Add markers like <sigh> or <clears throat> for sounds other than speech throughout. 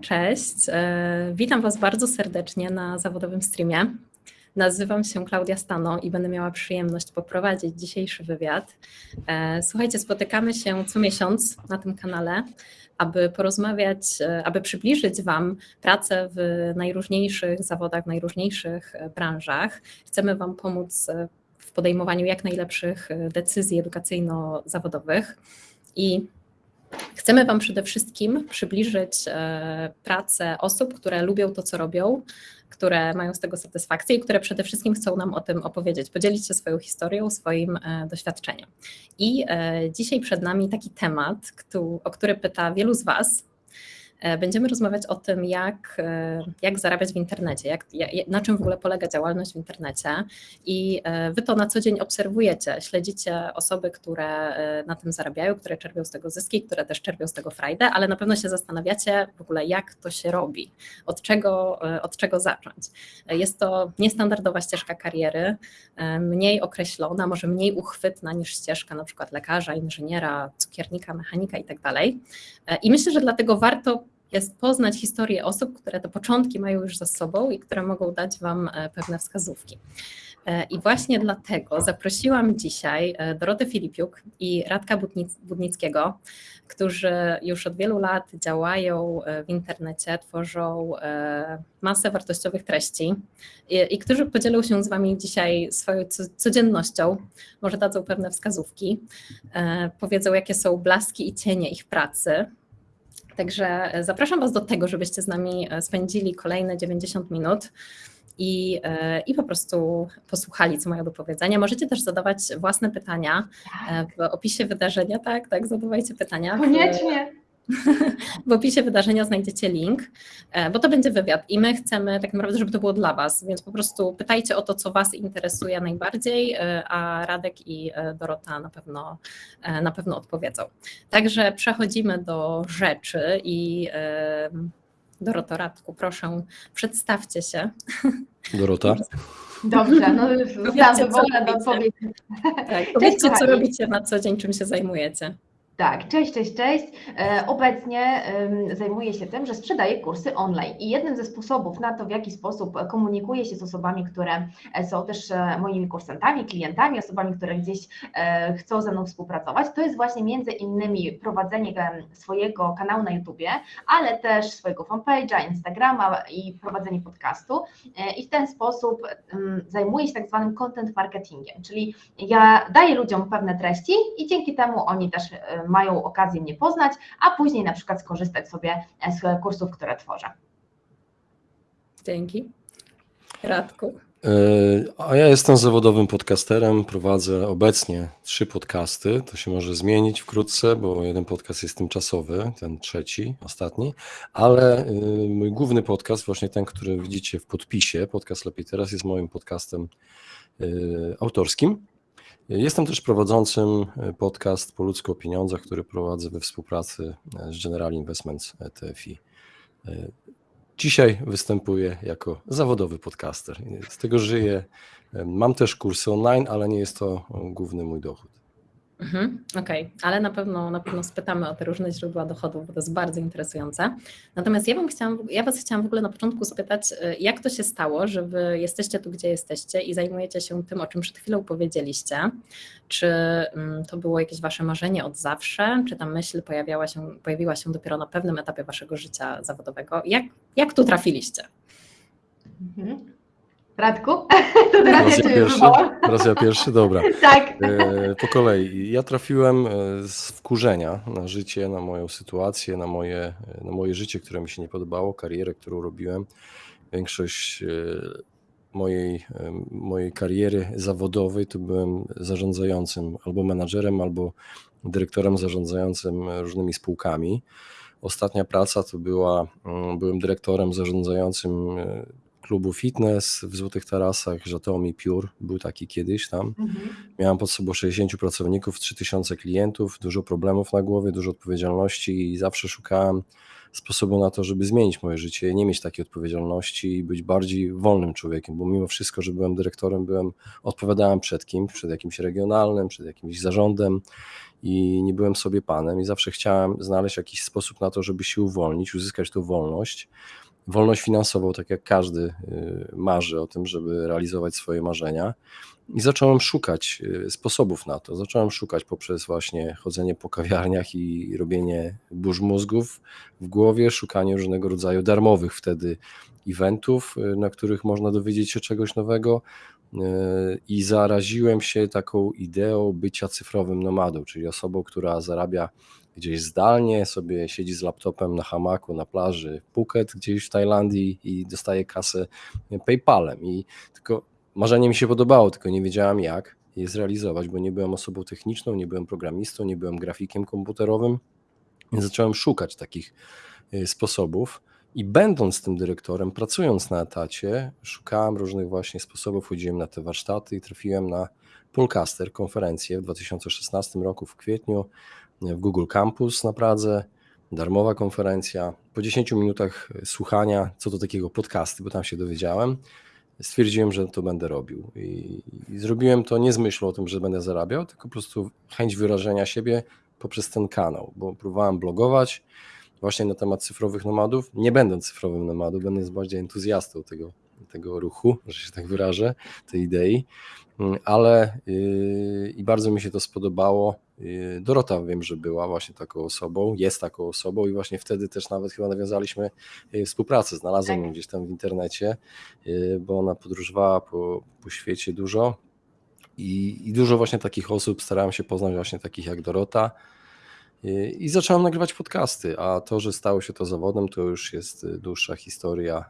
Cześć, e, witam Was bardzo serdecznie na zawodowym streamie. Nazywam się Klaudia Stano i będę miała przyjemność poprowadzić dzisiejszy wywiad. E, słuchajcie, spotykamy się co miesiąc na tym kanale, aby porozmawiać, e, aby przybliżyć Wam pracę w najróżniejszych zawodach, w najróżniejszych branżach. Chcemy Wam pomóc w podejmowaniu jak najlepszych decyzji edukacyjno-zawodowych i Chcemy Wam przede wszystkim przybliżyć e, pracę osób, które lubią to, co robią, które mają z tego satysfakcję i które przede wszystkim chcą nam o tym opowiedzieć, podzielić się swoją historią, swoim e, doświadczeniem. I e, dzisiaj przed nami taki temat, o który pyta wielu z Was, będziemy rozmawiać o tym, jak, e, jak zarabiać w internecie, jak, na czym w ogóle polega działalność w internecie. I e, wy to na co dzień obserwujecie, śledzicie osoby, które na tym zarabiają, które czerpią z tego zyski, które też czerpią z tego frajdę, ale na pewno się zastanawiacie w ogóle, jak to się robi, od czego, od czego zacząć. Jest to niestandardowa ścieżka kariery, mniej określona, może mniej uchwytna niż ścieżka na przykład lekarza, inżyniera, cukiernika, mechanika itd. Tak I myślę, że dlatego warto jest poznać historię osób, które te początki mają już za sobą i które mogą dać Wam e, pewne wskazówki. E, I właśnie dlatego zaprosiłam dzisiaj e, Dorotę Filipiuk i Radka Budnickiego, którzy już od wielu lat działają w internecie, tworzą masę wartościowych treści i, którzy podzielą się z Wami dzisiaj swoją codziennością, może dadzą pewne wskazówki, powiedzą jakie są blaski i cienie ich pracy, Także zapraszam Was do tego, żebyście z nami e, spędzili kolejne 90 minut i, e, i po prostu posłuchali, co mają do powiedzenia. Możecie też zadawać własne pytania e, w opisie wydarzenia, tak, tak, zadawajcie pytania. Koniecznie. <laughs> W opisie wydarzenia znajdziecie link, e, bo to będzie wywiad i my chcemy tak naprawdę, żeby to było dla Was, więc po prostu pytajcie o to, co Was interesuje najbardziej, e, a Radek i e, Dorota na pewno, na pewno odpowiedzą. Także przechodzimy do rzeczy i Doroto, Radku, proszę, przedstawcie się. <laughs> Dorota. Dobrze, no zostałam wywołana do odpowiedzi. Tak, powiedzcie, co robicie na co dzień, czym się zajmujecie. Tak, cześć, cześć, cześć. E, obecnie zajmuję się tym, że sprzedaję kursy online i jednym ze sposobów na to, w jaki sposób komunikuję się z osobami, które e, są też e, moimi kursantami, klientami, osobami, które gdzieś chcą ze mną współpracować, to jest właśnie między innymi prowadzenie swojego kanału na YouTubie, ale też swojego fanpage'a, Instagrama i prowadzenie podcastu i w ten sposób zajmuję się tak zwanym content marketingiem, czyli ja daję ludziom pewne treści i dzięki temu oni też mają okazję mnie poznać, a później na przykład skorzystać sobie z kursów, które tworzę. Dzięki. Radku. E, a ja jestem zawodowym podcasterem, prowadzę obecnie trzy podcasty. To się może zmienić wkrótce, bo jeden podcast jest tymczasowy, ten trzeci, ostatni, ale e, mój główny podcast, właśnie ten, który widzicie w podpisie, podcast Lepiej Teraz, jest moim podcastem e, autorskim. Jestem też prowadzącym e, podcast Po ludzko o pieniądzach, który prowadzę we współpracy e, z General Investments TFI. E, dzisiaj występuję jako zawodowy podcaster. Z tego żyję. Mam też kursy online, ale nie jest to główny mój dochód. Mhm, Okej, okay. ale na pewno, na pewno spytamy o te różne źródła dochodów, bo to jest bardzo interesujące. Natomiast ja, bym chciałam, ja Was chciałam w ogóle na początku zapytać, y, jak to się stało, że Wy jesteście tu, gdzie jesteście i zajmujecie się tym, o czym przed chwilą powiedzieliście. Czy mm, to było jakieś Wasze marzenie od zawsze, czy ta myśl pojawiała się, pojawiła się dopiero na pewnym etapie Waszego życia zawodowego? Jak, jak tu trafiliście? Mhm. Radku? <laughs> To teraz raz ja, ja pierwszy, Raz ja pierwszy, dobra. <laughs> tak. E, po kolei. Ja trafiłem e, z wkurzenia na życie, na moją sytuację, na moje, na moje życie, które mi się nie podobało, karierę, którą robiłem. Większość e, mojej, mojej kariery zawodowej to byłem zarządzającym albo menadżerem, albo dyrektorem zarządzającym różnymi spółkami. Ostatnia praca to była, mm, byłem dyrektorem zarządzającym klubu fitness w Złotych Tarasach, Żatomi Piór, był taki kiedyś tam. Mhm. Miałem pod sobą 60 pracowników, 3000 klientów, dużo problemów na głowie, dużo odpowiedzialności i zawsze szukałem sposobu na to, żeby zmienić moje życie, nie mieć takiej odpowiedzialności i być bardziej wolnym człowiekiem, bo mimo wszystko, że byłem dyrektorem, byłem, odpowiadałem przed kimś, przed jakimś regionalnym, przed jakimś zarządem i nie byłem sobie panem i zawsze chciałem znaleźć jakiś sposób na to, żeby się uwolnić, uzyskać tą wolność. Wolność finansową, tak jak każdy y, marzy o tym, żeby realizować swoje marzenia. I zacząłem szukać y, sposobów na to. Zacząłem szukać poprzez właśnie chodzenie po kawiarniach i robienie burz mózgów w głowie, szukanie różnego rodzaju darmowych wtedy eventów, y, na których można dowiedzieć się czegoś nowego. I zaraziłem się taką ideą bycia cyfrowym nomadą, czyli osobą, która zarabia gdzieś zdalnie, sobie siedzi z laptopem na hamaku, na plaży Phuket gdzieś w Tajlandii i dostaje kasę PayPalem. I tylko marzenie mi się podobało, tylko nie wiedziałem jak je zrealizować, bo nie byłem osobą techniczną, nie byłem programistą, nie byłem grafikiem komputerowym. Więc zacząłem szukać takich y, sposobów. I będąc tym dyrektorem, pracując na etacie, szukałem różnych właśnie sposobów, chodziłem na te warsztaty i trafiłem na Poolcaster, konferencję w 2016 roku w kwietniu w Google Campus na Pradze, darmowa konferencja. Po 10 minutach słuchania, co to takiego podcasty, bo tam się dowiedziałem, stwierdziłem, że to będę robił. I, I zrobiłem to nie z myślą o tym, że będę zarabiał, tylko po prostu chęć wyrażenia siebie poprzez ten kanał, bo próbowałem blogować właśnie na temat cyfrowych nomadów, nie będąc cyfrowym nomadem, będąc bardziej entuzjastą tego, tego ruchu, że się tak wyrażę, tej idei, Mm, ale yy, i bardzo mi się to spodobało. Yy, Dorota wiem, że była właśnie taką osobą, jest taką osobą i właśnie wtedy też nawet chyba nawiązaliśmy yy, współpracę, znalazłem Tak. ją gdzieś tam w internecie, yy, bo ona podróżowała po, po świecie dużo i, i dużo właśnie takich osób starałem się poznać właśnie takich jak Dorota i zacząłem nagrywać podcasty, a to, że stało się to zawodem, to już jest dłuższa historia.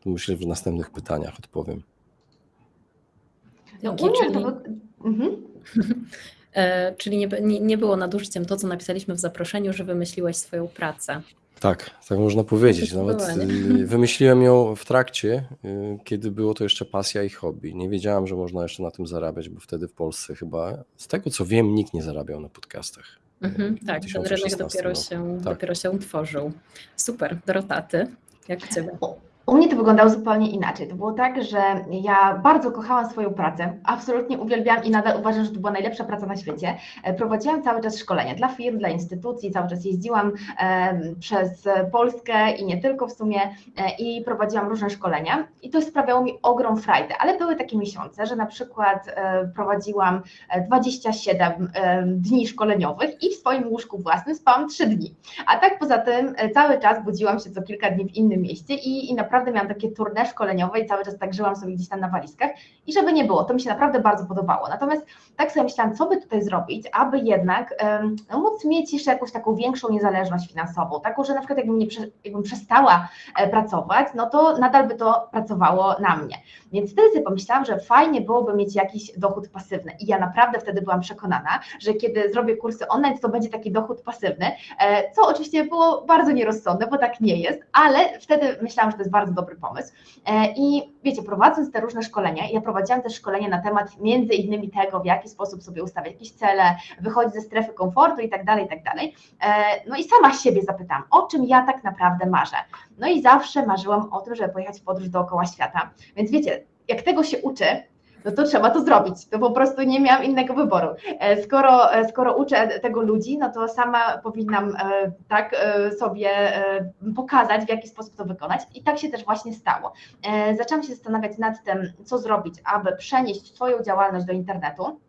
To Myślę, że w następnych pytaniach odpowiem. No, to mhm. <laughs> E, Czyli nie, nie, nie było nadużyciem to, co napisaliśmy w zaproszeniu, że wymyśliłeś swoją pracę. Tak, tak można powiedzieć. Nawet y, wymyśliłem ją w trakcie, y, kiedy było to jeszcze pasja i hobby. Nie wiedziałem, że można jeszcze na tym zarabiać, bo wtedy w Polsce chyba, z tego co wiem, nikt nie zarabiał na podcastach. Mhm, w tak, ten rynek 2016 dopiero roku. się, Tak. dopiero się tworzył. Super, Dorota, ty? Jak u Ciebie? U- mnie to wyglądało zupełnie inaczej. To było tak, że ja bardzo kochałam swoją pracę, absolutnie uwielbiałam i nadal uważam, że to była najlepsza praca na świecie. E, Prowadziłam cały czas szkolenia dla firm, dla instytucji, cały czas jeździłam em, przez Polskę i nie tylko w sumie e, i prowadziłam różne szkolenia i to sprawiało mi ogrom frajdy, ale były takie miesiące, że na przykład e, prowadziłam e, 27 em, dni szkoleniowych i w swoim łóżku własnym spałam 3 dni. A tak poza tym e, cały czas budziłam się co kilka dni w innym mieście i, i naprawdę miałam takie tournée szkoleniowe i cały czas tak żyłam sobie gdzieś tam na walizkach i żeby nie było, to mi się naprawdę bardzo podobało. Natomiast tak sobie myślałam, co by tutaj zrobić, aby jednak no, móc mieć jeszcze jakąś taką większą niezależność finansową, taką, że na przykład jakbym, nie, jakbym przestała e, pracować, no to nadal by to pracowało na mnie. Więc wtedy sobie pomyślałam, że fajnie byłoby mieć jakiś dochód pasywny i ja naprawdę wtedy byłam przekonana, że kiedy zrobię kursy online, to będzie taki dochód pasywny, E, co oczywiście było bardzo nierozsądne, bo tak nie jest, ale wtedy myślałam, że to jest bardzo dobry pomysł. E, I wiecie, prowadząc te różne szkolenia, ja prowadziłam też szkolenia na temat między innymi tego, w jaki sposób sobie ustawiać jakieś cele, wychodzić ze strefy komfortu i tak dalej, i tak dalej. E, No i sama siebie zapytałam, o czym ja tak naprawdę marzę. No i zawsze marzyłam o tym, żeby pojechać w podróż dookoła świata. Więc wiecie, jak tego się uczy, no to trzeba to zrobić. To po prostu nie miałam innego wyboru. E, Skoro, e, skoro uczę tego ludzi, no to sama powinnam e, tak sobie pokazać, w jaki sposób to wykonać. I tak się też właśnie stało. Zaczęłam się zastanawiać nad tym, co zrobić, aby przenieść swoją działalność do internetu.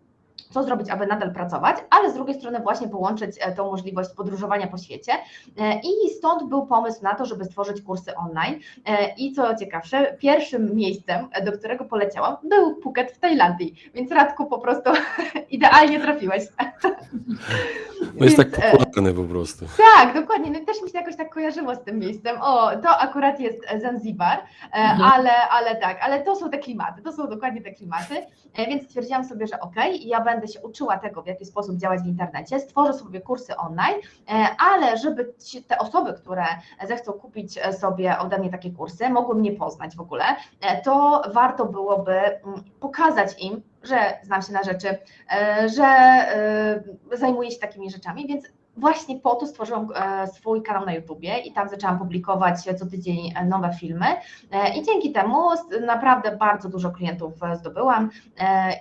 Co zrobić, aby nadal pracować, ale z drugiej strony właśnie połączyć e, tą możliwość podróżowania po świecie. E, I stąd był pomysł na to, żeby stworzyć kursy online. E, I co ciekawsze, pierwszym miejscem, do którego poleciałam, był Phuket w Tajlandii. Więc Radku po prostu <laughs> idealnie trafiłeś. <laughs> No jest tak Więc, e, popularny po prostu. tak, dokładnie. No i też mi się jakoś tak kojarzyło z tym miejscem. O, to akurat jest Zanzibar, e, ale, ale tak, ale to są te klimaty, to są dokładnie te klimaty, więc stwierdziłam sobie, że okej, ja będę się uczyła tego, w jaki sposób działać w internecie, stworzę sobie kursy online, ale żeby te osoby, które zechcą kupić sobie ode mnie takie kursy, mogły mnie poznać w ogóle, to warto byłoby mm, pokazać im, że znam się na rzeczy, że zajmuję się takimi rzeczami, więc właśnie po to stworzyłam e, swój kanał na YouTubie i tam zaczęłam publikować co tydzień e, nowe filmy e, i dzięki temu naprawdę bardzo dużo klientów zdobyłam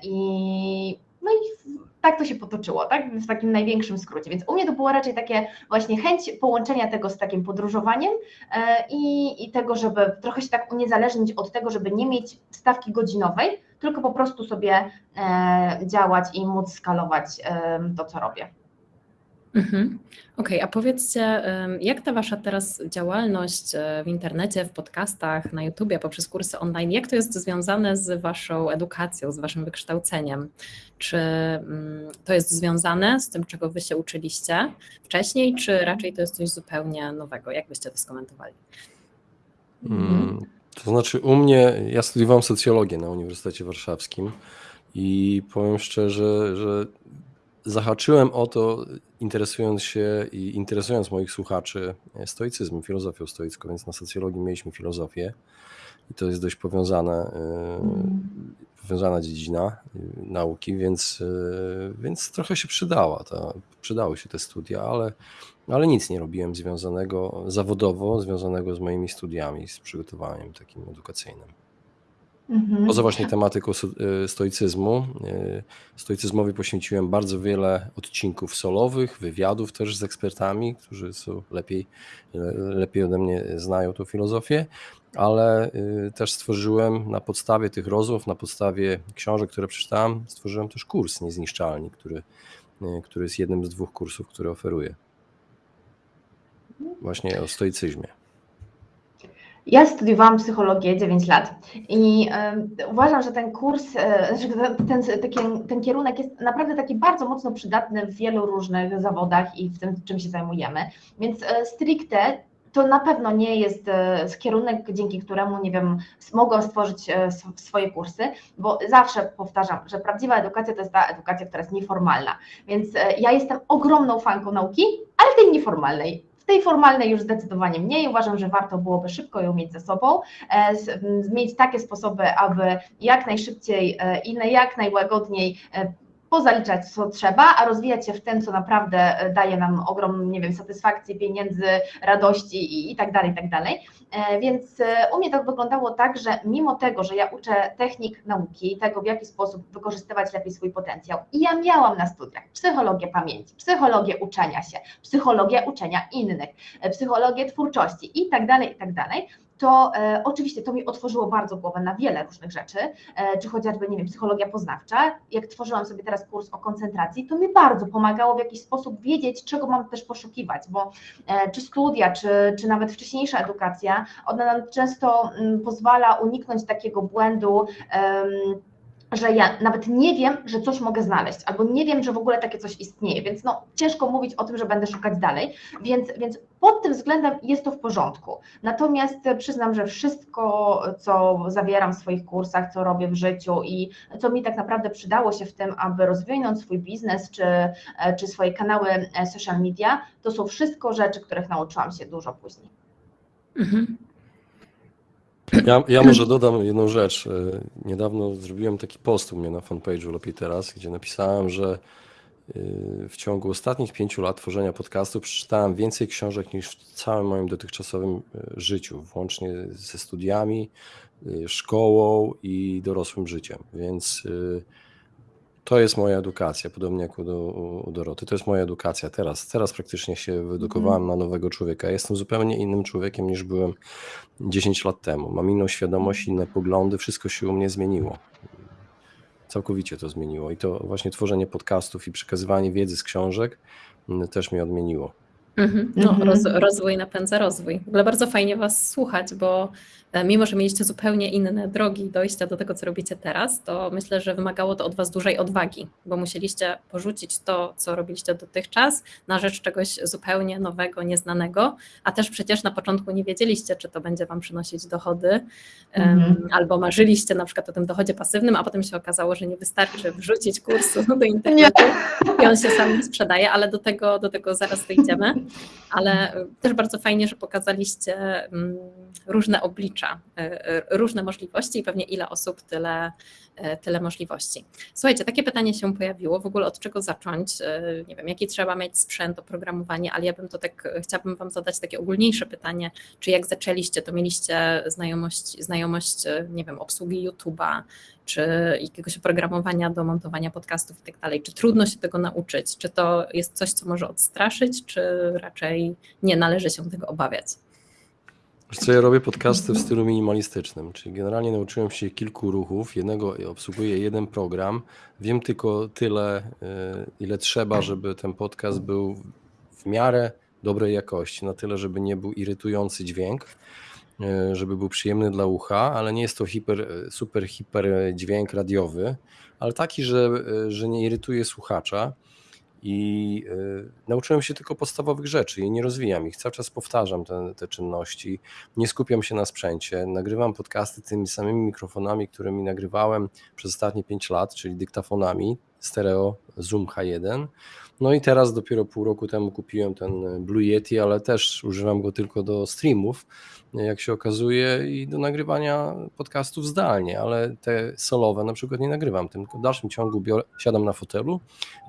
i no i tak to się potoczyło, tak? W takim największym skrócie. Więc u mnie to było raczej takie właśnie chęć połączenia tego z takim podróżowaniem i, i tego, żeby trochę się tak uniezależnić od tego, żeby nie mieć stawki godzinowej, tylko po prostu sobie działać i móc skalować to, co robię. Mhm. Okej, a powiedzcie, jak ta wasza teraz działalność e, w internecie, w podcastach, na YouTubie, poprzez kursy online, jak to jest związane z waszą edukacją, z waszym wykształceniem? Czy mm, to jest związane z tym, czego wy się uczyliście wcześniej, czy raczej to jest coś zupełnie nowego? Jak byście to skomentowali? Mm, to znaczy, u mnie, ja studiowałem socjologię na Uniwersytecie Warszawskim i powiem szczerze, że zahaczyłem o to, interesując się i interesując moich słuchaczy e, stoicyzmem, filozofią stoicką, więc na socjologii mieliśmy filozofię i to jest dość powiązane, mm. powiązana dziedzina e, nauki, więc, więc trochę się przydała, ta, przydały się te studia, ale, ale nic nie robiłem związanego zawodowo, związanego z moimi studiami, z przygotowaniem takim edukacyjnym. Mhm. Poza właśnie tematyką y, stoicyzmu, y, stoicyzmowi poświęciłem bardzo wiele odcinków solowych, wywiadów też z ekspertami, którzy są lepiej, lepiej ode mnie znają tą filozofię, ale y, też stworzyłem na podstawie tych rozmów, na podstawie książek, które przeczytałem, stworzyłem też kurs Niezniszczalni, który, który jest jednym z dwóch kursów, które oferuję. Właśnie o stoicyzmie. Ja studiowałam psychologię 9 lat i y, uważam, że ten kurs, y, ten, ten, ten, kierunek jest naprawdę taki bardzo mocno przydatny w wielu różnych zawodach i w tym, czym się zajmujemy. Więc y, stricte to na pewno nie jest kierunek, dzięki któremu, nie wiem, mogą stworzyć swoje kursy, bo zawsze powtarzam, że prawdziwa edukacja to jest ta edukacja, która jest nieformalna. Więc ja jestem ogromną fanką nauki, ale tej nieformalnej tej formalnej już zdecydowanie mniej. Uważam, że warto byłoby szybko ją mieć ze sobą, e, mieć takie sposoby, aby jak najszybciej e, i jak najłagodniej e, pozaliczać, co trzeba, a rozwijać się w tym, co naprawdę e, daje nam ogromną, nie wiem, satysfakcję, pieniędzy, radości i, i tak dalej, i tak dalej. E, więc e, u mnie to wyglądało tak, że mimo tego, że ja uczę technik nauki, tego w jaki sposób wykorzystywać lepiej swój potencjał i ja miałam na studiach psychologię pamięci, psychologię uczenia się, psychologię uczenia innych, psychologię twórczości i tak dalej, i tak dalej, to e, oczywiście to mi otworzyło bardzo głowę na wiele różnych rzeczy, e, czy chociażby, nie wiem, psychologia poznawcza. Jak tworzyłam sobie teraz kurs o koncentracji, to mi bardzo pomagało w jakiś sposób wiedzieć, czego mam też poszukiwać, bo e, czy studia, czy, czy nawet wcześniejsza edukacja, ona nam często m, mm, pozwala uniknąć takiego błędu, że ja nawet nie wiem, że coś mogę znaleźć, albo nie wiem, że w ogóle takie coś istnieje, więc no ciężko mówić o tym, że będę szukać dalej, więc, więc pod tym względem jest to w porządku. Natomiast przyznam, że wszystko, co zawieram w swoich kursach, co robię w życiu i co mi tak naprawdę przydało się w tym, aby rozwinąć swój biznes czy, czy swoje kanały social media, to są wszystko rzeczy, których nauczyłam się dużo później. Mhm. Ja, ja <clears throat> może dodam jedną rzecz. E, niedawno zrobiłem taki post u mnie na fanpage'u Lepiej Teraz, gdzie napisałem, że e, w ciągu ostatnich pięciu lat tworzenia podcastu przeczytałem więcej książek niż w całym moim dotychczasowym e, życiu, włącznie ze studiami, szkołą i dorosłym życiem. Więc to jest moja edukacja, podobnie jak u, u Doroty. To jest moja edukacja teraz. Teraz praktycznie się wyedukowałem na nowego człowieka. Jestem zupełnie innym człowiekiem niż byłem 10 lat temu. Mam inną świadomość, inne poglądy, wszystko się u mnie zmieniło. Całkowicie to zmieniło. I to właśnie tworzenie podcastów i przekazywanie wiedzy z książek mm, też mnie odmieniło. Mhm. No, Mhm. roz, rozwój napędza rozwój. W ogóle bardzo fajnie Was słuchać, bo mimo, że mieliście zupełnie inne drogi dojścia do tego, co robicie teraz, to myślę, że wymagało to od Was dużej odwagi, bo musieliście porzucić to, co robiliście dotychczas, na rzecz czegoś zupełnie nowego, nieznanego, a też przecież na początku nie wiedzieliście, czy to będzie Wam przynosić dochody, Mhm. albo marzyliście na przykład o tym dochodzie pasywnym, a potem się okazało, że nie wystarczy wrzucić kursu <laughs> do internetu i on się sam nie sprzedaje, ale do tego, do tego zaraz dojdziemy. Ale też bardzo fajnie, że pokazaliście mm, różne oblicza, y, y, różne możliwości i pewnie ile osób, tyle, y, tyle możliwości. Słuchajcie, takie pytanie się pojawiło, w ogóle od czego zacząć? Nie wiem, jaki trzeba mieć sprzęt, oprogramowanie, ale ja bym to tak, chciałabym Wam zadać takie ogólniejsze pytanie, czy jak zaczęliście, to mieliście znajomość, znajomość nie wiem, obsługi YouTube'a, czy jakiegoś oprogramowania do montowania podcastów i tak dalej. Czy trudno się tego nauczyć? Czy to jest coś, co może odstraszyć, czy raczej nie należy się tego obawiać? Co, ja robię podcasty w stylu minimalistycznym, czyli generalnie nauczyłem się kilku ruchów, jednego obsługuję jeden program, wiem tylko tyle, y, ile trzeba, żeby ten podcast był w miarę dobrej jakości, na tyle, żeby nie był irytujący dźwięk, y, żeby był przyjemny dla ucha, ale nie jest to hiper, super hiper dźwięk radiowy, ale taki, że, y, że nie irytuje słuchacza. I y, nauczyłem się tylko podstawowych rzeczy i nie rozwijam ich. Cały czas powtarzam te, te czynności, nie skupiam się na sprzęcie. Nagrywam podcasty tymi samymi mikrofonami, którymi nagrywałem przez ostatnie 5 lat, czyli dyktafonami stereo Zoom H1. No i teraz dopiero pół roku temu kupiłem ten Blue Yeti, ale też używam go tylko do streamów, jak się okazuje, i do nagrywania podcastów zdalnie, ale te solowe na przykład nie nagrywam, tylko w dalszym ciągu biorę, siadam na fotelu,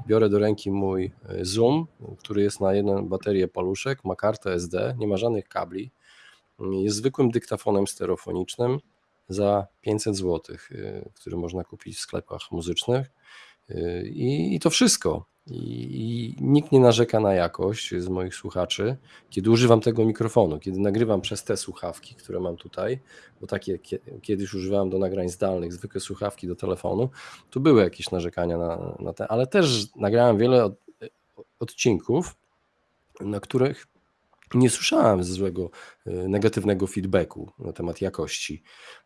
biorę do ręki mój e, Zoom, który jest na jedną baterię paluszek, ma kartę SD, nie ma żadnych kabli, jest zwykłym dyktafonem stereofonicznym za 500 zł, który można kupić w sklepach muzycznych e, i, i to wszystko. I, I nikt nie narzeka na jakość z moich słuchaczy, kiedy używam tego mikrofonu, kiedy nagrywam przez te słuchawki, które mam tutaj, bo takie kie- kiedyś używałem do nagrań zdalnych, zwykłe słuchawki do telefonu, tu były jakieś narzekania na, na te, ale też nagrałem wiele od, odcinków, na których nie słyszałem złego, y, negatywnego feedbacku na temat jakości.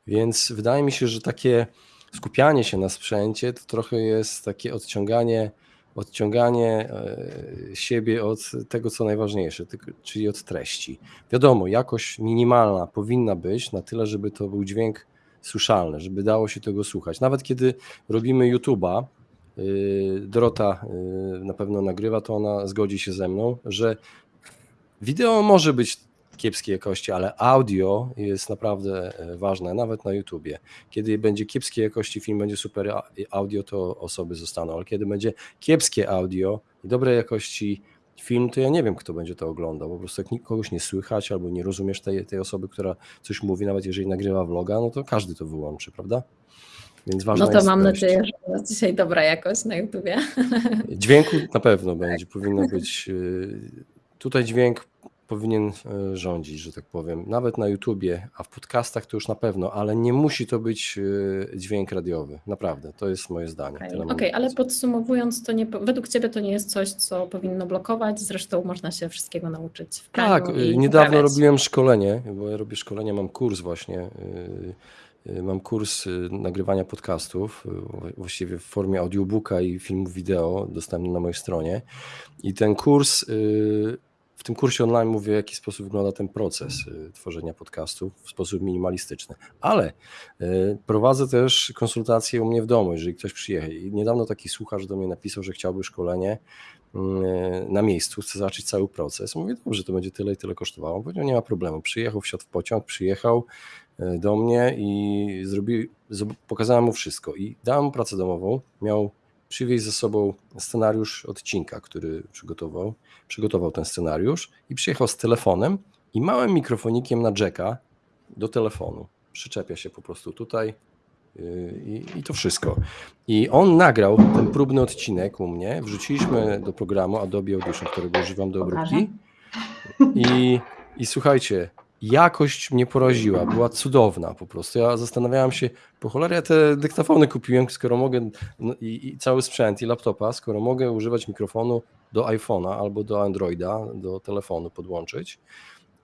Więc wydaje mi się, że takie skupianie się na sprzęcie to trochę jest takie odciąganie, odciąganie e, siebie od tego, co najważniejsze, czyli od treści. Wiadomo, jakość minimalna powinna być na tyle, żeby to był dźwięk słyszalny, żeby dało się tego słuchać. Nawet kiedy robimy YouTube'a, y, Dorota y, na pewno nagrywa, to ona zgodzi się ze mną, że Wideo może być kiepskiej jakości, ale audio jest naprawdę e, ważne, nawet na YouTubie. Kiedy będzie kiepskiej jakości film, będzie super audio, to osoby zostaną, ale kiedy będzie kiepskie audio i dobrej jakości film, to ja nie wiem, kto będzie to oglądał. Po prostu jak nik- kogoś nie słychać albo nie rozumiesz tej, tej osoby, która coś mówi, nawet jeżeli nagrywa vloga, no to każdy to wyłączy, prawda? Więc ważna No to mam treść. nadzieję, że jest dzisiaj dobra jakość na YouTubie. Dźwięku na pewno będzie, powinno być. y, Tutaj dźwięk powinien y, rządzić, że tak powiem. Nawet na YouTubie, a w podcastach to już na pewno, ale nie musi to być y, dźwięk radiowy. Naprawdę, to jest moje zdanie. Okej, Okej, do ale podsumowując, to nie, według Ciebie to nie jest coś, co powinno blokować, zresztą można się wszystkiego nauczyć w Tak, i niedawno poprawiać. robiłem szkolenie, bo ja robię szkolenie, mam kurs właśnie. Mam kurs nagrywania podcastów, właściwie w formie audiobooka i filmów wideo dostępny na mojej stronie. I ten kurs, w tym kursie online mówię, w jaki sposób wygląda ten proces y, tworzenia podcastów w sposób minimalistyczny. Ale y, prowadzę też konsultacje u mnie w domu, jeżeli ktoś przyjedzie. I niedawno taki słuchacz do mnie napisał, że chciałby szkolenie y, na miejscu, chce zobaczyć cały proces. Mówię, dobrze, to będzie tyle i tyle kosztowało. On powiedział, nie ma problemu. Przyjechał, wsiadł w pociąg, przyjechał do mnie i zrobił, pokazałem mu wszystko. I dałem mu pracę domową. Miał przywieźć ze sobą scenariusz odcinka, który przygotował. Przygotował ten scenariusz i przyjechał z telefonem i małym mikrofonikiem na jacka do telefonu. Przyczepia się po prostu tutaj yy, i, i to wszystko. I on nagrał ten próbny odcinek u mnie, wrzuciliśmy do programu Adobe Audition, którego używam do obróbki i, i słuchajcie, jakość mnie poraziła, była cudowna po prostu. Ja zastanawiałem się, po cholerę te dyktafony kupiłem, skoro mogę, no, i, i cały sprzęt i laptopa, skoro mogę używać mikrofonu do iPhone'a albo do Androida, do telefonu podłączyć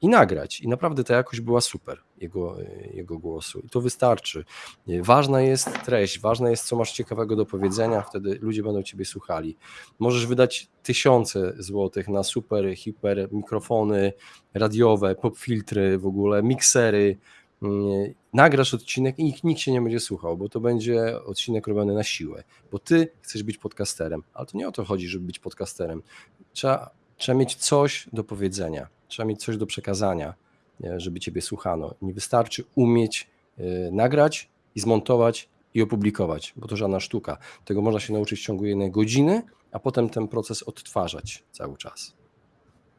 i nagrać. I naprawdę ta jakość była super jego, jego głosu. I to wystarczy. Ważna jest treść, ważne jest, co masz ciekawego do powiedzenia, wtedy ludzie będą ciebie słuchali. Możesz wydać tysiące złotych na super, hiper mikrofony radiowe, popfiltry w ogóle, miksery. Nagrasz odcinek i nikt, nikt się nie będzie słuchał, bo to będzie odcinek robiony na siłę, bo ty chcesz być podcasterem, ale to nie o to chodzi, żeby być podcasterem. Trzeba, trzeba mieć coś do powiedzenia Trzeba mieć coś do przekazania, żeby Ciebie słuchano. Nie wystarczy umieć y, nagrać i zmontować i opublikować, bo to żadna sztuka. Tego można się nauczyć w ciągu jednej godziny, a potem ten proces odtwarzać cały czas.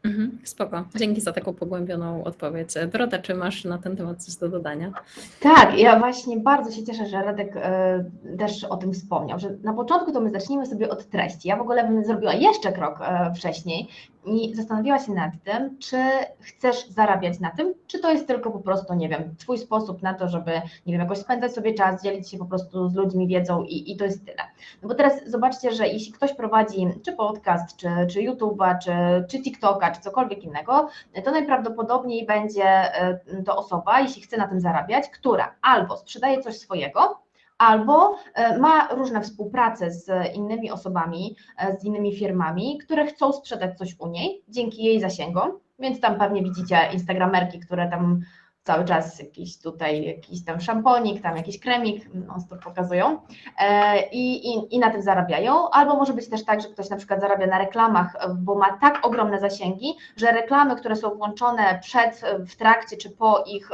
Mhm, spoko. Dzięki za taką pogłębioną odpowiedź. Dorota, czy masz na ten temat coś do dodania? Tak, ja właśnie bardzo się cieszę, że Radek e, też o tym wspomniał, że na początku to my zacznijmy sobie od treści. Ja w ogóle bym zrobiła jeszcze krok e, wcześniej i zastanowiła się nad tym, czy chcesz zarabiać na tym, czy to jest tylko po prostu, nie wiem, twój sposób na to, żeby, nie wiem, jakoś spędzać sobie czas, dzielić się po prostu z ludźmi wiedzą i, i to jest tyle. No bo teraz zobaczcie, że jeśli ktoś prowadzi czy podcast, czy, czy YouTube'a, czy, czy TikToka, czy cokolwiek innego, to najprawdopodobniej będzie e, to osoba, jeśli chce na tym zarabiać, która albo sprzedaje coś swojego, albo e, ma różne współprace z innymi osobami, e, z innymi firmami, które chcą sprzedać coś u niej dzięki jej zasięgom, więc tam pewnie widzicie instagramerki, które tam cały czas jakiś tutaj, jakiś tam szamponik, tam jakiś kremik, no to pokazują e, i, i, i na tym zarabiają, albo może być też tak, że ktoś na przykład zarabia na reklamach, bo ma tak ogromne zasięgi, że reklamy, które są włączone przed, w trakcie czy po ich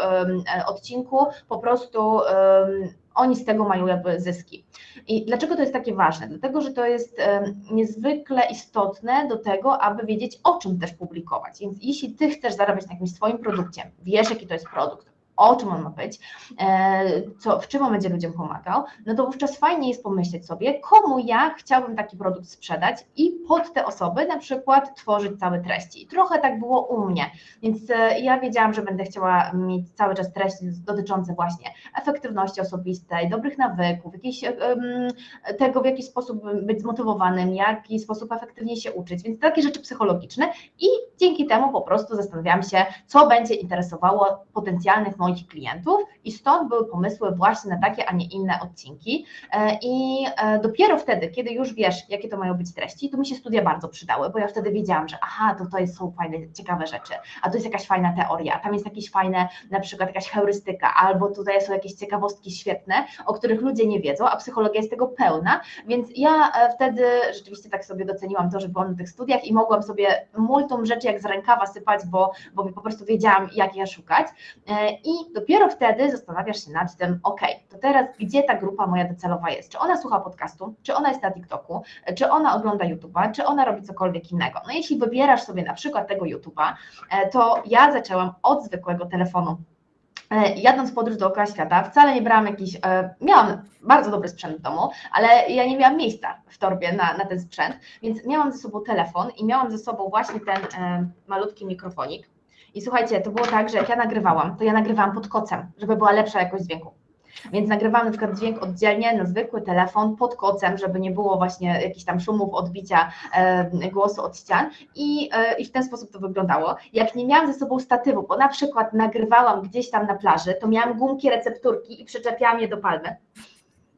odcinku po prostu oni z tego mają jakby zyski. I dlaczego to jest takie ważne? Dlatego, że to jest niezwykle istotne do tego, aby wiedzieć, o czym też publikować. Więc jeśli ty chcesz zarabiać na jakimś swoim produkcie, wiesz, jaki to jest produkt, o czym on ma być, e, co, w czym on będzie ludziom pomagał, no to wówczas fajnie jest pomyśleć sobie, komu ja chciałbym taki produkt sprzedać i pod te osoby na przykład tworzyć całe treści. Trochę tak było u mnie, więc e, ja wiedziałam, że będę chciała mieć cały czas treści dotyczące właśnie efektywności osobistej, dobrych nawyków, jakiś, tego w jaki sposób być zmotywowanym, w jaki sposób efektywnie się uczyć, więc takie rzeczy psychologiczne i dzięki temu po prostu zastanawiałam się, co będzie interesowało potencjalnych moich klientów i stąd były pomysły właśnie na takie, a nie inne odcinki. E, I e, dopiero wtedy, kiedy już wiesz, jakie to mają być treści, to mi się studia bardzo przydały, bo ja wtedy wiedziałam, że aha, to to są fajne, ciekawe rzeczy, a to jest jakaś fajna teoria, tam jest jakieś fajne, na przykład jakaś heurystyka, albo tutaj są jakieś ciekawostki świetne, o których ludzie nie wiedzą, a psychologia jest tego pełna, więc ja e, wtedy rzeczywiście tak sobie doceniłam to, że byłam na tych studiach i mogłam sobie multum rzeczy jak z rękawa sypać, bo, bo po prostu wiedziałam, jak je szukać. I i dopiero wtedy zastanawiasz się nad tym, ok, to teraz gdzie ta grupa moja docelowa jest? Czy ona słucha podcastu, czy ona jest na TikToku, czy ona ogląda YouTube'a, czy ona robi cokolwiek innego? No jeśli wybierasz sobie na przykład tego YouTube'a, e, to ja zaczęłam od zwykłego telefonu. E, jadąc w podróż dookoła świata, wcale nie brałam jakiś, e, miałam bardzo dobry sprzęt w domu, ale ja nie miałam miejsca w torbie na, na ten sprzęt, więc miałam ze sobą telefon i miałam ze sobą właśnie ten malutki mikrofonik, i słuchajcie, to było tak, że jak ja nagrywałam, to ja nagrywałam pod kocem, żeby była lepsza jakość dźwięku. Więc nagrywałam na przykład dźwięk oddzielnie na zwykły telefon pod kocem, żeby nie było właśnie jakichś tam szumów, odbicia e, głosu od ścian i, e, i w ten sposób to wyglądało. Jak nie miałam ze sobą statywu, bo na przykład nagrywałam gdzieś tam na plaży, to miałam gumki recepturki i przyczepiałam je do palmy.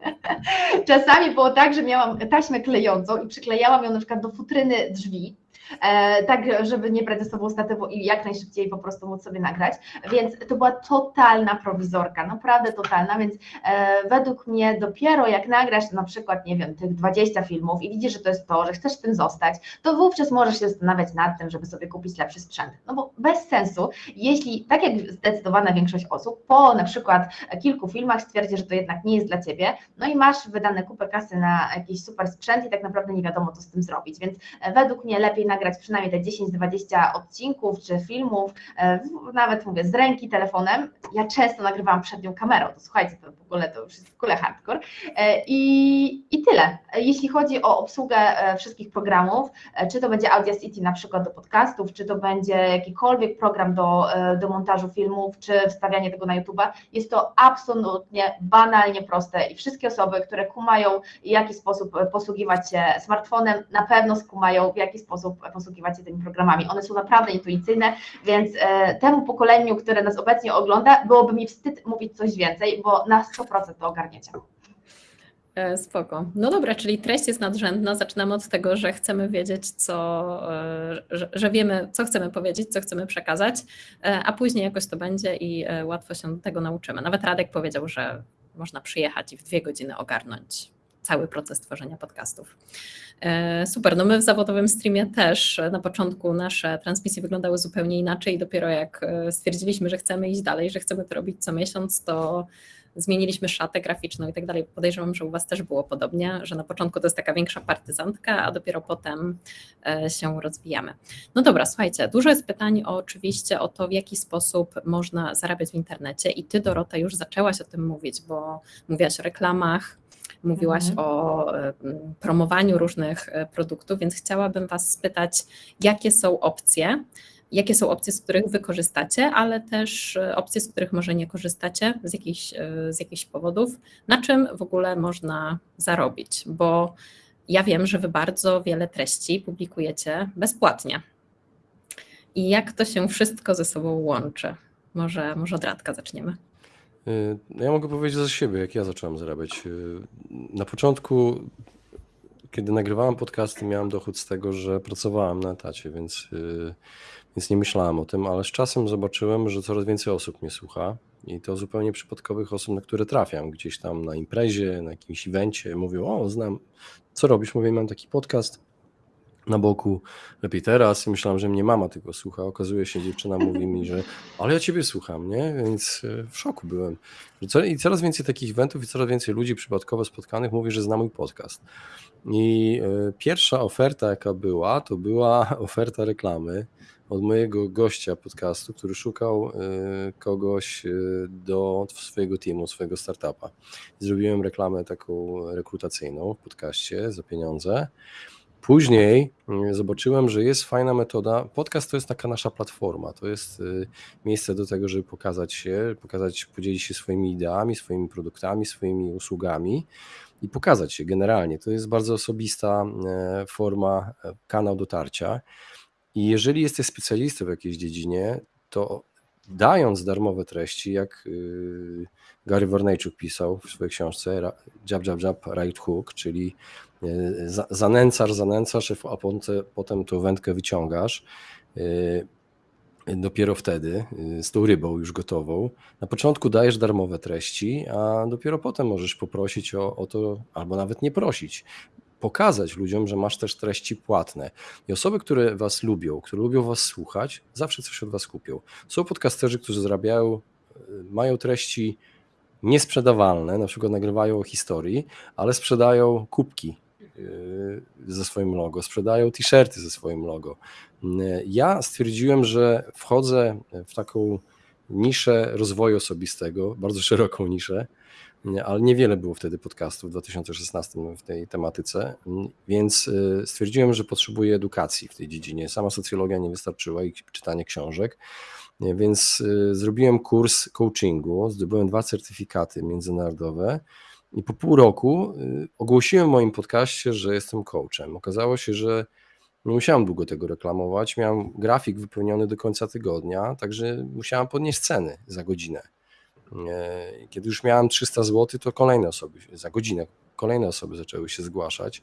<laughs> Czasami było tak, że miałam taśmę klejącą i przyklejałam ją na przykład do futryny drzwi, tak żeby nie sobą statywu i jak najszybciej po prostu móc sobie nagrać, więc to była totalna prowizorka, naprawdę totalna, więc e, według mnie dopiero jak nagrasz na przykład, nie wiem, tych 20 filmów i widzisz, że to jest to, że chcesz w tym zostać, to wówczas możesz się zastanawiać nad tym, żeby sobie kupić lepszy sprzęt, no bo bez sensu, jeśli, tak jak zdecydowana większość osób, po na przykład kilku filmach stwierdzi, że to jednak nie jest dla Ciebie, no i masz wydane kupę kasy na jakiś super sprzęt i tak naprawdę nie wiadomo, co z tym zrobić, więc e, według mnie lepiej nagrać nagrać przynajmniej te 10-20 odcinków czy filmów, e, nawet mówię z ręki telefonem. Ja często nagrywałam przed nią kamerą, to słuchajcie, to w ogóle to już jest w ogóle hardcore. E, I, I tyle. Jeśli chodzi o obsługę wszystkich programów, czy to będzie Audacity na przykład do podcastów, czy to będzie jakikolwiek program do, do montażu filmów, czy wstawianie tego na YouTube'a, jest to absolutnie banalnie proste i wszystkie osoby, które kumają, w jaki sposób posługiwać się smartfonem, na pewno skumają, w jaki sposób posługiwać się tymi programami. One są naprawdę intuicyjne, więc e, temu pokoleniu, które nas obecnie ogląda, byłoby mi wstyd mówić coś więcej, bo na 100% to ogarniecie. E, spoko. No dobra, czyli treść jest nadrzędna. Zaczynamy od tego, że chcemy wiedzieć, co, e, że, że, wiemy, co chcemy powiedzieć, co chcemy przekazać, a później jakoś to będzie i łatwo się tego nauczymy. Nawet Radek powiedział, że można przyjechać i w dwie godziny ogarnąć cały proces tworzenia podcastów. E, super, no my w zawodowym streamie też na początku nasze transmisje wyglądały zupełnie inaczej. Dopiero jak e, stwierdziliśmy, że chcemy iść dalej, że chcemy to robić co miesiąc, to zmieniliśmy szatę graficzną i tak dalej. Podejrzewam, że u Was też było podobnie, że na początku to jest taka większa partyzantka, a dopiero potem e, się rozwijamy. No dobra, słuchajcie, dużo jest pytań oczywiście o to, w jaki sposób można zarabiać w internecie i Ty, Dorota, już zaczęłaś o tym mówić, bo mówiłaś o reklamach, mówiłaś mhm. o promowaniu różnych e, produktów, więc chciałabym Was spytać, jakie są opcje, jakie są opcje, z których Wy korzystacie, ale też e, opcje, z których może nie korzystacie z jakichś, e, z jakichś powodów, na czym w ogóle można zarobić, bo ja wiem, że Wy bardzo wiele treści publikujecie bezpłatnie. I jak to się wszystko ze sobą łączy? Może, może od Radka zaczniemy. Y, no ja mogę powiedzieć za siebie, jak ja zacząłem zarabiać. Y, na początku, kiedy nagrywałem podcasty, miałem dochód z tego, że pracowałem na etacie, więc, y, więc nie myślałem o tym, ale z czasem zobaczyłem, że coraz więcej osób mnie słucha i to zupełnie przypadkowych osób, na które trafiam gdzieś tam na imprezie, na jakimś evencie. Mówią, o, znam, co robisz? Mówię, mam taki podcast na boku, lepiej teraz. I myślałem, że mnie mama tego słucha. Okazuje się, dziewczyna mówi mi, że ale ja ciebie słucham, nie? Więc e, w szoku byłem. I coraz więcej takich eventów i coraz więcej ludzi przypadkowo spotkanych mówi, że zna mój podcast. I e, pierwsza oferta, jaka była, to była <laughs> oferta reklamy od mojego gościa podcastu, który szukał e, kogoś do swojego teamu, swojego startupa. Zrobiłem reklamę taką rekrutacyjną w podcaście za pieniądze. Później mm, zobaczyłem, że jest fajna metoda. Podcast to jest taka nasza platforma, to jest y, miejsce do tego, żeby pokazać się, pokazać, podzielić się swoimi ideami, swoimi produktami, swoimi usługami i pokazać się generalnie. To jest bardzo osobista e, forma, e, kanał dotarcia. I jeżeli jesteś specjalistą w jakiejś dziedzinie, to dając darmowe treści, jak y, Gary Warnejczuk pisał w swojej książce Jab, Jab, Jab, Right Hook, czyli zanęcasz, zanęcasz, a potem tą wędkę wyciągasz. E, dopiero wtedy, e, z tą rybą już gotową. Na początku dajesz darmowe treści, a dopiero potem możesz poprosić o, o to, albo nawet nie prosić pokazać ludziom, że masz też treści płatne. I osoby, które Was lubią, które lubią Was słuchać, zawsze coś od Was kupią. Są podcasterzy, którzy zarabiają, mają treści niesprzedawalne, na przykład nagrywają o historii, ale sprzedają kubki ze swoim logo, sprzedają t-shirty ze swoim logo. Ja stwierdziłem, że wchodzę w taką niszę rozwoju osobistego, bardzo szeroką niszę, ale niewiele było wtedy podcastów w 2016 w tej tematyce, więc stwierdziłem, że potrzebuję edukacji w tej dziedzinie. Sama socjologia nie wystarczyła i czytanie książek. Więc y, zrobiłem kurs coachingu, zdobyłem dwa certyfikaty międzynarodowe i po pół roku y, ogłosiłem w moim podcaście, że jestem coachem. Okazało się, że nie musiałem długo tego reklamować. Miałem grafik wypełniony do końca tygodnia, także musiałem podnieść ceny za godzinę. Kiedy już miałem 300 zł, to kolejne osoby za godzinę kolejne osoby zaczęły się zgłaszać,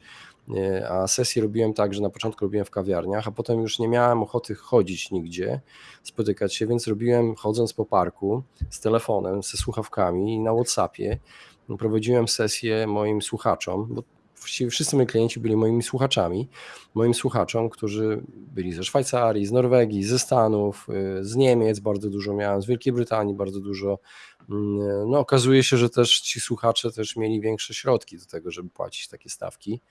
a sesje robiłem tak, że na początku robiłem w kawiarniach, a potem już nie miałem ochoty chodzić nigdzie, spotykać się, więc robiłem chodząc po parku z telefonem, ze słuchawkami i na Whatsappie prowadziłem sesję moim słuchaczom, bo właściwie wszyscy moi klienci byli moimi słuchaczami, moim słuchaczom, którzy byli ze Szwajcarii, z Norwegii, ze Stanów, y, z Niemiec bardzo dużo miałem, z Wielkiej Brytanii bardzo dużo. Mm, no, okazuje się, że też ci słuchacze też mieli większe środki do tego, żeby płacić takie stawki.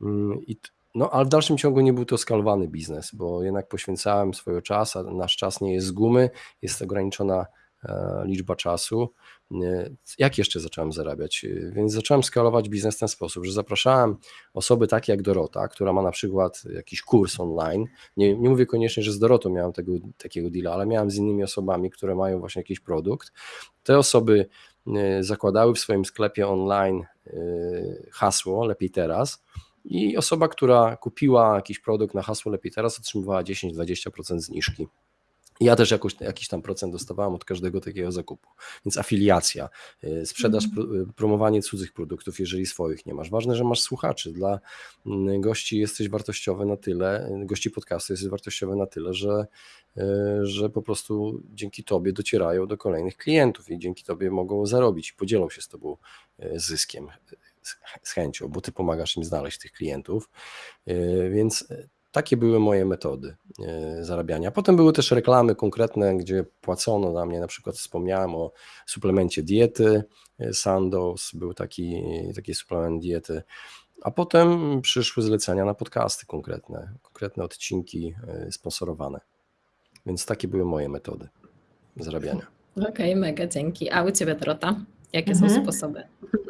Mm, I no, ale w dalszym ciągu nie był to skalowany biznes, bo jednak poświęcałem swojego czasu, a nasz czas nie jest z gumy, jest ograniczona e, liczba czasu. E, jak jeszcze zacząłem zarabiać? E, więc zacząłem skalować biznes w ten sposób, że zapraszałem osoby takie jak Dorota, która ma na przykład jakiś kurs online. Nie, nie mówię koniecznie, że z Dorotą miałem tego, takiego deala, ale miałem z innymi osobami, które mają właśnie jakiś produkt. Te osoby zakładały w swoim sklepie online hasło lepiej teraz i osoba, która kupiła jakiś produkt na hasło lepiej teraz, otrzymywała 10-20% zniżki. Ja też jakoś, jakiś tam procent dostawałem od każdego takiego zakupu. Więc afiliacja, y, sprzedaż, mm. promowanie cudzych produktów, jeżeli swoich nie masz. Ważne, że masz słuchaczy. Dla mm, gości jesteś wartościowy na tyle, gości podcastu jesteś wartościowy na tyle, że, y, że po prostu dzięki tobie docierają do kolejnych klientów i dzięki tobie mogą zarobić i podzielą się z tobą zyskiem z chęcią, bo ty pomagasz im znaleźć tych klientów. Więc takie były moje metody e, zarabiania. Potem były też reklamy konkretne, gdzie płacono na mnie, na przykład wspomniałem o suplemencie diety e, Sandoz, był taki, taki suplement diety, a potem przyszły zlecenia na podcasty konkretne, konkretne odcinki sponsorowane. Więc takie były moje metody zarabiania. Okej, okay, mega dzięki. A u Ciebie Dorota? Jakie mhm. są sposoby?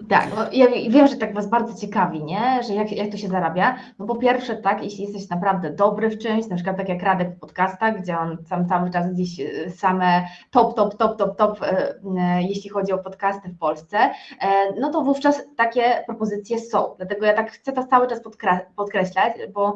Tak, no ja wiem, że tak Was bardzo ciekawi, nie? że jak, jak to się zarabia. No po pierwsze tak, jeśli jesteś naprawdę dobry w czymś, na przykład tak jak Radek w podcastach, gdzie on sam cały czas gdzieś e, same top, top, top, top, top, e, e, jeśli chodzi o podcasty w Polsce, no to wówczas takie propozycje są. Dlatego ja tak chcę to cały czas podkreślać, bo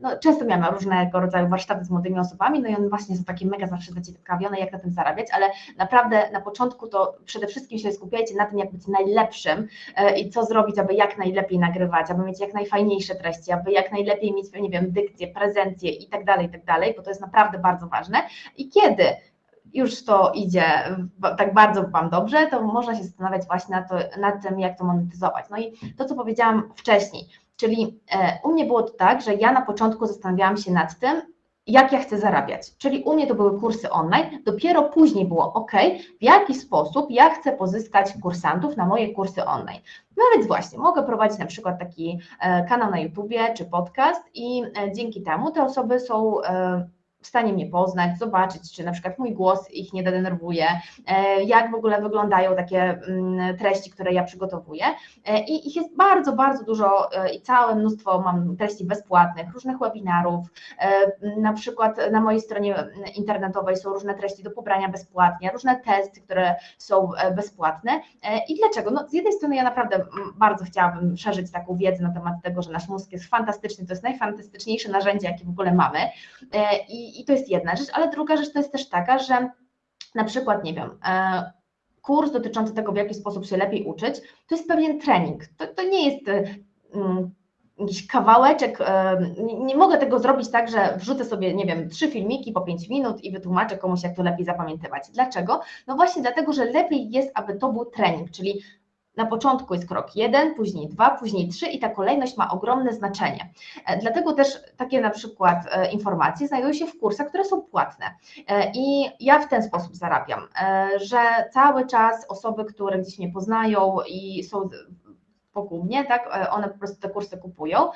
no, często miałam różnego rodzaju warsztaty z młodymi osobami, no i one właśnie są takie mega zawsze zaciekawione, jak na tym zarabiać, ale naprawdę na początku to przede wszystkim się skupiajcie na tym, jak być najlepszym e, i co zrobić, aby jak najlepiej nagrywać, aby mieć jak najfajniejsze treści, aby jak najlepiej mieć, nie wiem, dykcję, prezencję i tak dalej, i tak dalej, bo to jest naprawdę bardzo ważne. I kiedy już to idzie tak bardzo Wam dobrze, to można się zastanawiać właśnie nad, to, nad tym, jak to monetyzować. No i to, co powiedziałam wcześniej, czyli e, u mnie było to tak, że ja na początku zastanawiałam się nad tym, jak ja chcę zarabiać. Czyli u mnie to były kursy online, dopiero później było ok, w jaki sposób ja chcę pozyskać kursantów na moje kursy online. No więc właśnie, mogę prowadzić na przykład taki e, kanał na YouTubie czy podcast i e, dzięki temu te osoby są e, w stanie mnie poznać, zobaczyć, czy na przykład mój głos ich nie denerwuje, e, jak w ogóle wyglądają takie mm, treści, które ja przygotowuję. E, I ich jest bardzo, bardzo dużo e, i całe mnóstwo mam treści bezpłatnych, różnych webinarów. Na przykład na mojej stronie internetowej są różne treści do pobrania bezpłatnie, różne testy, które są bezpłatne. I dlaczego? No, z jednej strony ja naprawdę bardzo chciałabym szerzyć taką wiedzę na temat tego, że nasz mózg jest fantastyczny, to jest najfantastyczniejsze narzędzie, jakie w ogóle mamy. I i, to jest jedna rzecz, ale druga rzecz to jest też taka, że na przykład, nie wiem, e, kurs dotyczący tego, w jaki sposób się lepiej uczyć, to jest pewien trening. To, to nie jest e, mm, jakiś kawałeczek, e, nie, nie, mogę tego zrobić tak, że wrzucę sobie, nie wiem, trzy filmiki po pięć minut i wytłumaczę komuś, jak to lepiej zapamiętywać. Dlaczego? No właśnie dlatego, że lepiej jest, aby to był trening, czyli na początku jest krok jeden, później dwa, później trzy i ta kolejność ma ogromne znaczenie. E, dlatego też takie na przykład e, informacje znajdują się w kursach, które są płatne. E, I ja w ten sposób zarabiam, że cały czas osoby, które gdzieś mnie poznają i są wokół mnie, tak, one po prostu te kursy kupują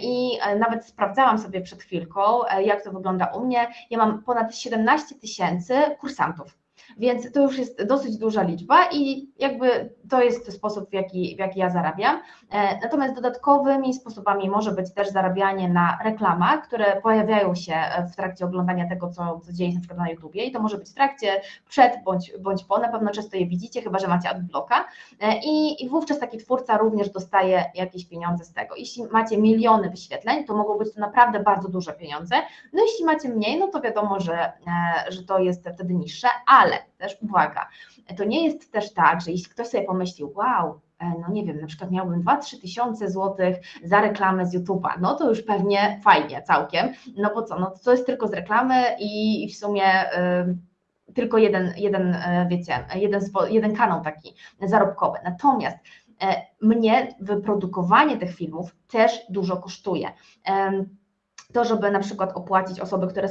i nawet sprawdzałam sobie przed chwilką, jak to wygląda u mnie. Ja mam ponad 17 tysięcy kursantów więc to już jest dosyć duża liczba i jakby to jest sposób, w jaki, w jaki ja zarabiam. E, natomiast dodatkowymi sposobami może być też zarabianie na reklamach, które pojawiają się w trakcie oglądania tego, co, co dzieje się na przykład na YouTubie i to może być w trakcie, przed bądź, bądź po, na pewno często je widzicie, chyba że macie adblocka e, i, i wówczas taki twórca również dostaje jakieś pieniądze z tego. Jeśli macie miliony wyświetleń, to mogą być to naprawdę bardzo duże pieniądze, no jeśli macie mniej, no to wiadomo, że, e, że to jest wtedy niższe, ale też uwaga, to nie jest też tak, że jeśli ktoś sobie pomyślił, wow, e, no nie wiem, na przykład miałbym 2-3 tysiące złotych za reklamę z YouTube'a, no to już pewnie fajnie całkiem, no bo co, no to jest tylko z reklamy i w sumie y, tylko jeden, jeden y, wiecie, jeden, jeden kanał taki zarobkowy. Natomiast y, mnie wyprodukowanie tych filmów też dużo kosztuje. To, żeby na przykład opłacić osoby, które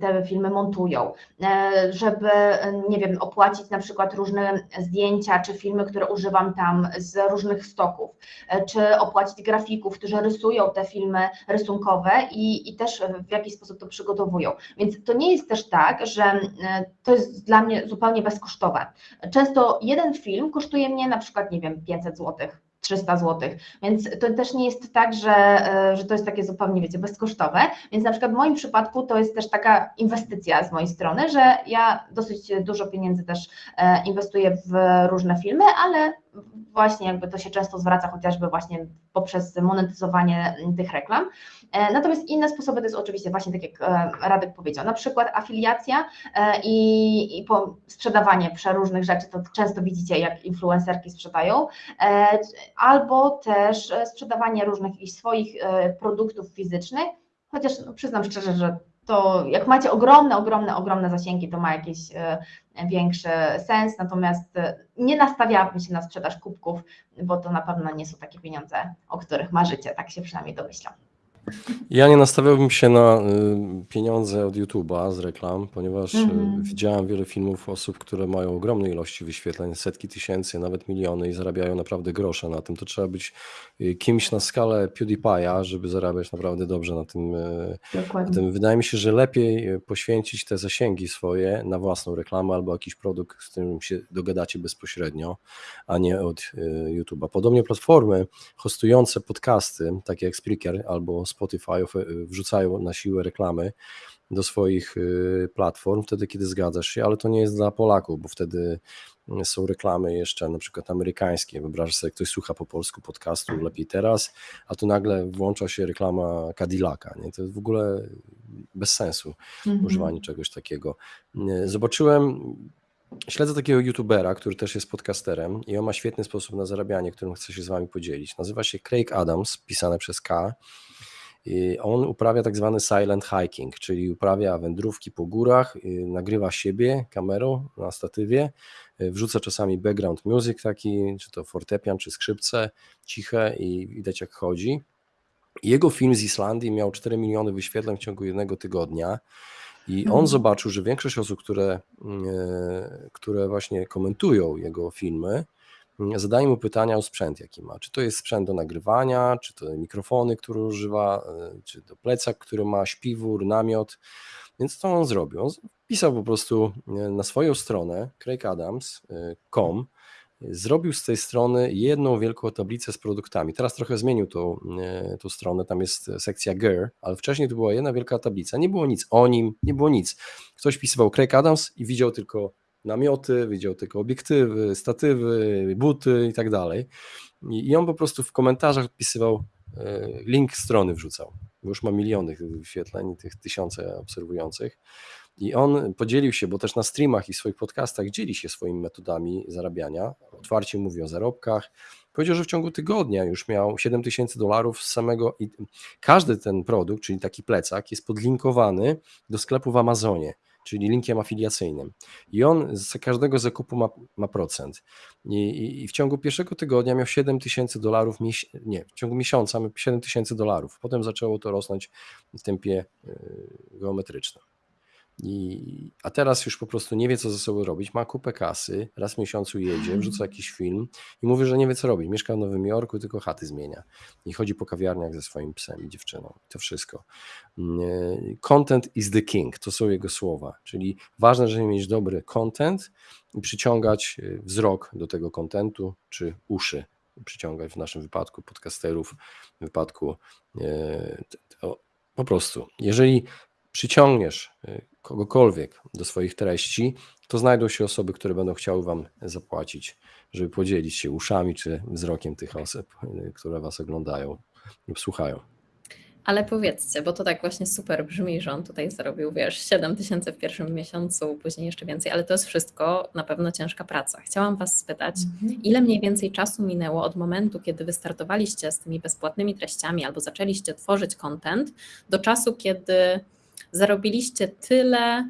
te filmy montują, e, żeby, nie wiem, opłacić na przykład różne zdjęcia czy filmy, które używam tam z różnych stoków, e, czy opłacić grafików, którzy rysują te filmy rysunkowe i, i też w jakiś sposób to przygotowują. Więc to nie jest też tak, że e, to jest dla mnie zupełnie bezkosztowe. Często jeden film kosztuje mnie na przykład, nie wiem, 500 złotych 300 zł. Więc to też nie jest tak, że, e, że to jest takie zupełnie, wiecie, bezkosztowe. Więc na przykład w moim przypadku to jest też taka inwestycja z mojej strony, że ja dosyć dużo pieniędzy też e, inwestuję w różne filmy, ale właśnie jakby to się często zwraca chociażby właśnie poprzez monetyzowanie tych reklam. E, natomiast inne sposoby to jest oczywiście właśnie tak jak e, Radek powiedział, na przykład afiliacja e, i, i sprzedawanie przeróżnych rzeczy, to często widzicie jak influencerki sprzedają, albo też sprzedawanie różnych swoich produktów fizycznych, chociaż no, przyznam szczerze, że to jak macie ogromne, ogromne, ogromne zasięgi, to ma jakiś większy sens, natomiast nie nastawiałabym się na sprzedaż kubków, bo to na pewno nie są takie pieniądze, o których marzycie, tak się przynajmniej domyślam. Ja nie nastawiałbym się na y, pieniądze od YouTube'a z reklam, ponieważ y, Mhm. widziałem wiele filmów osób, które mają ogromne ilości wyświetleń, setki tysięcy, nawet miliony i zarabiają naprawdę grosze na tym. To trzeba być y, kimś na skalę PewDiePie'a, żeby zarabiać naprawdę dobrze na tym. Na Dokładnie. tym. Wydaje mi się, że lepiej poświęcić te zasięgi swoje na własną reklamę albo jakiś produkt, z którym się dogadacie bezpośrednio, a nie od YouTube'a. Podobnie platformy hostujące podcasty, takie jak Spreaker albo Spotify wrzucają na siłę reklamy do swoich y, platform, wtedy kiedy zgadzasz się, ale to nie jest dla Polaków, bo wtedy mm, są reklamy jeszcze na przykład amerykańskie. Wyobrażasz sobie, ktoś słucha po polsku podcastu lepiej teraz, a tu nagle włącza się reklama Cadillaca. Nie? To jest w ogóle bez sensu Mhm. używanie czegoś takiego. Y, zobaczyłem Śledzę takiego youtubera, który też jest podcasterem i on ma świetny sposób na zarabianie, którym chcę się z wami podzielić. Nazywa się Craig Adams, pisane przez K on uprawia tak zwany silent hiking, czyli uprawia wędrówki po górach, nagrywa siebie kamerą na statywie, y, wrzuca czasami background music taki, czy to fortepian, czy skrzypce ciche i widać jak chodzi. Jego film z Islandii miał 4 miliony wyświetleń w ciągu jednego tygodnia. I on Mhm. zobaczył, że większość osób, które, które właśnie komentują jego filmy, zadaje mu pytania o sprzęt, jaki ma. Czy to jest sprzęt do nagrywania, czy to mikrofony, które używa, e, czy to plecak, który ma, śpiwór, namiot. Więc co on zrobił? On pisał po prostu e, na swoją stronę craigadams.com e, zrobił z tej strony jedną wielką tablicę z produktami. Teraz trochę zmienił tą, tą stronę, tam jest sekcja Gear, ale wcześniej to była jedna wielka tablica. Nie było nic o nim, nie było nic. Ktoś pisywał Craig Adams i widział tylko namioty, widział tylko obiektywy, statywy, buty i tak dalej. I on po prostu w komentarzach odpisywał, e, link strony wrzucał. Już ma miliony tych wyświetleń, tych tysiące obserwujących. I on podzielił się, bo też na streamach i swoich podcastach dzieli się swoimi metodami zarabiania. Otwarcie mówi o zarobkach. Powiedział, że w ciągu tygodnia już miał 7 tysięcy dolarów z samego. I każdy ten produkt, czyli taki plecak, jest podlinkowany do sklepu w Amazonie czyli linkiem afiliacyjnym. I on z każdego zakupu ma, ma procent. I, I, w ciągu pierwszego tygodnia miał 7 tysięcy dolarów, nie, w ciągu miesiąca miał 7 tysięcy dolarów. Potem zaczęło to rosnąć w tempie e, geometrycznym. I, a teraz już po prostu nie wie, co ze sobą robić. Ma kupę kasy, raz w miesiącu jedzie, wrzuca jakiś film i mówi, że nie wie, co robić. Mieszka w Nowym Jorku, tylko chaty zmienia. I chodzi po kawiarniach ze swoim psem i dziewczyną. To wszystko. Mm, e, content is the king, to są jego słowa. Czyli ważne, żeby mieć dobry content i przyciągać e, wzrok do tego contentu, czy uszy przyciągać w naszym wypadku podcasterów, w wypadku e, po prostu. Jeżeli przyciągniesz y, kogokolwiek do swoich treści, to znajdą się osoby, które będą chciały Wam zapłacić, żeby podzielić się uszami czy wzrokiem tych osób, y, które Was oglądają lub słuchają. Ale powiedzcie, bo to tak właśnie super brzmi, że on tutaj zarobił, wiesz, 7 tysięcy w pierwszym miesiącu, później jeszcze więcej, ale to jest wszystko na pewno ciężka praca. Chciałam Was spytać, mhm. ile mniej więcej czasu minęło od momentu, kiedy wystartowaliście z tymi bezpłatnymi treściami albo zaczęliście tworzyć content, do czasu, kiedy zarobiliście tyle,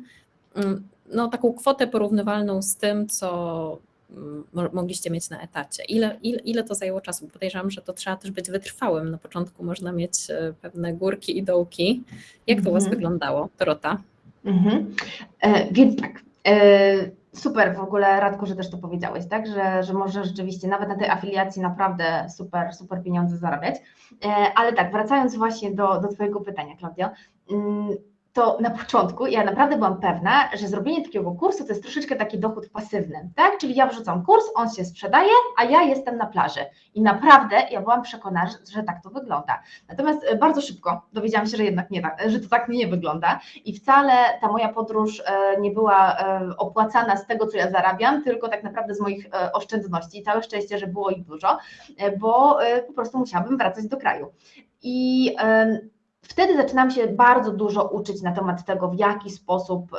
mm, no taką kwotę porównywalną z tym, co mm, mogliście mieć na etacie? Ile, ile, ile to zajęło czasu? Podejrzewam, że to trzeba też być wytrwałym. Na początku można mieć e, pewne górki i dołki. Jak to u Was Mhm. wyglądało, Dorota? Mhm. E, więc tak. E, super w ogóle, Radku, że też to powiedziałeś, tak? Że, że możesz rzeczywiście nawet na tej afiliacji naprawdę super, super pieniądze zarabiać. E, ale tak, wracając właśnie do, do Twojego pytania, Klaudio. Mm, to na początku ja naprawdę byłam pewna, że zrobienie takiego kursu to jest troszeczkę taki dochód pasywny, tak? Czyli ja wrzucam kurs, on się sprzedaje, a ja jestem na plaży. I naprawdę ja byłam przekonana, że, tak to wygląda. Natomiast e, bardzo szybko dowiedziałam się, że jednak nie tak, że to tak nie wygląda i wcale ta moja podróż e, nie była e, opłacana z tego, co ja zarabiam, tylko tak naprawdę z moich oszczędności. I całe szczęście, że było ich dużo, bo po prostu musiałabym wracać do kraju. I Wtedy zaczynam się bardzo dużo uczyć na temat tego, w jaki sposób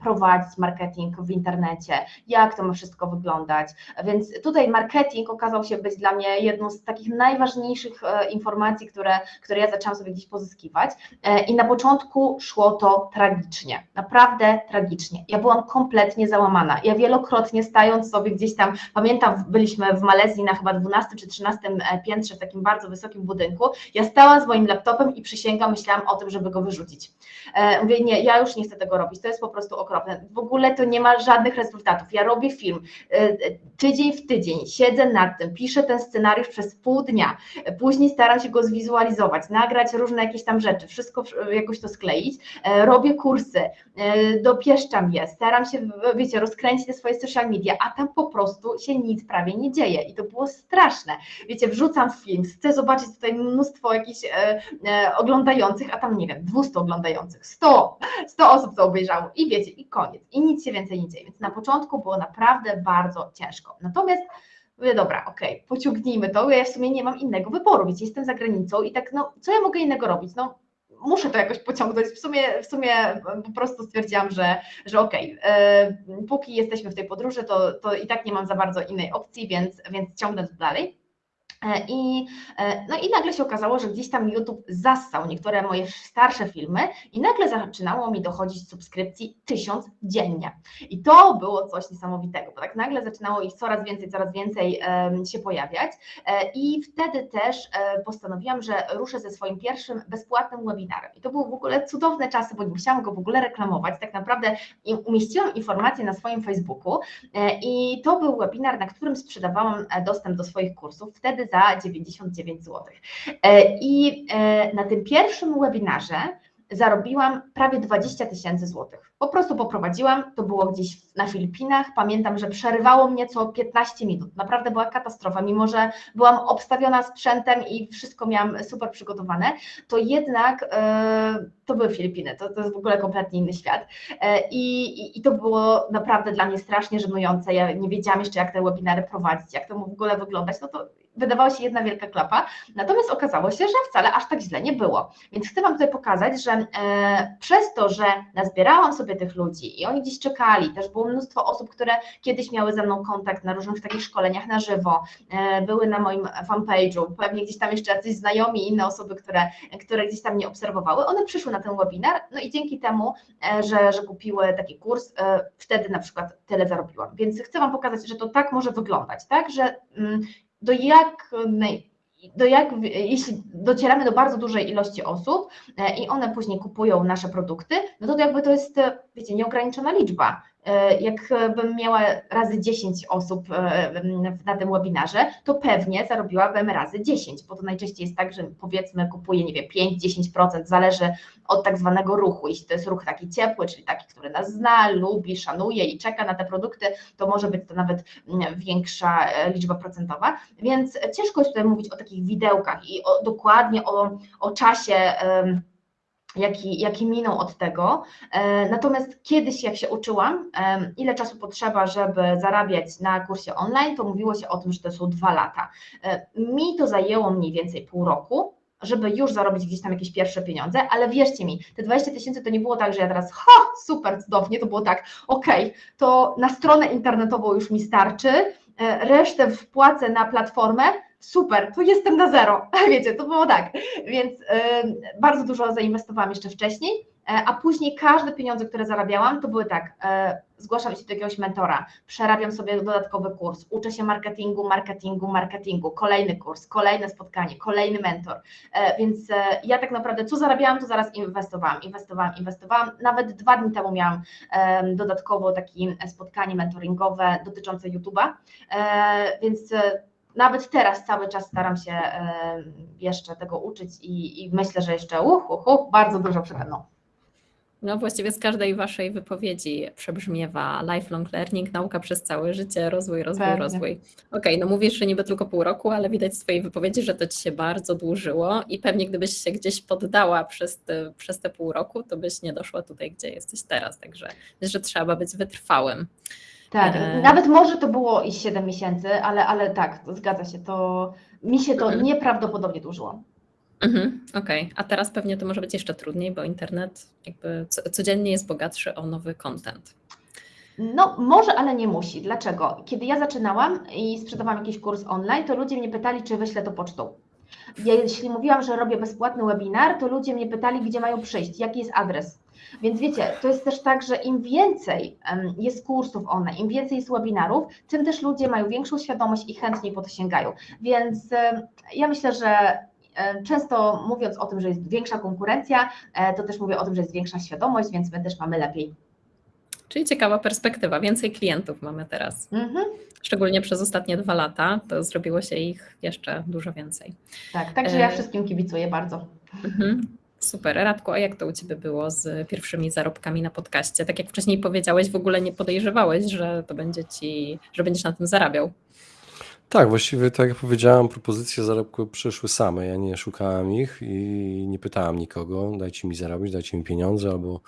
prowadzić marketing w internecie, jak to ma wszystko wyglądać. Więc tutaj marketing okazał się być dla mnie jedną z takich najważniejszych e, informacji, które, które ja zaczęłam sobie gdzieś pozyskiwać. E, I na początku szło to tragicznie, naprawdę tragicznie. Ja byłam kompletnie załamana. Ja wielokrotnie stając sobie gdzieś tam, pamiętam, byliśmy w Malezji na chyba 12 czy 13 piętrze w takim bardzo wysokim budynku. Ja stałam z moim laptopem i przysięgam, myślałam o tym, żeby go wyrzucić. E, mówię, nie, ja już nie chcę tego robić, to jest po prostu okropne. W ogóle to nie ma żadnych rezultatów. Ja robię film e, tydzień w tydzień, siedzę nad tym, piszę ten scenariusz przez pół dnia, później staram się go zwizualizować, nagrać różne jakieś tam rzeczy, wszystko jakoś to skleić, e, robię kursy, dopieszczam je, staram się, wiecie, rozkręcić te swoje social media, a tam po prostu się nic prawie nie dzieje i to było straszne. Wiecie, wrzucam film, chcę zobaczyć tutaj mnóstwo jakichś oglądających, a tam nie wiem, 200 oglądających, 100, 100 osób to obejrzało i wiecie, i koniec, i nic się więcej nie dzieje, więc na początku było naprawdę bardzo ciężko. Natomiast mówię, dobra, okej, okay, pociągnijmy to, ja w sumie nie mam innego wyboru, wiecie, jestem za granicą i tak, no, co ja mogę innego robić, no, muszę to jakoś pociągnąć. W sumie, w sumie po prostu stwierdziłam, że, że okej, okay, póki jesteśmy w tej podróży, to, to i tak nie mam za bardzo innej opcji, więc, więc ciągnę to dalej. I, no i nagle się okazało, że gdzieś tam YouTube zassał niektóre moje starsze filmy i nagle zaczynało mi dochodzić subskrypcji tysiąc dziennie. I to było coś niesamowitego, bo tak nagle zaczynało ich coraz więcej, coraz więcej się pojawiać i wtedy też postanowiłam, że ruszę ze swoim pierwszym bezpłatnym webinarem. I to były w ogóle cudowne czasy, bo nie musiałam go w ogóle reklamować, tak naprawdę umieściłam informacje na swoim Facebooku i to był webinar, na którym sprzedawałam dostęp do swoich kursów. Wtedy za 99 zł. I na tym pierwszym webinarze zarobiłam prawie 20 tysięcy złotych. Po prostu poprowadziłam, to było gdzieś na Filipinach, pamiętam, że przerywało mnie co 15 minut, naprawdę była katastrofa, mimo że byłam obstawiona sprzętem i wszystko miałam super przygotowane, to jednak e, to były Filipiny, to, to jest w ogóle kompletnie inny świat. E, i, i, to było naprawdę dla mnie strasznie żenujące, ja nie wiedziałam jeszcze jak te webinary prowadzić, jak to w ogóle wyglądać, no to wydawała się jedna wielka klapa, natomiast okazało się, że wcale aż tak źle nie było. Więc chcę Wam tutaj pokazać, że e, przez to, że nazbierałam sobie tych ludzi. I oni gdzieś czekali, też było mnóstwo osób, które kiedyś miały ze mną kontakt na różnych takich szkoleniach na żywo, e, były na moim fanpage'u, pewnie gdzieś tam jeszcze jacyś znajomi inne osoby, które, które gdzieś tam mnie obserwowały, one przyszły na ten webinar, no i dzięki temu, e, że, że kupiły taki kurs, e, wtedy na przykład tyle zarobiłam. Więc chcę Wam pokazać, że to tak może wyglądać, tak, że mm, do jak, do jak, jeśli docieramy do bardzo dużej ilości osób e, i one później kupują nasze produkty, no to jakby to jest, wiecie, nieograniczona liczba. E, jakbym miała razy 10 osób e, na tym webinarze, to pewnie zarobiłabym razy 10, bo to najczęściej jest tak, że powiedzmy kupuję, nie wiem, 5-10%, zależy od tak zwanego ruchu. Jeśli to jest ruch taki ciepły, czyli taki, który nas zna, lubi, szanuje i czeka na te produkty, to może być to nawet większa e, liczba procentowa, więc ciężko jest tutaj mówić o takich widełkach i o, dokładnie o, o czasie jaki, jaki minął od tego. E, natomiast kiedyś, jak się uczyłam, ile czasu potrzeba, żeby zarabiać na kursie online, to mówiło się o tym, że to są dwa lata. E, mi to zajęło mniej więcej pół roku, żeby już zarobić gdzieś tam jakieś pierwsze pieniądze, ale wierzcie mi, te 20 tysięcy to nie było tak, że ja teraz, ha, super, cudownie, to było tak, okej, okay, to na stronę internetową już mi starczy, e, resztę wpłacę na platformę, super, to jestem na zero. <laughs> Wiecie, to było tak. Więc y, bardzo dużo zainwestowałam jeszcze wcześniej. a później każde pieniądze, które zarabiałam, to były tak, zgłaszam się do jakiegoś mentora, przerabiam sobie dodatkowy kurs, uczę się marketingu, marketingu, marketingu, kolejny kurs, kolejne spotkanie, kolejny mentor, więc ja tak naprawdę co zarabiałam, to zaraz inwestowałam, inwestowałam, inwestowałam, nawet dwa dni temu miałam dodatkowo takie spotkanie mentoringowe dotyczące YouTube'a, więc nawet teraz cały czas staram się jeszcze tego uczyć i, i myślę, że jeszcze uch, uch, uch, bardzo dużo przede mną. No właściwie z każdej Waszej wypowiedzi przebrzmiewa lifelong learning, nauka przez całe życie, rozwój, rozwój, Pewnie. rozwój. Okej, okay, no mówisz, że niby tylko pół roku, ale widać z Twojej wypowiedzi, że to Ci się bardzo dłużyło i pewnie gdybyś się gdzieś poddała przez te, przez te pół roku, to byś nie doszła tutaj, gdzie jesteś teraz, także że trzeba być wytrwałym. Tak, e... nawet może to było i 7 miesięcy, ale, ale tak, zgadza się, to mi się to mhm. nieprawdopodobnie dłużyło. Mhm, Okej, okay. a teraz pewnie to może być jeszcze trudniej, bo internet jakby codziennie jest bogatszy o nowy content. No, może, ale nie musi. Dlaczego? Kiedy ja zaczynałam i sprzedawałam jakiś kurs online, to ludzie mnie pytali, czy wyślę to pocztą. Ja, jeśli mówiłam, że robię bezpłatny webinar, to ludzie mnie pytali, gdzie mają przyjść, jaki jest adres. Więc wiecie, to jest też tak, że im więcej jest kursów online, im więcej jest webinarów, tym też ludzie mają większą świadomość i chętniej po to sięgają. Więc ja myślę, że często mówiąc o tym, że jest większa konkurencja, e, to też mówię o tym, że jest większa świadomość, więc my też mamy lepiej. Czyli ciekawa perspektywa, więcej klientów mamy teraz. Mhm. Szczególnie przez ostatnie dwa lata, to zrobiło się ich jeszcze dużo więcej. Tak, także ja e, wszystkim kibicuję bardzo. Mhm. Super. Radku, a jak to u Ciebie było z pierwszymi zarobkami na podcaście? Tak jak wcześniej powiedziałeś, w ogóle nie podejrzewałeś, że to będzie Ci, że będziesz na tym zarabiał. Tak, właściwie tak jak powiedziałem, propozycje zarobku przyszły same. Ja nie szukałem ich i nie pytałem nikogo, dajcie mi zarobić, dajcie mi pieniądze, albo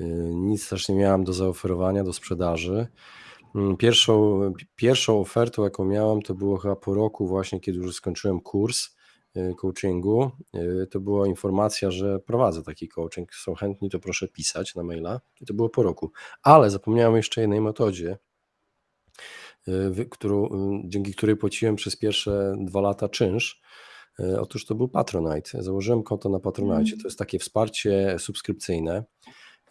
y, nic też nie miałem do zaoferowania, do sprzedaży. Mm, pierwszą, pierwszą ofertą, jaką miałem, to było chyba po roku właśnie, kiedy już skończyłem kurs coachingu. Y, to była informacja, że prowadzę taki coaching. Są chętni, to proszę pisać na maila. I to było po roku. Ale zapomniałem jeszcze jednej metodzie, Y, którą, dzięki której płaciłem przez pierwsze dwa lata czynsz. Otóż to był Patronite. Założyłem konto na Patronite. Mm. To jest takie wsparcie subskrypcyjne.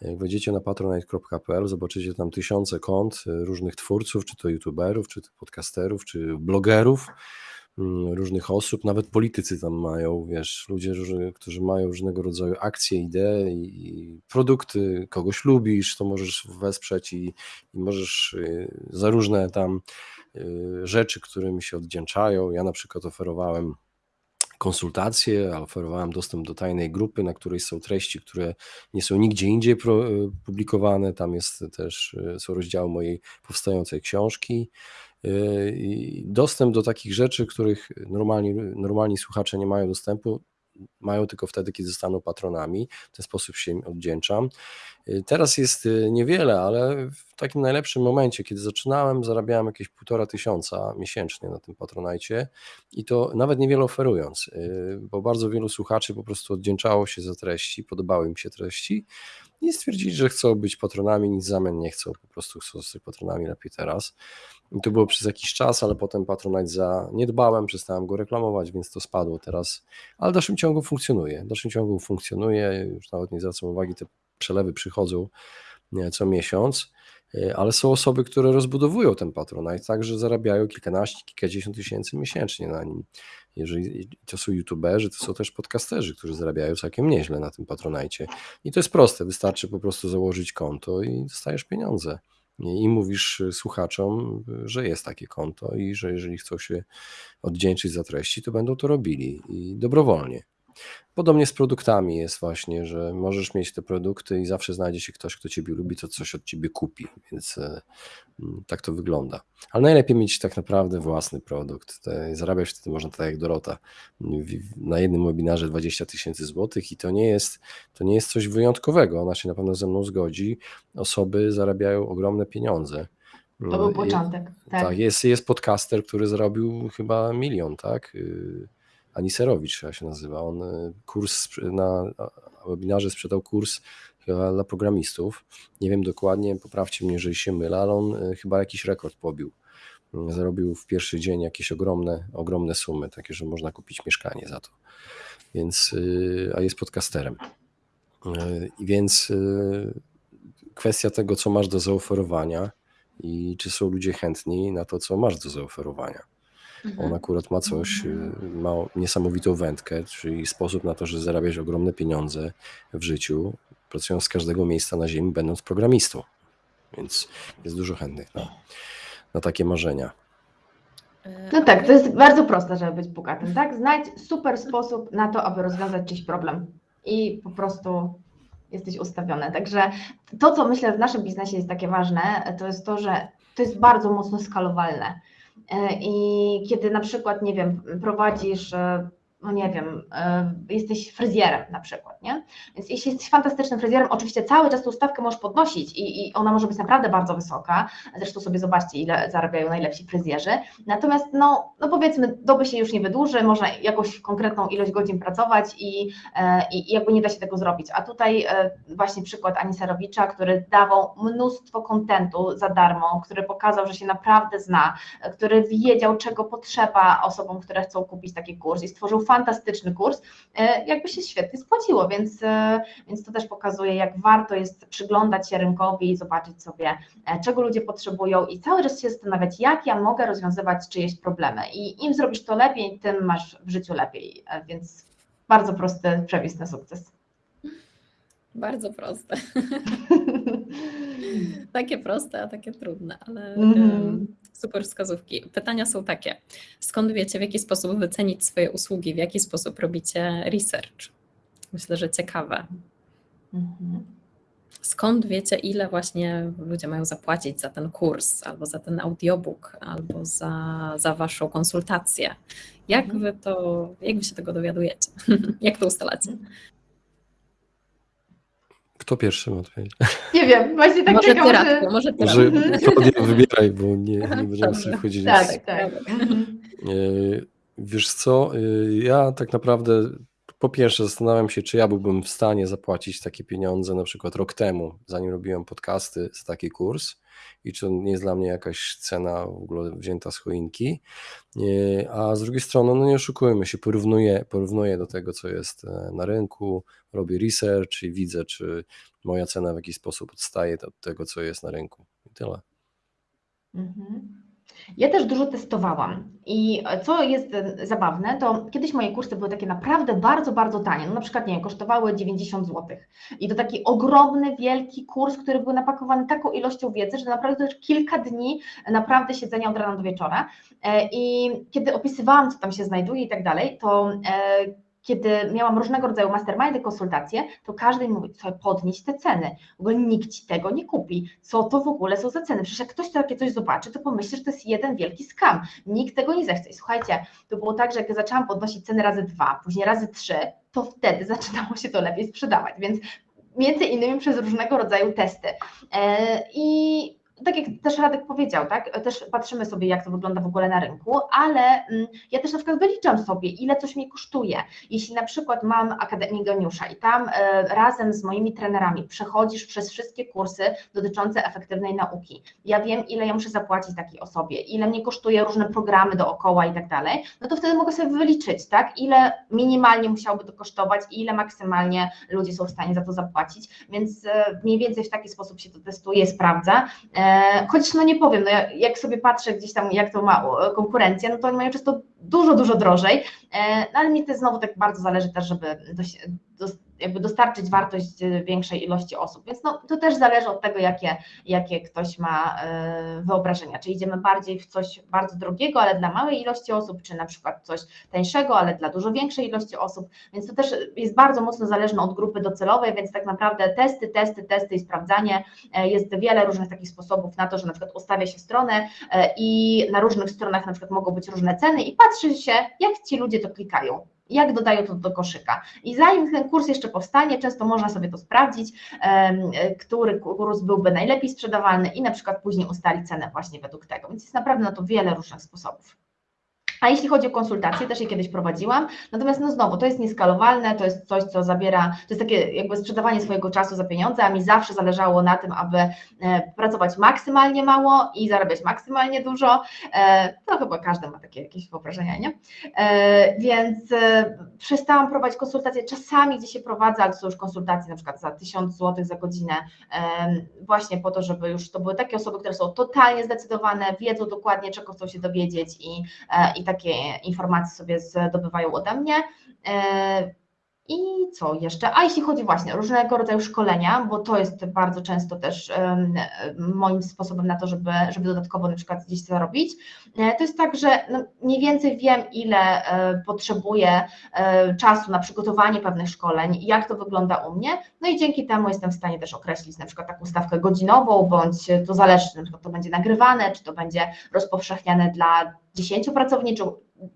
Jak wejdziecie na patronite.pl, zobaczycie tam tysiące kont różnych twórców, czy to youtuberów, czy to podcasterów, czy blogerów różnych osób, nawet politycy tam mają, wiesz, ludzie, którzy mają różnego rodzaju akcje, idee i produkty, kogoś lubisz, to możesz wesprzeć i, i możesz y, za różne tam y, rzeczy, którymi się oddzięczają. Ja na przykład oferowałem konsultacje, oferowałem dostęp do tajnej grupy, na której są treści, które nie są nigdzie indziej y, publikowane. Tam jest też, są rozdziały mojej powstającej książki. Yy, dostęp do takich rzeczy, których normalni, normalni słuchacze nie mają dostępu, mają tylko wtedy, kiedy zostaną patronami. W ten sposób się im oddzięczam. Yy, teraz jest yy, niewiele, ale w takim najlepszym momencie, kiedy zaczynałem, zarabiałem jakieś półtora tysiąca miesięcznie na tym patronajcie i to nawet niewiele oferując, bo bardzo wielu słuchaczy po prostu oddzięczało się za treści, podobały im się treści i stwierdzili, że chcą być patronami, nic w zamian nie chcą, po prostu chcą zostać patronami lepiej teraz. I to było przez jakiś czas, ale potem Patronite za nie dbałem, przestałem go reklamować, więc to spadło teraz, ale w dalszym ciągu funkcjonuje. W dalszym ciągu funkcjonuje, już nawet nie zwracam uwagi, te przelewy przychodzą co miesiąc, e, ale są osoby, które rozbudowują ten Patronite, tak, że zarabiają kilkanaście, kilkadziesiąt tysięcy miesięcznie na nim. Jeżeli to są youtuberzy, to są też podcasterzy, którzy zarabiają całkiem nieźle na tym Patronite. I to jest proste, wystarczy po prostu założyć konto i dostajesz pieniądze i mówisz słuchaczom, że jest takie konto i że jeżeli chcą się oddzięczyć za treści, to będą to robili i dobrowolnie. Podobnie z produktami jest właśnie, że możesz mieć te produkty i zawsze znajdzie się ktoś, kto ciebie lubi, to coś od ciebie kupi, więc e, mm, tak to wygląda. Ale najlepiej mieć tak naprawdę własny produkt. Zarabiać wtedy można tak jak Dorota. Na jednym webinarze 20 tysięcy złotych i to nie, jest, to nie jest coś wyjątkowego. Ona się na pewno ze mną zgodzi. Osoby zarabiają ogromne pieniądze. To był mm, początek. Tak, tak jest, jest podcaster, który zarobił chyba milion, tak? Aniserowicz się nazywa. On y, kurs na webinarze sprzedał kurs chyba dla programistów. Nie wiem dokładnie, poprawcie mnie, jeżeli się mylę, ale on y, chyba jakiś rekord pobił. Zarobił w pierwszy dzień jakieś ogromne, ogromne sumy, takie, że można kupić mieszkanie za to. Więc, y, a jest podcasterem. Więc kwestia tego, co masz do zaoferowania i czy są ludzie chętni na to, co masz do zaoferowania. Mhm. On akurat ma coś, ma niesamowitą wędkę, czyli sposób na to, że zarabiać ogromne pieniądze w życiu, pracując z każdego miejsca na ziemi, będąc programistą. Więc jest dużo chętnych na, na takie marzenia. No tak, to jest bardzo proste, żeby być bogatym, tak? Znajdź super sposób na to, aby rozwiązać czyjś problem i po prostu jesteś ustawiony. Także to, co myślę w naszym biznesie jest takie ważne, to jest to, że to jest bardzo mocno skalowalne. E, I kiedy na przykład, nie wiem, prowadzisz e, no nie wiem, e, jesteś fryzjerem na przykład, nie? Więc jeśli jesteś fantastycznym fryzjerem, oczywiście cały czas tą stawkę możesz podnosić i, i ona może być naprawdę bardzo wysoka. Zresztą sobie zobaczcie, ile zarabiają najlepsi fryzjerzy. Natomiast, no, no powiedzmy, doby się już nie wydłuży, można jakąś konkretną ilość godzin pracować i, e, i, i jakby nie da się tego zrobić. A tutaj e, właśnie przykład Ani Serowicza, który dawał mnóstwo kontentu za darmo, który pokazał, że się naprawdę zna, który wiedział, czego potrzeba osobom, które chcą kupić taki kurs i stworzył fantastyczny kurs, e, jakby się świetnie spłaciło, więc, e, więc to też pokazuje, jak warto jest przyglądać się rynkowi i zobaczyć sobie, e, czego ludzie potrzebują i cały czas się zastanawiać, jak ja mogę rozwiązywać czyjeś problemy. I im zrobisz to lepiej, tym masz w życiu lepiej, więc bardzo prosty przepis na sukces. Bardzo proste. <laughs> <laughs> takie proste, a takie trudne, ale mm -hmm. super wskazówki. Pytania są takie. Skąd wiecie, w jaki sposób wycenić swoje usługi, w jaki sposób robicie research? Myślę, że ciekawe. Mm -hmm. Skąd wiecie, ile właśnie ludzie mają zapłacić za ten kurs, albo za ten audiobook, albo za, za waszą konsultację? Jak mhm. wy to, jak wy się tego dowiadujecie? <laughs> jak to ustalacie? Kto pierwszy ma odpowiedzieć? Nie wiem, właśnie tak może czekam, ty, Radku, może ty. Może Klaudia wybieraj, bo nie, nie będziemy sobie wchodzić. Tak, tak, tak. Wiesz co, e, ja tak naprawdę po pierwsze zastanawiam się, czy ja byłbym w stanie zapłacić takie pieniądze na przykład rok temu, zanim robiłem podcasty za taki kurs i czy to nie jest dla mnie jakaś cena w ogóle wzięta z choinki. A z drugiej strony, no nie oszukujmy się, porównuję, porównuję do tego, co jest e, na rynku, robię research i widzę, czy moja cena w jakiś sposób odstaje od tego, co jest na rynku. I tyle. Mhm. Ja też dużo testowałam i co jest e, zabawne, to kiedyś moje kursy były takie naprawdę bardzo, bardzo tanie. No na przykład, nie kosztowały 90 zł. I to taki ogromny, wielki kurs, który był napakowany taką ilością wiedzy, że naprawdę już kilka dni naprawdę siedzenia od rana do wieczora. E, I kiedy opisywałam, co tam się znajduje i tak dalej, to e, kiedy miałam różnego rodzaju mastermindy, konsultacje, to każdy mi mówi, co podnieść te ceny, w ogóle nikt Ci tego nie kupi, co to w ogóle są za ceny, przecież jak ktoś takie coś zobaczy, to pomyśli, że to jest jeden wielki skam, nikt tego nie zechce. I słuchajcie, to było tak, że jak zaczęłam podnosić ceny razy dwa, później razy trzy, to wtedy zaczynało się to lepiej sprzedawać, więc między innymi przez różnego rodzaju testy. E, I tak jak też Radek powiedział, tak, też patrzymy sobie, jak to wygląda w ogóle na rynku, ale mm, ja też na przykład wyliczam sobie, ile coś mi kosztuje. Jeśli na przykład mam Akademię Geniusza i tam e, razem z moimi trenerami przechodzisz przez wszystkie kursy dotyczące efektywnej nauki, ja wiem, ile ja muszę zapłacić takiej osobie, ile mnie kosztuje różne programy dookoła i tak dalej, no to wtedy mogę sobie wyliczyć, tak, ile minimalnie musiałoby to kosztować i ile maksymalnie ludzie są w stanie za to zapłacić, więc e, mniej więcej w taki sposób się to testuje, sprawdza e, Chociaż no nie powiem, no jak sobie patrzę gdzieś tam, jak to ma konkurencja, no to oni mają często dużo, dużo drożej, no ale mi to znowu tak bardzo zależy też, żeby jakby dostarczyć wartość y, większej ilości osób. Więc no, to też zależy od tego, jakie, jakie ktoś ma y, wyobrażenia. Czy idziemy bardziej w coś bardzo drogiego, ale dla małej ilości osób, czy na przykład coś tańszego, ale dla dużo większej ilości osób. Więc to też jest bardzo mocno zależne od grupy docelowej, więc tak naprawdę testy, testy, testy i sprawdzanie. E, jest wiele różnych takich sposobów na to, że na przykład ustawia się stronę e, i na różnych stronach na przykład mogą być różne ceny i patrzy się, jak ci ludzie to klikają jak dodają to do koszyka. I zanim ten kurs jeszcze powstanie, często można sobie to sprawdzić, który kurs byłby najlepiej sprzedawalny i na przykład później ustalić cenę właśnie według tego. Więc jest naprawdę na to wiele różnych sposobów. A jeśli chodzi o konsultacje, też je kiedyś prowadziłam, natomiast no znowu, to jest nieskalowalne, to jest coś, co zabiera, to jest takie jakby sprzedawanie swojego czasu za pieniądze, a mi zawsze zależało na tym, aby e, pracować maksymalnie mało i zarabiać maksymalnie dużo, e, to chyba każdy ma takie jakieś wyobrażenia, nie? E, więc przestałam prowadzić konsultacje, czasami gdzie się prowadzę, ale to są już konsultacje na przykład za 1000 zł za godzinę, właśnie po to, żeby już to były takie osoby, które są totalnie zdecydowane, wiedzą dokładnie, czego chcą się dowiedzieć i, i takie informacje sobie zdobywają ode mnie. E, I co jeszcze? A jeśli chodzi właśnie o różnego rodzaju szkolenia, bo to jest bardzo często też moim sposobem na to, żeby, żeby dodatkowo na przykład gdzieś zarobić, e, to jest tak, że no mniej więcej wiem, ile e, potrzebuję czasu na przygotowanie pewnych szkoleń, jak to wygląda u mnie, no i dzięki temu jestem w stanie też określić na przykład taką stawkę godzinową, bądź to zależy, przykład to będzie nagrywane, czy to będzie rozpowszechniane dla 10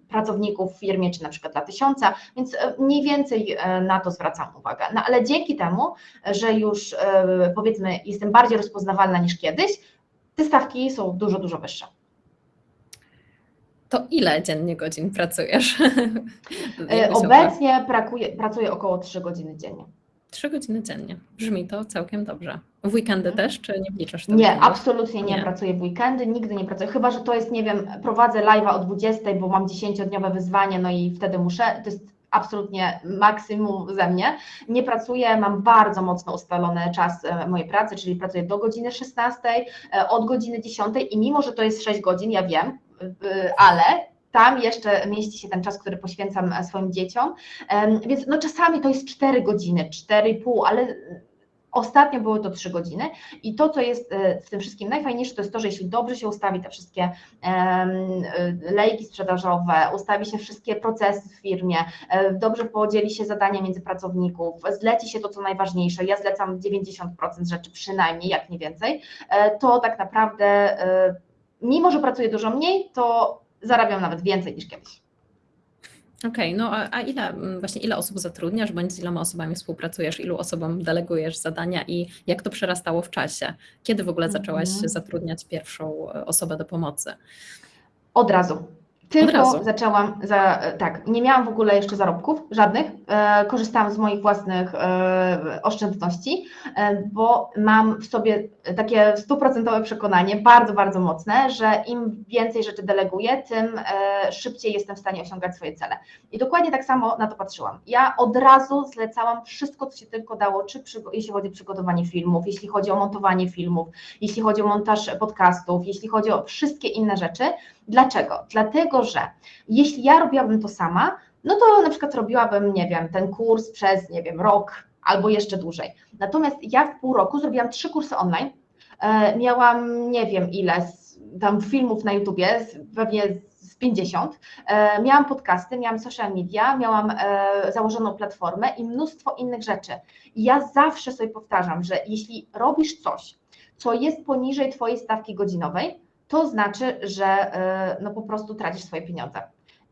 pracowników w firmie, czy na przykład dla tysiąca, więc e, mniej więcej e, na to zwracam uwagę. No ale dzięki temu, że już e, powiedzmy jestem bardziej rozpoznawalna niż kiedyś, te stawki są dużo, dużo wyższe. To ile dziennie godzin pracujesz? <laughs> Obecnie pracuję, pracuję około 3 godziny dziennie. Trzy godziny dziennie. Brzmi to całkiem dobrze. W weekendy mhm. też, czy nie wliczasz tego? Nie, absolutnie nie, nie, pracuję w weekendy, nigdy nie pracuję. Chyba, że to jest, nie wiem, prowadzę live'a o 20, bo mam 10-dniowe wyzwanie, no i wtedy muszę. To jest absolutnie maksimum ze mnie. Nie pracuję, mam bardzo mocno ustalony czas e, mojej pracy, czyli pracuję do godziny 16, e, od godziny 10 i mimo, że to jest 6 godzin, ja wiem, ale tam jeszcze mieści się ten czas, który poświęcam e, swoim dzieciom, więc no czasami to jest 4 godziny, 4,5, ale Ostatnio były to 3 godziny. I to, co jest e, w tym wszystkim najfajniejsze, to jest to, że jeśli dobrze się ustawi te wszystkie e, lejki sprzedażowe, ustawi się wszystkie procesy w firmie, dobrze podzieli się zadania między pracowników, zleci się to, co najważniejsze, ja zlecam 90% rzeczy przynajmniej, jak nie więcej, to tak naprawdę mimo, że pracuję dużo mniej, to zarabiam nawet więcej niż kiedyś. Okej, okay, no a, a, ile mm, właśnie ile osób zatrudniasz, bądź z iloma osobami współpracujesz, ilu osobom delegujesz zadania i jak to przerastało w czasie? Kiedy w ogóle zaczęłaś mm -hmm. zatrudniać pierwszą e, osobę do pomocy? Od razu. Tylko zaczęłam, za, tak, nie miałam w ogóle jeszcze zarobków, żadnych, e, korzystałam z moich własnych e, oszczędności, e, bo mam w sobie takie stuprocentowe przekonanie, bardzo, bardzo mocne, że im więcej rzeczy deleguję, tym e, szybciej jestem w stanie osiągać swoje cele. I dokładnie tak samo na to patrzyłam. Ja od razu zlecałam wszystko, co się tylko dało, czy przy, jeśli chodzi o przygotowanie filmów, jeśli chodzi o montowanie filmów, jeśli chodzi o montaż podcastów, jeśli chodzi o wszystkie inne rzeczy, Dlaczego? Dlatego, że jeśli ja robiłabym to sama, no to na przykład robiłabym, nie wiem, ten kurs przez, nie wiem, rok albo jeszcze dłużej. Natomiast ja w pół roku zrobiłam trzy kursy online, e, miałam nie wiem ile tam filmów na YouTubie, pewnie z 50, e, miałam podcasty, miałam social media, miałam e, założoną platformę i mnóstwo innych rzeczy. I ja zawsze sobie powtarzam, że jeśli robisz coś, co jest poniżej Twojej stawki godzinowej, to znaczy, że e, no po prostu tracisz swoje pieniądze.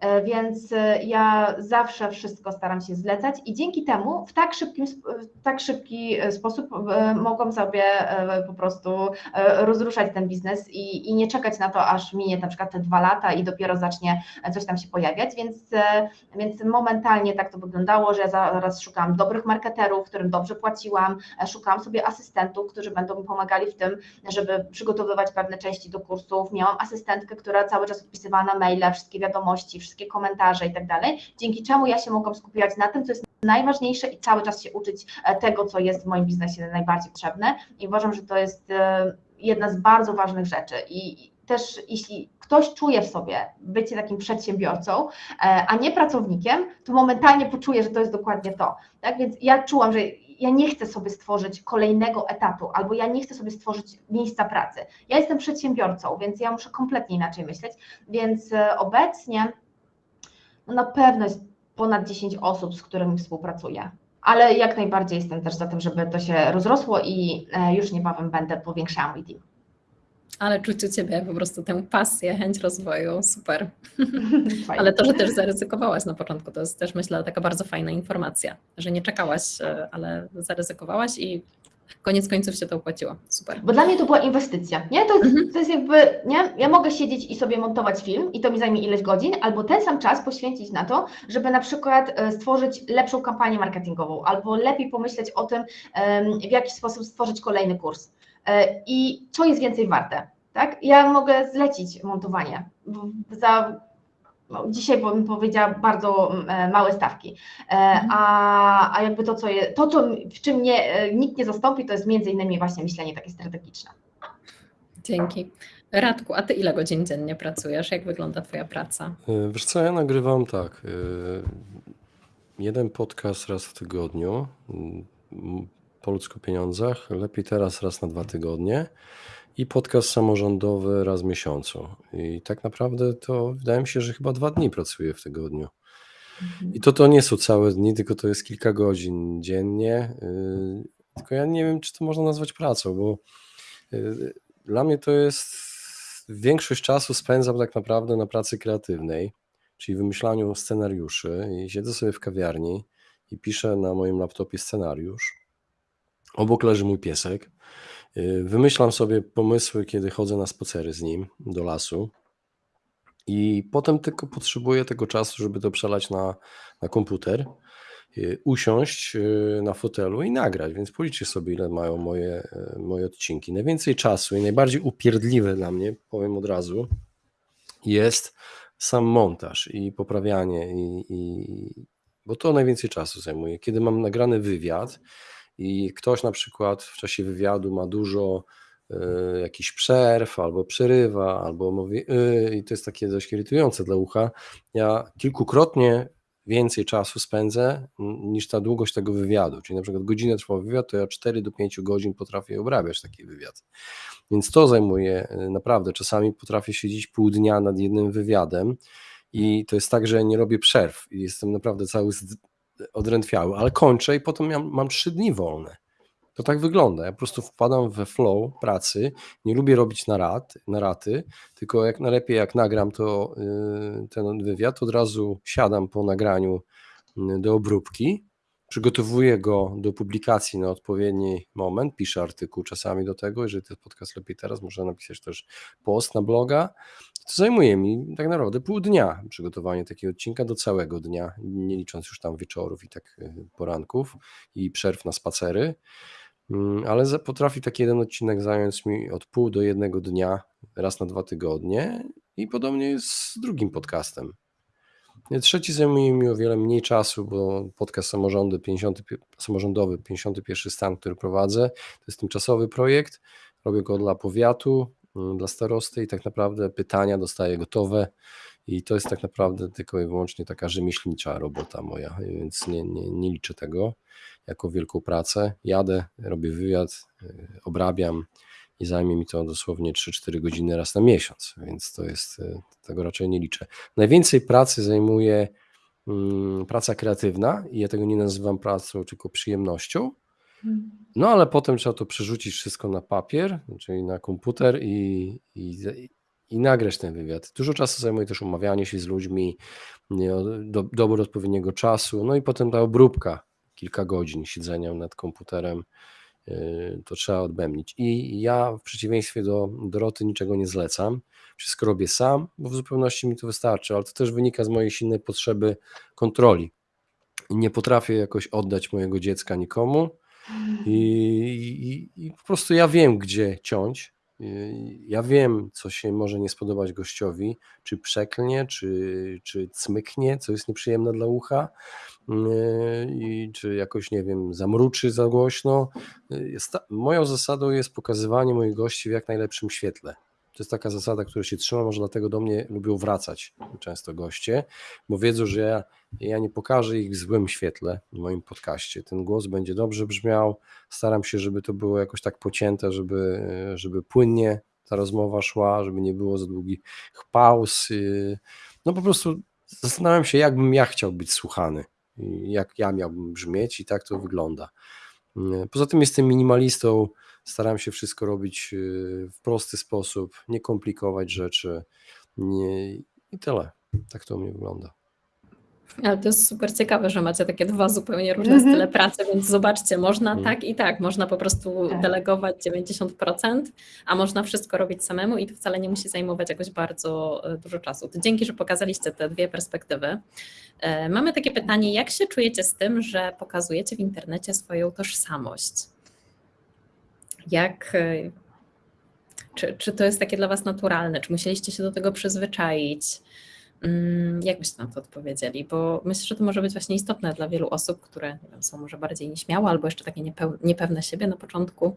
E, więc e, ja zawsze wszystko staram się zlecać i dzięki temu w tak, szybkim, w tak szybki sposób mogłam sobie po prostu rozruszać ten biznes i, i nie czekać na to, aż minie na przykład te dwa lata i dopiero zacznie coś tam się pojawiać, więc, więc momentalnie tak to wyglądało, że ja zaraz szukałam dobrych marketerów, którym dobrze płaciłam, szukałam sobie asystentów, którzy będą mi pomagali w tym, żeby przygotowywać pewne części do kursów, miałam asystentkę, która cały czas odpisywała na maile, wszystkie wiadomości, wszystkie komentarze i tak dalej, dzięki czemu ja się mogłam skupiać na tym, co jest najważniejsze i cały czas się uczyć e, tego, co jest w moim biznesie najbardziej potrzebne i uważam, że to jest e, jedna z bardzo ważnych rzeczy i też jeśli ktoś czuje w sobie bycie takim przedsiębiorcą, e, a nie pracownikiem, to momentalnie poczuje, że to jest dokładnie to. Tak więc ja czułam, że ja nie chcę sobie stworzyć kolejnego etatu, albo ja nie chcę sobie stworzyć miejsca pracy. Ja jestem przedsiębiorcą, więc ja muszę kompletnie inaczej myśleć. Więc obecnie na pewno jest ponad 10 osób, z którymi współpracuję. Ale jak najbardziej jestem też za tym, żeby to się rozrosło i e, już niebawem będę powiększała mój team. Ale czuć u Ciebie po prostu tę pasję, chęć rozwoju, super. <laughs> Ale to, że też zaryzykowałaś na początku, to jest też myślę taka bardzo fajna informacja, że nie czekałaś, e, ale zaryzykowałaś i koniec końców się to opłaciło. Super. Bo dla mnie to była inwestycja, nie? To jest, Mhm. to jest jakby, nie? Ja mogę siedzieć i sobie montować film i to mi zajmie ileś godzin, albo ten sam czas poświęcić na to, żeby na przykład e, stworzyć lepszą kampanię marketingową, albo lepiej pomyśleć o tym, w jaki sposób stworzyć kolejny kurs. E, I co jest więcej warte, tak? Ja mogę zlecić montowanie za dzisiaj bym powiedziała bardzo e, małe stawki. E, A, a jakby to, co je, to, co, w czym nie, e, nikt nie zastąpi, to jest między innymi właśnie myślenie takie strategiczne. Dzięki. Radku, a ty ile godzin dziennie pracujesz? Jak wygląda twoja praca? Wiesz co, ja nagrywam tak. Jeden podcast raz w tygodniu. mm, Po ludzku pieniądzach. Lepiej teraz raz na dwa tygodnie. I podcast samorządowy raz w miesiącu. I tak naprawdę to wydaje mi się, że chyba dwa dni pracuję w tygodniu. I to to nie są całe dni, tylko to jest kilka godzin dziennie. y, Tylko ja nie wiem, czy to można nazwać pracą, bo y, dla mnie to jest większość czasu spędzam tak naprawdę na pracy kreatywnej, czyli wymyślaniu scenariuszy i siedzę sobie w kawiarni i piszę na moim laptopie scenariusz. Obok leży mój piesek. Y, Wymyślam sobie pomysły, kiedy chodzę na spacery z nim do lasu. I potem tylko potrzebuję tego czasu, żeby to przelać na, na komputer, y, usiąść y, na fotelu i nagrać. Więc policzcie sobie, ile mają moje, moje odcinki. Najwięcej czasu i najbardziej upierdliwe dla mnie, powiem od razu, jest sam montaż i poprawianie, i, i, bo to najwięcej czasu zajmuje. Kiedy mam nagrany wywiad i ktoś na przykład w czasie wywiadu ma dużo y, jakichś przerw, albo przerywa, albo mówi y, i to jest takie dość irytujące dla ucha. Ja kilkukrotnie więcej czasu spędzę niż ta długość tego wywiadu. Czyli na przykład godzinę trwał wywiad, to ja 4 do 5 godzin potrafię obrabiać taki wywiad. Więc to zajmuje y, naprawdę. Czasami potrafię siedzieć pół dnia nad jednym wywiadem i to jest tak, że nie robię przerw i jestem naprawdę cały odrętwiały, ale kończę i potem mam, mam 3 dni wolne. To tak wygląda. Ja po prostu wpadam we flow pracy. Nie lubię robić narad, naraty, tylko jak najlepiej jak nagram to y, ten wywiad, od razu siadam po nagraniu y, do obróbki, przygotowuję go do publikacji na odpowiedni moment, piszę artykuł czasami do tego, jeżeli jest podcast lepiej teraz, można napisać też post na bloga. To zajmuje mi tak naprawdę pół dnia przygotowanie takiego odcinka do całego dnia, nie licząc już tam wieczorów i tak y, poranków i przerw na spacery. Mm, Ale potrafi taki jeden odcinek zająć mi od pół do jednego dnia, raz na dwa tygodnie, i podobnie jest z drugim podcastem. Trzeci zajmuje mi o wiele mniej czasu, bo podcast samorządy 50, pi- samorządowy 51 stan, który prowadzę, to jest tymczasowy projekt. Robię go dla powiatu, dla starosty i tak naprawdę pytania dostaję gotowe. I to jest tak naprawdę tylko i wyłącznie taka rzemieślnicza robota moja, więc nie, nie, nie liczę tego jako wielką pracę. Jadę, robię wywiad, y, obrabiam i zajmie mi to dosłownie 3-4 godziny raz na miesiąc, więc to jest, y, tego raczej nie liczę. Najwięcej pracy zajmuje mm, praca kreatywna i ja tego nie nazywam pracą, tylko przyjemnością. No ale potem trzeba to przerzucić wszystko na papier, czyli na komputer i, i, i nagrać ten wywiad. Dużo czasu zajmuje też umawianie się z ludźmi, do, dobór odpowiedniego czasu, no i potem ta obróbka, kilka godzin siedzenia nad komputerem, yy, to trzeba odbębnić. I ja w przeciwieństwie do Doroty niczego nie zlecam, wszystko robię sam, bo w zupełności mi to wystarczy, ale to też wynika z mojej silnej potrzeby kontroli. Nie potrafię jakoś oddać mojego dziecka nikomu, i, i, I po prostu ja wiem, gdzie ciąć. Ja wiem, co się może nie spodobać gościowi, czy przeklnie, czy, czy cmyknie, co jest nieprzyjemne dla ucha, yy, i czy jakoś, nie wiem, zamruczy za głośno. Moją zasadą jest pokazywanie moich gości w jak najlepszym świetle. To jest taka zasada, której się trzymam, może dlatego do mnie lubią wracać często goście, bo wiedzą, że ja, ja nie pokażę ich w złym świetle w moim podcaście. Ten głos będzie dobrze brzmiał, staram się, żeby to było jakoś tak pocięte, żeby, żeby płynnie ta rozmowa szła, żeby nie było za długich pauz. No po prostu zastanawiam się, jakbym ja chciał być słuchany, jak ja miałbym brzmieć i tak to wygląda. Poza tym jestem minimalistą, staram się wszystko robić yy, w prosty sposób, nie komplikować rzeczy nie, i tyle. Tak to u mnie wygląda. Ale to jest super ciekawe, że macie takie dwa zupełnie różne mm -hmm. style pracy, więc zobaczcie, można mm. tak i tak, można po prostu tak. delegować 90%, a można wszystko robić samemu i to wcale nie musi zajmować jakoś bardzo e, dużo czasu. To dzięki, że pokazaliście te dwie perspektywy. E, mamy takie pytanie, jak się czujecie z tym, że pokazujecie w internecie swoją tożsamość? Jak, e, czy, czy to jest takie dla Was naturalne? Czy musieliście się do tego przyzwyczaić? Mm, jak byście na to odpowiedzieli? Bo myślę, że to może być właśnie istotne dla wielu osób, które wiem, są może bardziej nieśmiałe albo jeszcze takie niepewne siebie na początku.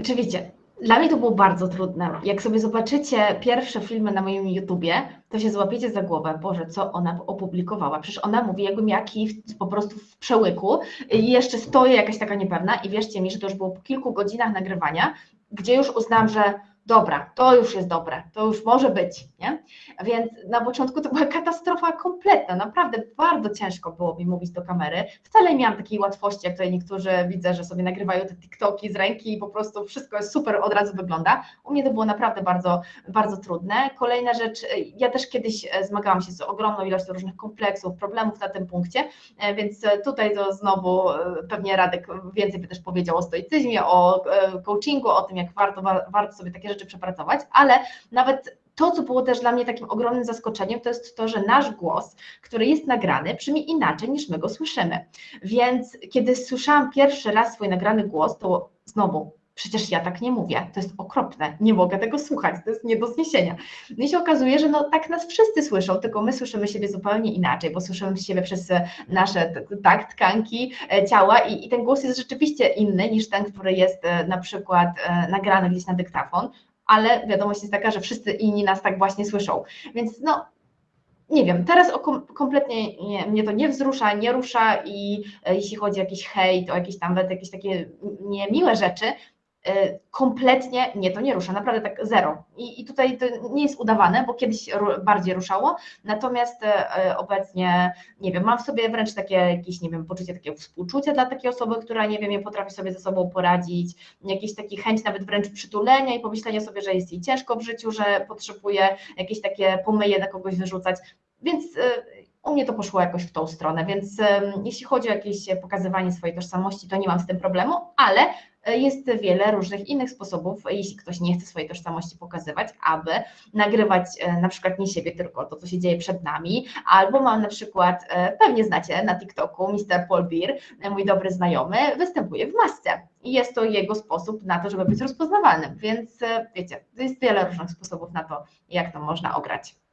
Oczywiście. Dla mnie to było bardzo trudne. Jak sobie zobaczycie pierwsze filmy na moim YouTubie, to się złapiecie za głowę, Boże, co ona opublikowała. Przecież ona mówi, jakbym jaki po prostu w przełyku i jeszcze stoję jakaś taka niepewna i wierzcie mi, że to już było po kilku godzinach nagrywania, gdzie już uznałam, że dobra, to już jest dobre, to już może być, nie? Więc na początku to była katastrofa kompletna, naprawdę bardzo ciężko było mi mówić do kamery. Wcale nie miałam takiej łatwości, jak tutaj niektórzy widzę, że sobie nagrywają te TikToki z ręki i po prostu wszystko jest super, od razu wygląda. U mnie to było naprawdę bardzo, bardzo trudne. Kolejna rzecz, ja też kiedyś e, zmagałam się z ogromną ilością różnych kompleksów, problemów na tym punkcie, e, więc tutaj to znowu e, pewnie Radek więcej by też powiedział o stoicyzmie, o coachingu, o tym, jak warto, warto sobie takie rzeczy przepracować, ale nawet to, co było też dla mnie takim ogromnym zaskoczeniem, to jest to, że nasz głos, który jest nagrany, brzmi inaczej niż my go słyszymy. Więc kiedy słyszałam pierwszy raz swój nagrany głos, to znowu przecież ja tak nie mówię, to jest okropne, nie mogę tego słuchać, to jest nie do zniesienia. No i się okazuje, że no tak nas wszyscy słyszą, tylko my słyszymy siebie zupełnie inaczej, bo słyszymy siebie przez nasze tak, tkanki e, ciała i, i ten głos jest rzeczywiście inny niż ten, który jest e, na przykład e, nagrany gdzieś na dyktafon ale wiadomość jest taka, że wszyscy inni nas tak właśnie słyszą. Więc no, nie wiem, teraz kompletnie nie, mnie to nie wzrusza, nie rusza i e, jeśli chodzi o jakiś hejt, o jakieś tam jakieś takie niemiłe rzeczy, kompletnie nie, to nie rusza, naprawdę tak zero. I, I, tutaj to nie jest udawane, bo kiedyś bardziej ruszało, natomiast e, obecnie, nie wiem, mam w sobie wręcz takie jakieś, nie wiem, poczucie takiego współczucia dla takiej osoby, która, nie wiem, nie potrafi sobie ze sobą poradzić, jakieś takie chęć nawet wręcz przytulenia i pomyślenia sobie, że jest jej ciężko w życiu, że potrzebuje jakieś takie pomyje na kogoś wyrzucać, więc u mnie to poszło jakoś w tą stronę, więc jeśli chodzi o jakieś pokazywanie swojej tożsamości, to nie mam z tym problemu, ale jest wiele różnych innych sposobów, jeśli ktoś nie chce swojej tożsamości pokazywać, aby nagrywać e, na przykład nie siebie, tylko to, co się dzieje przed nami, albo mam na przykład, e, pewnie znacie na TikToku, Mr. Paul Beer, mój dobry znajomy, występuje w masce i jest to jego sposób na to, żeby być rozpoznawalnym, więc wiecie, jest wiele różnych sposobów na to, jak to można ograć.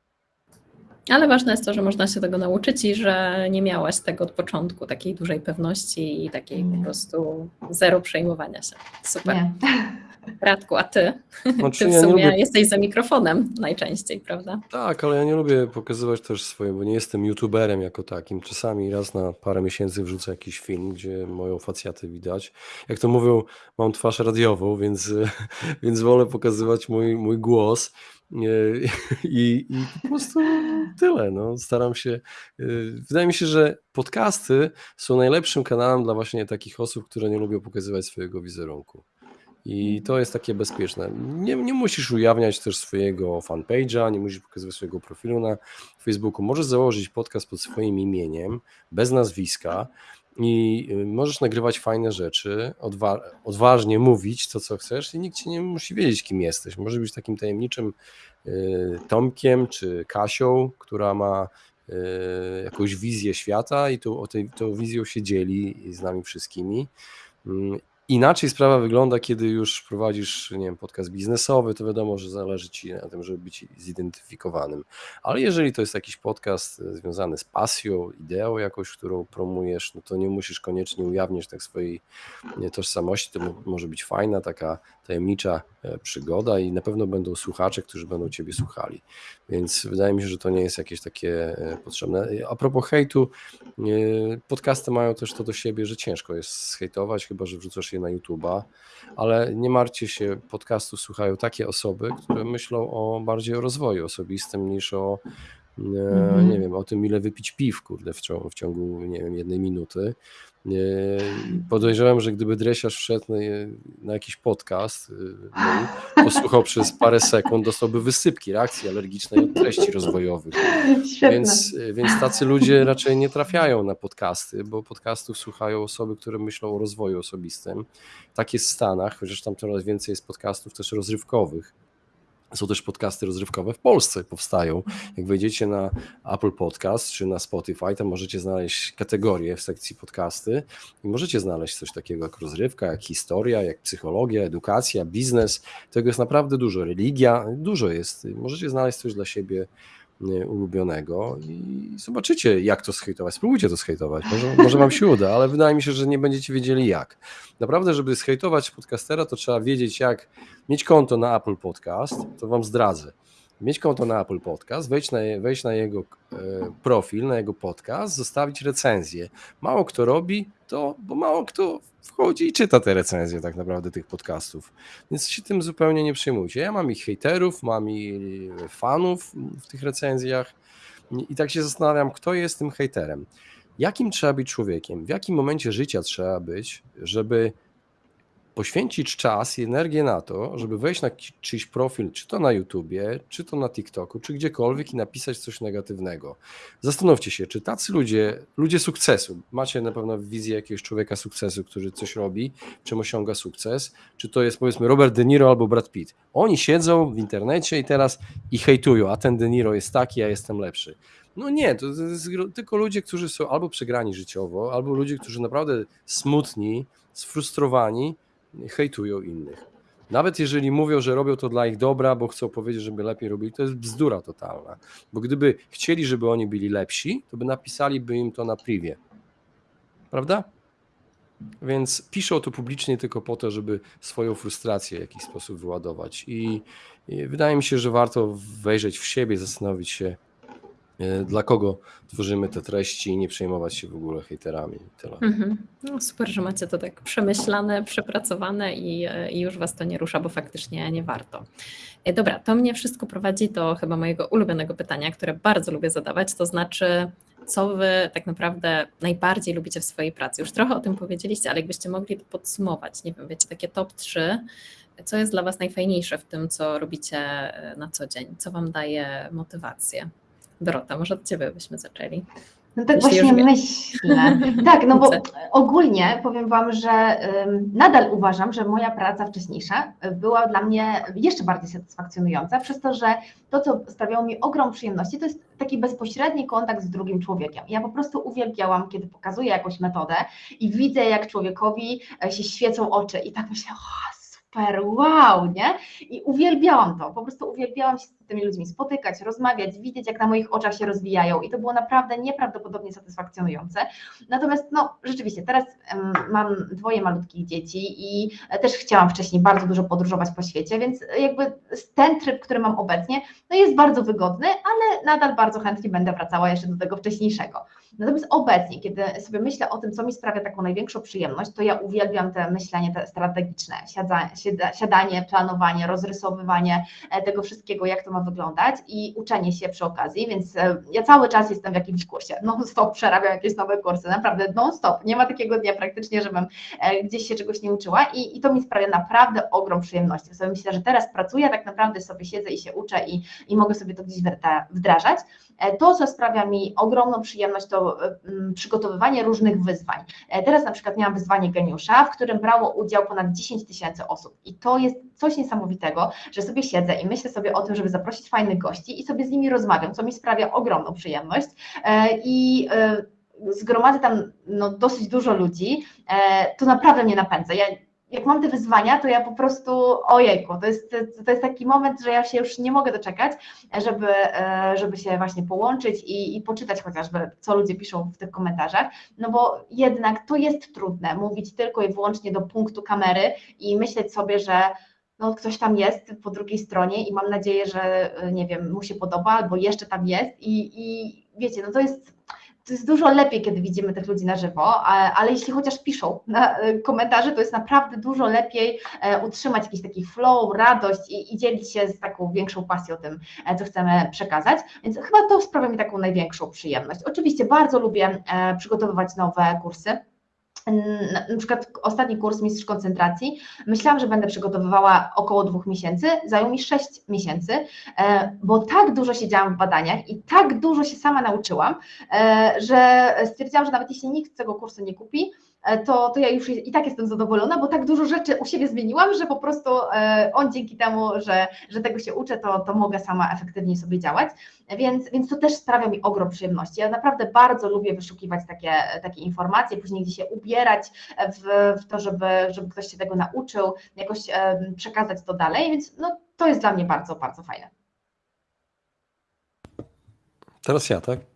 Ale ważne jest to, że można się tego nauczyć i że nie miałaś tego od początku, takiej dużej pewności i takiej nie. po prostu zero przejmowania się. Super. Nie. <laughs> Radku, a ty? Znaczy, ty w sumie ja lubię... jesteś za mikrofonem najczęściej, prawda? Tak, ale ja nie lubię pokazywać też swoje, bo nie jestem youtuberem jako takim. Czasami raz na parę miesięcy wrzucę jakiś film, gdzie moją facjatę widać. Jak to mówią, mam twarz radiową, więc, <laughs> więc wolę pokazywać mój, mój głos. I, I, po prostu tyle. No. Staram się. Y, wydaje mi się, że podcasty są najlepszym kanałem dla właśnie takich osób, które nie lubią pokazywać swojego wizerunku. I to jest takie bezpieczne. Nie, nie musisz ujawniać też swojego fanpage'a, nie musisz pokazywać swojego profilu na Facebooku. Możesz założyć podcast pod swoim imieniem, bez nazwiska i y, możesz nagrywać fajne rzeczy, odwa odważnie mówić to, co chcesz i nikt ci nie musi wiedzieć, kim jesteś. Może być takim tajemniczym y, Tomkiem czy Kasią, która ma y, jakąś wizję świata i tą, o tej, tą wizją się dzieli z nami wszystkimi. Inaczej sprawa wygląda, kiedy już prowadzisz, nie wiem, podcast biznesowy, to wiadomo, że zależy ci na tym, żeby być zidentyfikowanym. Ale jeżeli to jest jakiś podcast e, związany z pasją, ideą jakąś, którą promujesz, no to nie musisz koniecznie ujawniać tak swojej tożsamości. To może być fajna, taka tajemnicza e, przygoda i na pewno będą słuchacze, którzy będą ciebie słuchali. Więc wydaje mi się, że to nie jest jakieś takie e, potrzebne. A propos hejtu, podcasty mają też to do siebie, że ciężko jest zhejtować, chyba że wrzucasz na YouTube'a, ale nie martwcie się, podcastu słuchają takie osoby, które myślą o bardziej o rozwoju osobistym niż o mhm. nie wiem, o tym ile wypić piw, kurde, w ciągu, w ciągu nie wiem, jednej minuty. Podejrzewam, że gdyby dresiarz wszedł na, jakiś podcast, y, posłuchał przez parę sekund, dostałby wysypki reakcji alergicznej od treści rozwojowych. Więc, więc tacy ludzie raczej nie trafiają na podcasty, bo podcastów słuchają osoby, które myślą o rozwoju osobistym. Tak jest w Stanach, chociaż tam coraz więcej jest podcastów też rozrywkowych są też podcasty rozrywkowe w Polsce powstają. Jak wejdziecie na Apple Podcast czy na Spotify, to możecie znaleźć kategorie w sekcji podcasty i możecie znaleźć coś takiego jak rozrywka, jak historia, jak psychologia, edukacja, biznes. Tego jest naprawdę dużo. Religia, dużo jest. Możecie znaleźć coś dla siebie ulubionego i zobaczycie, jak to schejtować. Spróbujcie to schejtować. Może, może wam się uda, ale wydaje mi się, że nie będziecie wiedzieli jak. Naprawdę, żeby schejtować podcastera, to trzeba wiedzieć, jak mieć konto na Apple Podcast, to wam zdradzę mieć konto na Apple Podcast, wejść na, wejść na jego e, profil, na jego podcast, zostawić recenzję. Mało kto robi to, bo mało kto wchodzi i czyta te recenzje tak naprawdę tych podcastów. Więc się tym zupełnie nie przejmujcie. Ja mam ich hejterów, mam i fanów w tych recenzjach i tak się zastanawiam, kto jest tym hejterem. Jakim trzeba być człowiekiem? W jakim momencie życia trzeba być, żeby poświęcić czas i energię na to, żeby wejść na czyjś profil, czy to na YouTubie, czy to na TikToku, czy gdziekolwiek i napisać coś negatywnego. Zastanówcie się, czy tacy ludzie, ludzie sukcesu, macie na pewno wizję jakiegoś człowieka sukcesu, który coś robi, czym osiąga sukces, czy to jest powiedzmy Robert De Niro albo Brad Pitt. Oni siedzą w internecie i teraz i hejtują, a ten De Niro jest taki, ja jestem lepszy. No nie, to jest tylko ludzie, którzy są albo przegrani życiowo, albo ludzie, którzy naprawdę smutni, sfrustrowani, hejtują innych. Nawet jeżeli mówią, że robią to dla ich dobra, bo chcą powiedzieć, żeby lepiej robili, to jest bzdura totalna. Bo gdyby chcieli, żeby oni byli lepsi, to by napisaliby im to na privie. Prawda? Więc piszą to publicznie tylko po to, żeby swoją frustrację w jakiś sposób wyładować. I, I wydaje mi się, że warto wejrzeć w siebie, zastanowić się, dla kogo tworzymy te treści i nie przejmować się w ogóle hejterami. Tyle. Mhm. No super, że macie to tak przemyślane, przepracowane i, e, i, już Was to nie rusza, bo faktycznie nie warto. E, dobra, to mnie wszystko prowadzi do chyba mojego ulubionego pytania, które bardzo lubię zadawać, to znaczy co Wy tak naprawdę najbardziej lubicie w swojej pracy? Już trochę o tym powiedzieliście, ale jakbyście mogli to podsumować, nie wiem, wiecie, takie top 3, co jest dla Was najfajniejsze w tym, co robicie na co dzień? Co Wam daje motywację? Dorota, może od Ciebie byśmy zaczęli. No tak Jeśli właśnie myślę. <laughs> Tak, no bo ogólnie powiem Wam, że nadal uważam, że moja praca wcześniejsza była dla mnie jeszcze bardziej satysfakcjonująca, przez to, że to, co sprawiało mi ogrom przyjemności, to jest taki bezpośredni kontakt z drugim człowiekiem. Ja po prostu uwielbiałam, kiedy pokazuję jakąś metodę i widzę, jak człowiekowi e, się świecą oczy i tak myślę, o, super, wow, nie? I uwielbiałam to, po prostu uwielbiałam się z tymi ludźmi spotykać, rozmawiać, widzieć, jak na moich oczach się rozwijają i to było naprawdę nieprawdopodobnie satysfakcjonujące. Natomiast, no, rzeczywiście, teraz mam dwoje malutkich dzieci i też chciałam wcześniej bardzo dużo podróżować po świecie, więc jakby ten tryb, który mam obecnie, no jest bardzo wygodny, ale nadal bardzo chętnie będę wracała jeszcze do tego wcześniejszego. Natomiast obecnie, kiedy sobie myślę o tym, co mi sprawia taką największą przyjemność, to ja uwielbiam te myślenie te strategiczne, siadanie, planowanie, rozrysowywanie e, tego wszystkiego, jak to ma wyglądać i uczenie się przy okazji, więc e, ja cały czas jestem w jakimś kursie, non-stop przerabiam jakieś nowe kursy, naprawdę non-stop, nie ma takiego dnia praktycznie, żebym e, gdzieś się czegoś nie uczyła i, i to mi sprawia naprawdę ogrom przyjemności. Sobie myślę, że teraz pracuję, tak naprawdę sobie siedzę i się uczę i, i mogę sobie to gdzieś wdrażać. To, co sprawia mi ogromną przyjemność, to przygotowywanie różnych wyzwań. Teraz na przykład miałam wyzwanie geniusza, w którym brało udział ponad 10 tysięcy osób i to jest coś niesamowitego, że sobie siedzę i myślę sobie o tym, żeby zaprosić fajnych gości i sobie z nimi rozmawiam, co mi sprawia ogromną przyjemność e, i e, zgromadzę tam no, dosyć dużo ludzi, e, to naprawdę mnie napędza. Ja jak mam te wyzwania, to ja po prostu, ojejku, to jest, to jest taki moment, że ja się już nie mogę doczekać, żeby, żeby się właśnie połączyć i, i poczytać chociażby, co ludzie piszą w tych komentarzach, no bo jednak to jest trudne, mówić tylko i wyłącznie do punktu kamery i myśleć sobie, że no, ktoś tam jest po drugiej stronie i mam nadzieję, że nie wiem, mu się podoba albo jeszcze tam jest i, i wiecie, no to jest to jest dużo lepiej, kiedy widzimy tych ludzi na żywo, ale jeśli chociaż piszą na komentarze, to jest naprawdę dużo lepiej utrzymać jakiś taki flow, radość i, i dzielić się z taką większą pasją tym, co chcemy przekazać. Więc chyba to sprawia mi taką największą przyjemność. Oczywiście bardzo lubię przygotowywać nowe kursy na przykład ostatni kurs Mistrz Koncentracji, myślałam, że będę przygotowywała około dwóch miesięcy, zajął mi sześć miesięcy, e, bo tak dużo siedziałam w badaniach i tak dużo się sama nauczyłam, e, że stwierdziłam, że nawet jeśli nikt tego kursu nie kupi, to, to ja już i tak jestem zadowolona, bo tak dużo rzeczy u siebie zmieniłam, że po prostu e, on dzięki temu, że, że tego się uczę, to, to mogę sama efektywniej sobie działać, więc, więc to też sprawia mi ogrom przyjemności. Ja naprawdę bardzo lubię wyszukiwać takie, takie informacje, później gdzieś się ubierać w, w to, żeby, żeby ktoś się tego nauczył, jakoś przekazać to dalej, więc no, to jest dla mnie bardzo, bardzo fajne. Teraz ja, tak?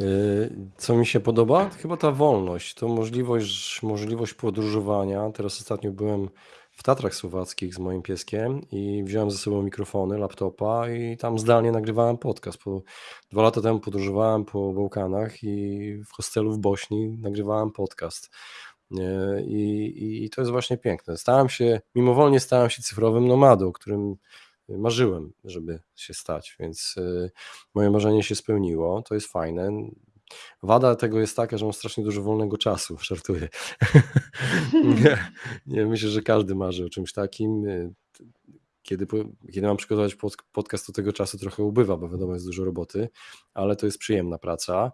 Y, co mi się podoba? Chyba ta wolność, to możliwość, możliwość podróżowania. Teraz ostatnio byłem w Tatrach Słowackich z moim pieskiem i wziąłem ze sobą mikrofony, laptopa i tam zdalnie nagrywałem podcast. Po, dwa lata temu podróżowałem po Bałkanach i w hostelu w Bośni nagrywałem podcast. Y, I, I to jest właśnie piękne. Stałem się, mimowolnie stałem się cyfrowym nomadą, którym marzyłem, żeby się stać, więc y, moje marzenie się spełniło. To jest fajne. Wada tego jest taka, że mam strasznie dużo wolnego czasu, <laughs> żartuję. <laughs> nie, nie, myślę, że każdy marzy o czymś takim. Y, kiedy, kiedy mam przygotować podcast, to tego czasu trochę ubywa, bo wiadomo, jest dużo roboty, ale to jest przyjemna praca.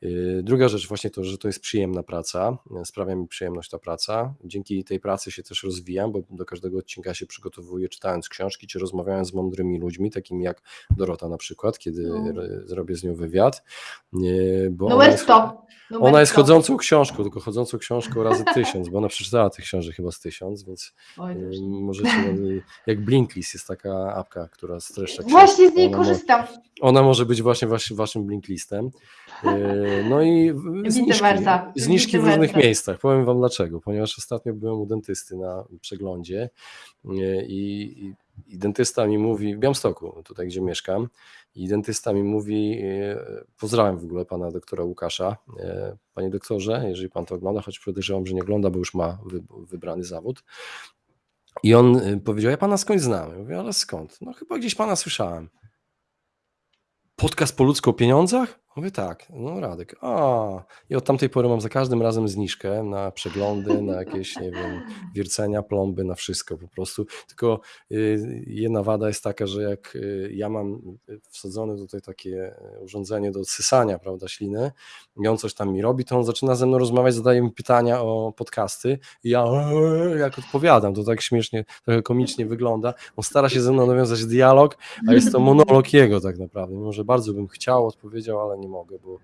Yy, druga rzecz właśnie to, że to jest przyjemna praca, sprawia mi przyjemność ta praca. Dzięki tej pracy się też rozwijam, bo do każdego odcinka się przygotowuję czytając książki, czy rozmawiając z mądrymi ludźmi, takimi jak Dorota na przykład, kiedy no. zrobię z nią wywiad. Bo Numer 100. Numer ona jest chodzącą książką, tylko chodzącą książką razy <laughs> tysiąc, bo ona przeczytała tych książek chyba z tysiąc, więc Oj, możecie, jak Blinklist jest taka apka, która streszcza Właśnie z niej korzystam. ona może być właśnie waszym Blinklistem. No i zniżki, zniżki w różnych miejscach. Powiem Wam dlaczego. Ponieważ ostatnio byłem u dentysty na przeglądzie yy, i, i dentysta mi mówi, w Białymstoku, tutaj gdzie mieszkam, i dentysta mi mówi, yy, pozdrawiam w ogóle pana doktora Łukasza, panie doktorze, jeżeli pan to ogląda, choć podejrzewam, że nie ogląda, bo już ma wybrany zawód. I on powiedział, ja pana skądś znam. Ja mówię, ale skąd? No chyba gdzieś pana słyszałem. Podcast po ludzku o pieniądzach? Mówię tak, no Radek, a i od tamtej pory mam za każdym razem zniżkę na przeglądy, na jakieś, nie wiem, wiercenia, plomby, na wszystko po prostu. Tylko y, jedna wada jest taka, że jak y, ja mam wsadzone tutaj takie urządzenie do odsysania, prawda, śliny i on coś tam mi robi, to on zaczyna ze mną rozmawiać, zadaje mi pytania o podcasty i ja jak odpowiadam, to tak śmiesznie, trochę komicznie wygląda. On stara się ze mną nawiązać dialog, a jest to monolog jego tak naprawdę, mimo że bardzo bym chciał, odpowiedział, ale nie nie mogę, bo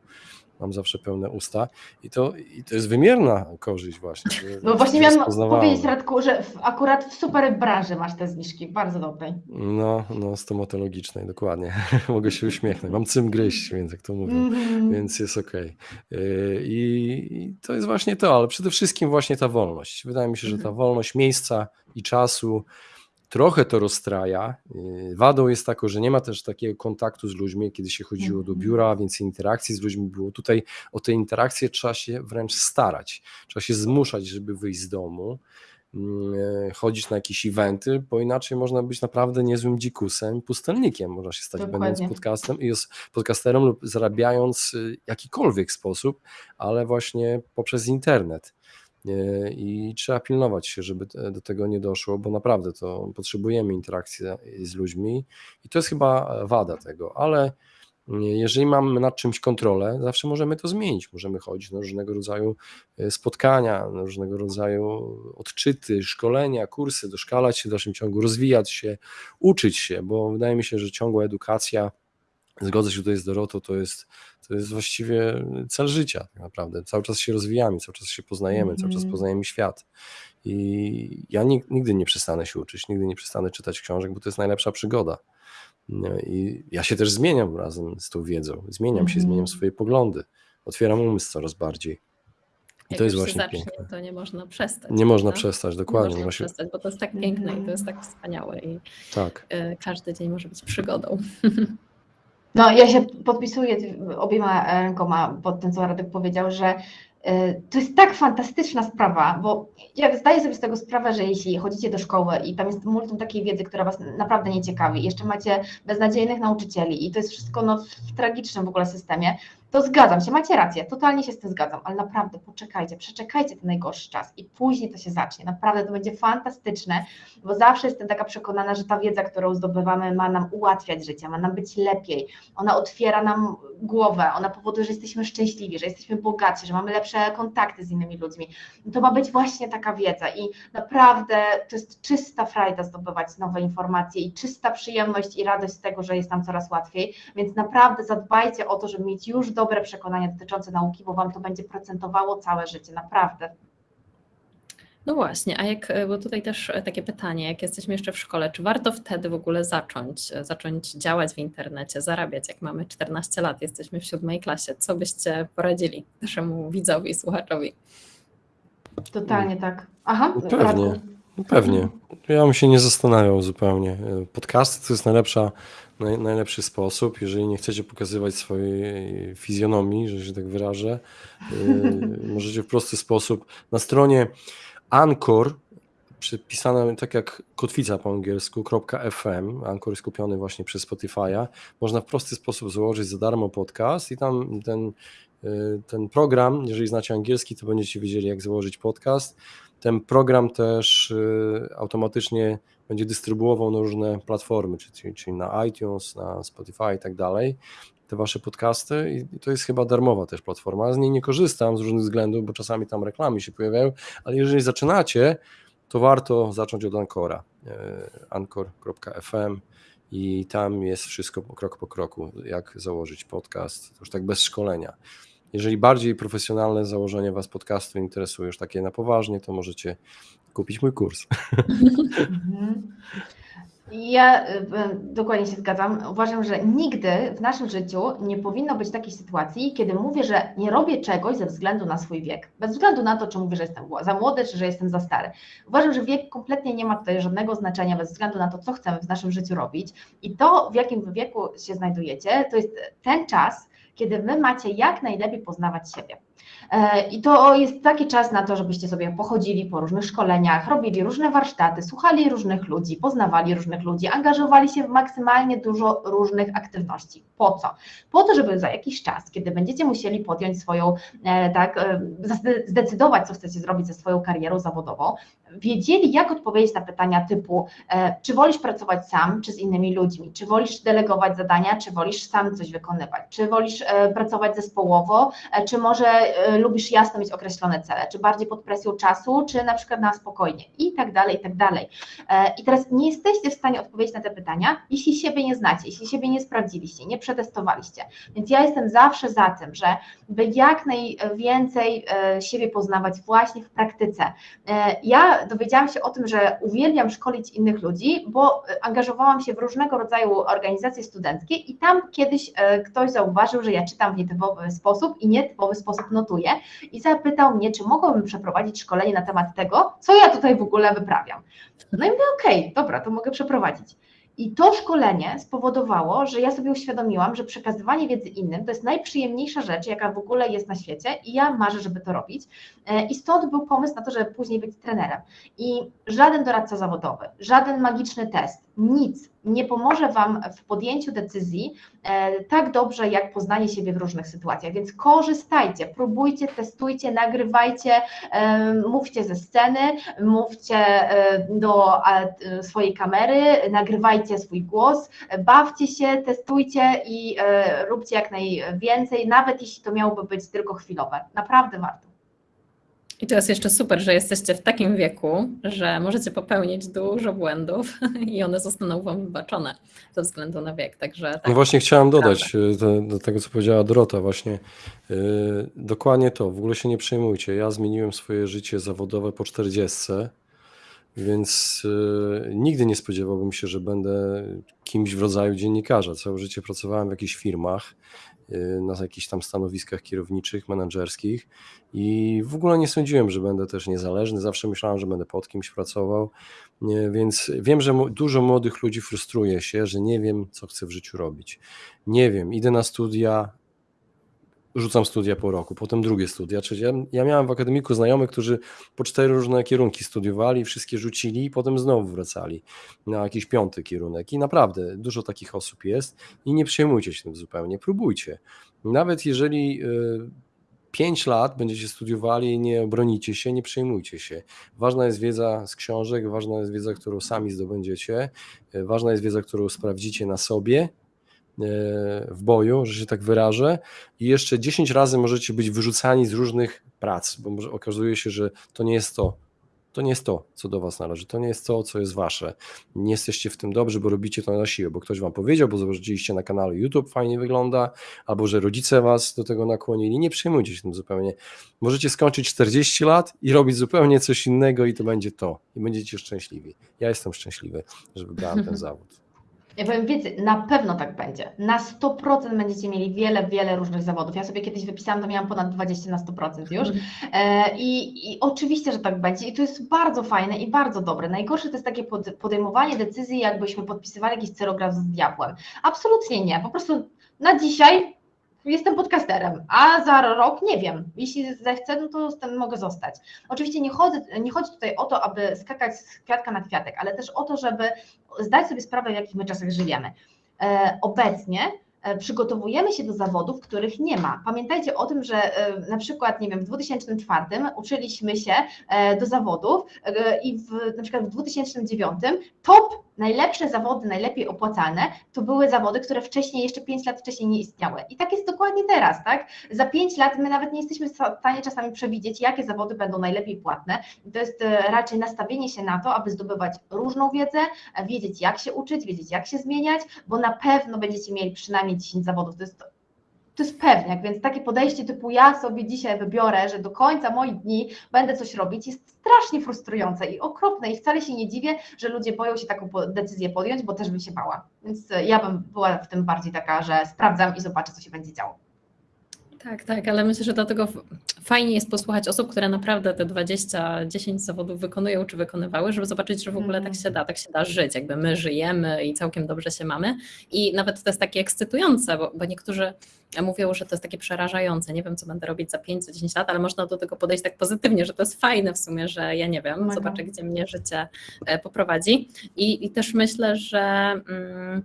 mam zawsze pełne usta i to, i to jest wymierna korzyść właśnie. No właśnie miałam powiedzieć Radku, że w, akurat w super branży masz te zniżki, bardzo dobrej. No, no stomatologicznej, dokładnie. <laughs> Mogę się uśmiechnąć, mam cym gryźć, więc jak to mówię, mm więc jest okej. Okay. I, I, to jest właśnie to, ale przede wszystkim właśnie ta wolność. Wydaje mi się, że ta mhm. wolność miejsca i czasu, trochę to rozstraja. Y, wadą jest tako, że nie ma też takiego kontaktu z ludźmi, kiedy się chodziło do mhm. biura, więcej interakcji z ludźmi było. Tutaj o te interakcje trzeba się wręcz starać, trzeba się zmuszać, żeby wyjść z domu, mm, e, chodzić na jakieś eventy, bo inaczej można być naprawdę niezłym dzikusem, pustelnikiem można się stać, Dokładnie. będąc podcastem i podcasterem lub zarabiając w jakikolwiek sposób, ale właśnie poprzez internet. E, i trzeba pilnować się, żeby do tego nie doszło, bo naprawdę to potrzebujemy interakcji z ludźmi i to jest chyba wada tego, ale jeżeli mamy nad czymś kontrolę, zawsze możemy to zmienić. Możemy chodzić na różnego rodzaju e, spotkania, na różnego rodzaju odczyty, szkolenia, kursy, doszkalać się w dalszym ciągu, rozwijać się, uczyć się, bo wydaje mi się, że ciągła edukacja zgodzę się tutaj z Dorotą, to jest, to jest właściwie cel życia tak naprawdę. Cały czas się rozwijamy, cały czas się poznajemy, mm cały czas mhm. poznajemy świat. I ja nigdy nie przestanę się uczyć, nigdy nie przestanę czytać książek, bo to jest najlepsza przygoda. No I ja się też zmieniam razem z tą wiedzą. Zmieniam mm się, zmieniam mhm. swoje poglądy. Otwieram umysł coraz bardziej. I to jest właśnie zacznie, piękne. To nie można przestać. Nie można przestać, dokładnie. Nie można przestać, bo to jest tak piękne i to jest tak wspaniałe i tak. Y, każdy dzień może być przygodą. <laughs> No, ja się podpisuję obiema rękoma pod tym, co Radek powiedział, że y, to jest tak fantastyczna sprawa, bo ja zdaję sobie z tego sprawę, że jeśli chodzicie do szkoły i tam jest multum takiej wiedzy, która Was naprawdę nie ciekawi, jeszcze macie beznadziejnych nauczycieli i to jest wszystko no, w tragicznym w ogóle systemie, to zgadzam się, macie rację, totalnie się z tym zgadzam, ale naprawdę poczekajcie, przeczekajcie ten najgorszy czas i później to się zacznie. Naprawdę to będzie fantastyczne, bo zawsze jestem taka przekonana, że ta wiedza, którą zdobywamy, ma nam ułatwiać życie, ma nam być lepiej. Ona otwiera nam głowę, ona powoduje, że jesteśmy szczęśliwi, że jesteśmy bogaci, że mamy lepsze kontakty z innymi ludźmi. To ma być właśnie taka wiedza i naprawdę to jest czysta frajda zdobywać nowe informacje i czysta przyjemność i radość z tego, że jest nam coraz łatwiej, więc naprawdę zadbajcie o to, żeby mieć już do dobre przekonania dotyczące nauki, bo Wam to będzie procentowało całe życie, naprawdę. No właśnie, a jak, bo tutaj też takie pytanie, jak jesteśmy jeszcze w szkole, czy warto wtedy w ogóle zacząć, zacząć działać w internecie, zarabiać, jak mamy 14 lat, jesteśmy w siódmej klasie, co byście poradzili naszemu widzowi i słuchaczowi? Totalnie tak. Aha, no pewnie, no pewnie. Ja bym się nie zastanawiał zupełnie. Podcasty to jest najlepsza naj, najlepszy sposób. Jeżeli nie chcecie pokazywać swojej fizjonomii, że się tak wyrażę, yy, możecie w prosty sposób na stronie Anchor, przypisane tak jak kotwica po angielsku, .fm, Anchor jest kupiony właśnie przez Spotify'a, można w prosty sposób założyć za darmo podcast i tam ten, yy, ten program, jeżeli znacie angielski, to będziecie wiedzieli jak założyć podcast. Ten program też yy, automatycznie będzie dystrybuował na różne platformy, czyli, czyli na iTunes, na Spotify i tak dalej, te wasze podcasty i to jest chyba darmowa też platforma. Z niej nie korzystam z różnych względów, bo czasami tam reklamy się pojawiają, ale jeżeli zaczynacie, to warto zacząć od Ancora, e, anchor.fm i tam jest wszystko krok po kroku, jak założyć podcast, już tak bez szkolenia. Jeżeli bardziej profesjonalne założenie Was podcastu interesuje, już takie na poważnie, to możecie kupić mój kurs. Mhm. Ja y, dokładnie się zgadzam. Uważam, że nigdy w naszym życiu nie powinno być takiej sytuacji, kiedy mówię, że nie robię czegoś ze względu na swój wiek. Bez względu na to, czy mówię, że jestem za młody, czy że jestem za stary. Uważam, że wiek kompletnie nie ma tutaj żadnego znaczenia, bez względu na to, co chcemy w naszym życiu robić. I to, w jakim wieku się znajdujecie, to jest ten czas, kiedy wy macie jak najlepiej poznawać siebie. E, I to jest taki czas na to, żebyście sobie pochodzili po różnych szkoleniach, robili różne warsztaty, słuchali różnych ludzi, poznawali różnych ludzi, angażowali się w maksymalnie dużo różnych aktywności. Po co? Po to, żeby za jakiś czas, kiedy będziecie musieli podjąć swoją, e, tak, e, zdecydować, co chcecie zrobić ze swoją karierą zawodową, wiedzieli, jak odpowiedzieć na pytania typu, czy wolisz pracować sam, czy z innymi ludźmi, czy wolisz delegować zadania, czy wolisz sam coś wykonywać, czy wolisz pracować zespołowo, czy może lubisz jasno mieć określone cele, czy bardziej pod presją czasu, czy na przykład na spokojnie i tak dalej, i tak dalej. E, I teraz nie jesteście w stanie odpowiedzieć na te pytania, jeśli siebie nie znacie, jeśli siebie nie sprawdziliście, nie przetestowaliście. Więc ja jestem zawsze za tym, że by jak najwięcej e, siebie poznawać właśnie w praktyce. E, ja dowiedziałam się o tym, że uwielbiam szkolić innych ludzi, bo angażowałam się w różnego rodzaju organizacje studenckie i tam kiedyś ktoś zauważył, że ja czytam w nietypowy sposób i nietypowy sposób notuję i zapytał mnie, czy mogłabym przeprowadzić szkolenie na temat tego, co ja tutaj w ogóle wyprawiam. No i mówię, okej, okay, dobra, to mogę przeprowadzić. I to szkolenie spowodowało, że ja sobie uświadomiłam, że przekazywanie wiedzy innym to jest najprzyjemniejsza rzecz, jaka w ogóle jest na świecie i ja marzę, żeby to robić. E, I stąd był pomysł na to, żeby później być trenerem. I żaden doradca zawodowy, żaden magiczny test, nic nie pomoże Wam w podjęciu decyzji e, tak dobrze, jak poznanie siebie w różnych sytuacjach. Więc korzystajcie, próbujcie, testujcie, nagrywajcie, e, mówcie ze sceny, mówcie e, do swojej kamery, nagrywajcie swój głos, bawcie się, testujcie i róbcie jak najwięcej, nawet jeśli to miałoby być tylko chwilowe. Naprawdę warto. I to jest jeszcze super, że jesteście w takim wieku, że możecie popełnić dużo błędów <laughs> i one zostaną wam wybaczone ze względu na wiek. Także tak, no właśnie chciałam dodać do, do, tego, co powiedziała Dorota, właśnie yy, dokładnie to, w ogóle się nie przejmujcie. Ja zmieniłem swoje życie zawodowe po 40. Więc y, nigdy nie spodziewałbym się, że będę kimś w rodzaju dziennikarza. Całe życie pracowałem w jakichś firmach, y, na jakichś tam stanowiskach kierowniczych, menedżerskich i w ogóle nie sądziłem, że będę też niezależny. Zawsze myślałem, że będę pod kimś pracował. Nie, więc wiem, że dużo młodych ludzi frustruje się, że nie wiem, co chcę w życiu robić. Nie wiem, idę na studia, rzucam studia po roku, potem drugie studia, czyli ja, miałem w akademiku znajomych, którzy po cztery różne kierunki studiowali, wszystkie rzucili i potem znowu wracali na jakiś piąty kierunek i naprawdę dużo takich osób jest i nie przejmujcie się tym zupełnie, próbujcie. Nawet jeżeli y, pięć lat będziecie studiowali nie obronicie się, nie przejmujcie się. Ważna jest wiedza z książek, ważna jest wiedza, którą sami zdobędziecie, y, ważna jest wiedza, którą sprawdzicie na sobie, w boju, że się tak wyrażę, i jeszcze 10 razy możecie być wyrzucani z różnych prac, bo może okazuje się, że to nie jest to. To nie jest to, co do Was należy, to nie jest to, co jest Wasze. Nie jesteście w tym dobrzy, bo robicie to na siłę, bo ktoś Wam powiedział, bo zobaczyliście na kanale YouTube, fajnie wygląda, albo że rodzice Was do tego nakłonili. Nie przejmujcie się tym zupełnie. Możecie skończyć 40 lat i robić zupełnie coś innego, i to będzie to. I będziecie szczęśliwi. Ja jestem szczęśliwy, że wybrałem ten <laughs> zawód. Ja powiem więcej, na pewno tak będzie. Na 100% będziecie mieli wiele, wiele różnych zawodów. Ja sobie kiedyś wypisałam, to miałam ponad 20 na 100% już. E, i, I oczywiście, że tak będzie. I to jest bardzo fajne i bardzo dobre. Najgorsze to jest takie podejmowanie decyzji, jakbyśmy podpisywali jakiś cerograf z diabłem. Absolutnie nie. Po prostu na dzisiaj jestem podcasterem, a za rok nie wiem. Jeśli zechcę, no to ten mogę zostać. Oczywiście nie, chodzę, nie chodzi tutaj o to, aby skakać z kwiatka na kwiatek, ale też o to, żeby zdać sobie sprawę, w jakich my czasach żyjemy. E, obecnie e, przygotowujemy się do zawodów, których nie ma. Pamiętajcie o tym, że e, na przykład, nie wiem, w 2004 uczyliśmy się do zawodów i w, na przykład w 2009 top najlepsze zawody, najlepiej opłacalne, to były zawody, które wcześniej, jeszcze 5 lat wcześniej nie istniały. I tak jest dokładnie teraz, tak? Za 5 lat my nawet nie jesteśmy w stanie czasami przewidzieć, jakie zawody będą najlepiej płatne. To jest e, raczej nastawienie się na to, aby zdobywać różną wiedzę, wiedzieć jak się uczyć, wiedzieć jak się zmieniać, bo na pewno będziecie mieli przynajmniej 10 zawodów. To jest to jest pewniak, więc takie podejście typu ja sobie dzisiaj wybiorę, że do końca moich dni będę coś robić, jest strasznie frustrujące i okropne i wcale się nie dziwię, że ludzie boją się taką decyzję podjąć, bo też bym się bała. Więc ja bym była w tym bardziej taka, że sprawdzam i zobaczę, co się będzie działo. Tak, tak, ale myślę, że dlatego fajnie jest posłuchać osób, które naprawdę te 20, 10 zawodów wykonują czy wykonywały, żeby zobaczyć, że w ogóle tak się da, tak się da żyć, jakby my żyjemy i całkiem dobrze się mamy. I nawet to jest takie ekscytujące, bo, bo niektórzy mówią, że to jest takie przerażające. Nie wiem, co będę robić za 5, 10 lat, ale można do tego podejść tak pozytywnie, że to jest fajne w sumie, że ja nie wiem, zobaczę, gdzie mnie życie e, poprowadzi. I, i też myślę, że. Mm,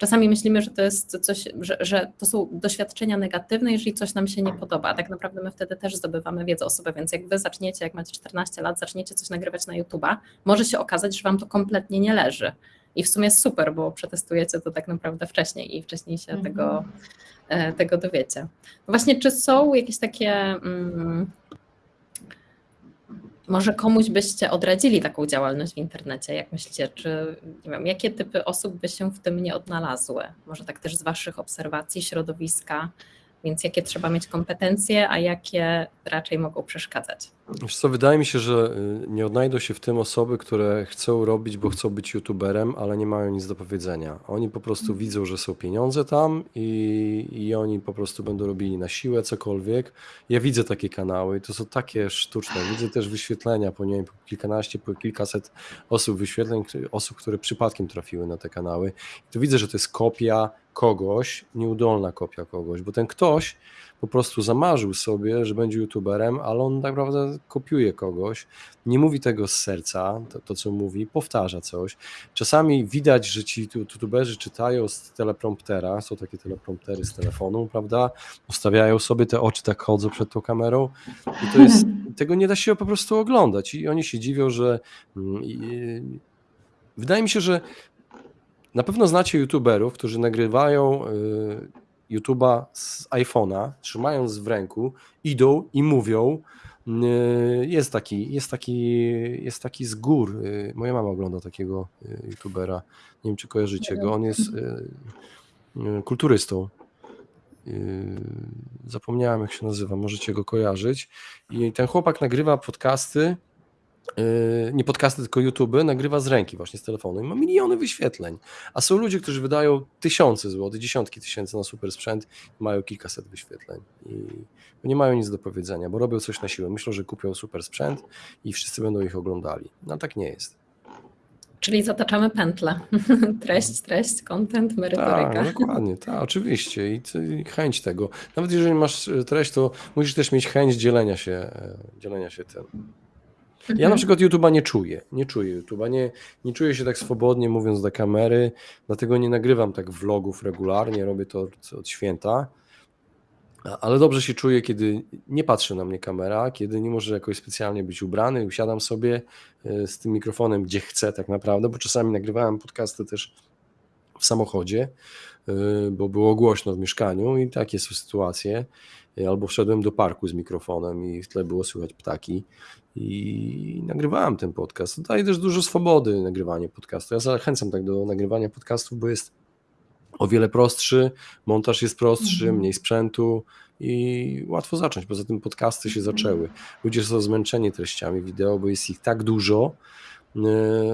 czasami myślimy, że to jest coś, że, że, to są doświadczenia negatywne, jeżeli coś nam się nie podoba. Tak naprawdę my wtedy też zdobywamy wiedzę o sobie, więc jak wy zaczniecie, jak macie 14 lat, zaczniecie coś nagrywać na YouTube'a, może się okazać, że wam to kompletnie nie leży. I w sumie jest super, bo przetestujecie to tak naprawdę wcześniej i wcześniej się -hmm. tego, e, tego dowiecie. Właśnie, czy są jakieś takie mm, może komuś byście odradzili taką działalność w internecie? Jak myślicie, czy nie wiem, jakie typy osób by się w tym nie odnalazły? Może tak też z Waszych obserwacji środowiska, więc jakie trzeba mieć kompetencje, a jakie raczej mogą przeszkadzać? Wiesz co, wydaje mi się, że y, nie odnajdą się w tym osoby, które chcą robić, bo chcą być youtuberem, ale nie mają nic do powiedzenia. Oni po prostu mhm. widzą, że są pieniądze tam i, i oni po prostu będą robili na siłę cokolwiek. Ja widzę takie kanały i to są takie sztuczne. Widzę też wyświetlenia po, nie wiem, po kilkanaście, po kilkaset osób wyświetleń, osób, które przypadkiem trafiły na te kanały. I tu widzę, że to jest kopia kogoś, nieudolna kopia kogoś, bo ten ktoś po prostu zamarzył sobie, że będzie youtuberem, ale on tak naprawdę kopiuje kogoś, nie mówi tego z serca, to, to co mówi, powtarza coś. Czasami widać, że ci youtuberzy czytają z telepromptera, są takie telepromptery z telefonu, prawda? Ustawiają sobie te oczy, tak chodzą przed tą kamerą i to jest, <laughs> tego nie da się po prostu oglądać i oni się dziwią, że mm, i, wydaje mi się, że na pewno znacie youtuberów, którzy nagrywają y, YouTube'a z iPhone'a, trzymając w ręku, idą i mówią. Y, jest taki, jest taki, jest taki z gór. Y, moja mama ogląda takiego YouTubera. Nie wiem, czy kojarzycie go. On jest kulturystą. Zapomniałem, jak się nazywa, możecie go kojarzyć. I ten chłopak nagrywa podcasty nie podcasty, tylko YouTube, nagrywa z ręki właśnie z telefonu i ma miliony wyświetleń. A są ludzie, którzy wydają tysiące złotych, dziesiątki tysięcy na super sprzęt i mają kilkaset wyświetleń. I nie mają nic do powiedzenia, bo robią coś na siłę. Myślą, że kupią super sprzęt i wszyscy będą ich oglądali. No tak nie jest. Czyli zataczamy pętlę. <laughs> treść, treść, content, merytoryka. Tak, dokładnie, tak, oczywiście. I, I chęć tego. Nawet jeżeli masz e, treść, to musisz też mieć chęć dzielenia się, e, dzielenia się tym. Ja na przykład YouTube'a nie czuję. Nie czuję YouTube'a. Nie, nie czuję się tak swobodnie mówiąc do kamery, dlatego nie nagrywam tak vlogów regularnie, robię to od, święta. Ale dobrze się czuję, kiedy nie patrzy na mnie kamera, kiedy nie może jakoś specjalnie być ubrany, usiadam sobie e, z tym mikrofonem gdzie chcę tak naprawdę, bo czasami nagrywałem podcasty też w samochodzie, e, bo było głośno w mieszkaniu i takie są sytuacje. E, Albo wszedłem do parku z mikrofonem i w tle było słychać ptaki i nagrywałem ten podcast. Daje też dużo swobody nagrywanie podcastu. Ja zachęcam tak do nagrywania podcastów, bo jest o wiele prostszy, montaż jest prostszy, Mhm. mniej sprzętu i łatwo zacząć. Poza tym podcasty się Mhm. zaczęły. Ludzie są zmęczeni treściami wideo, bo jest ich tak dużo, y,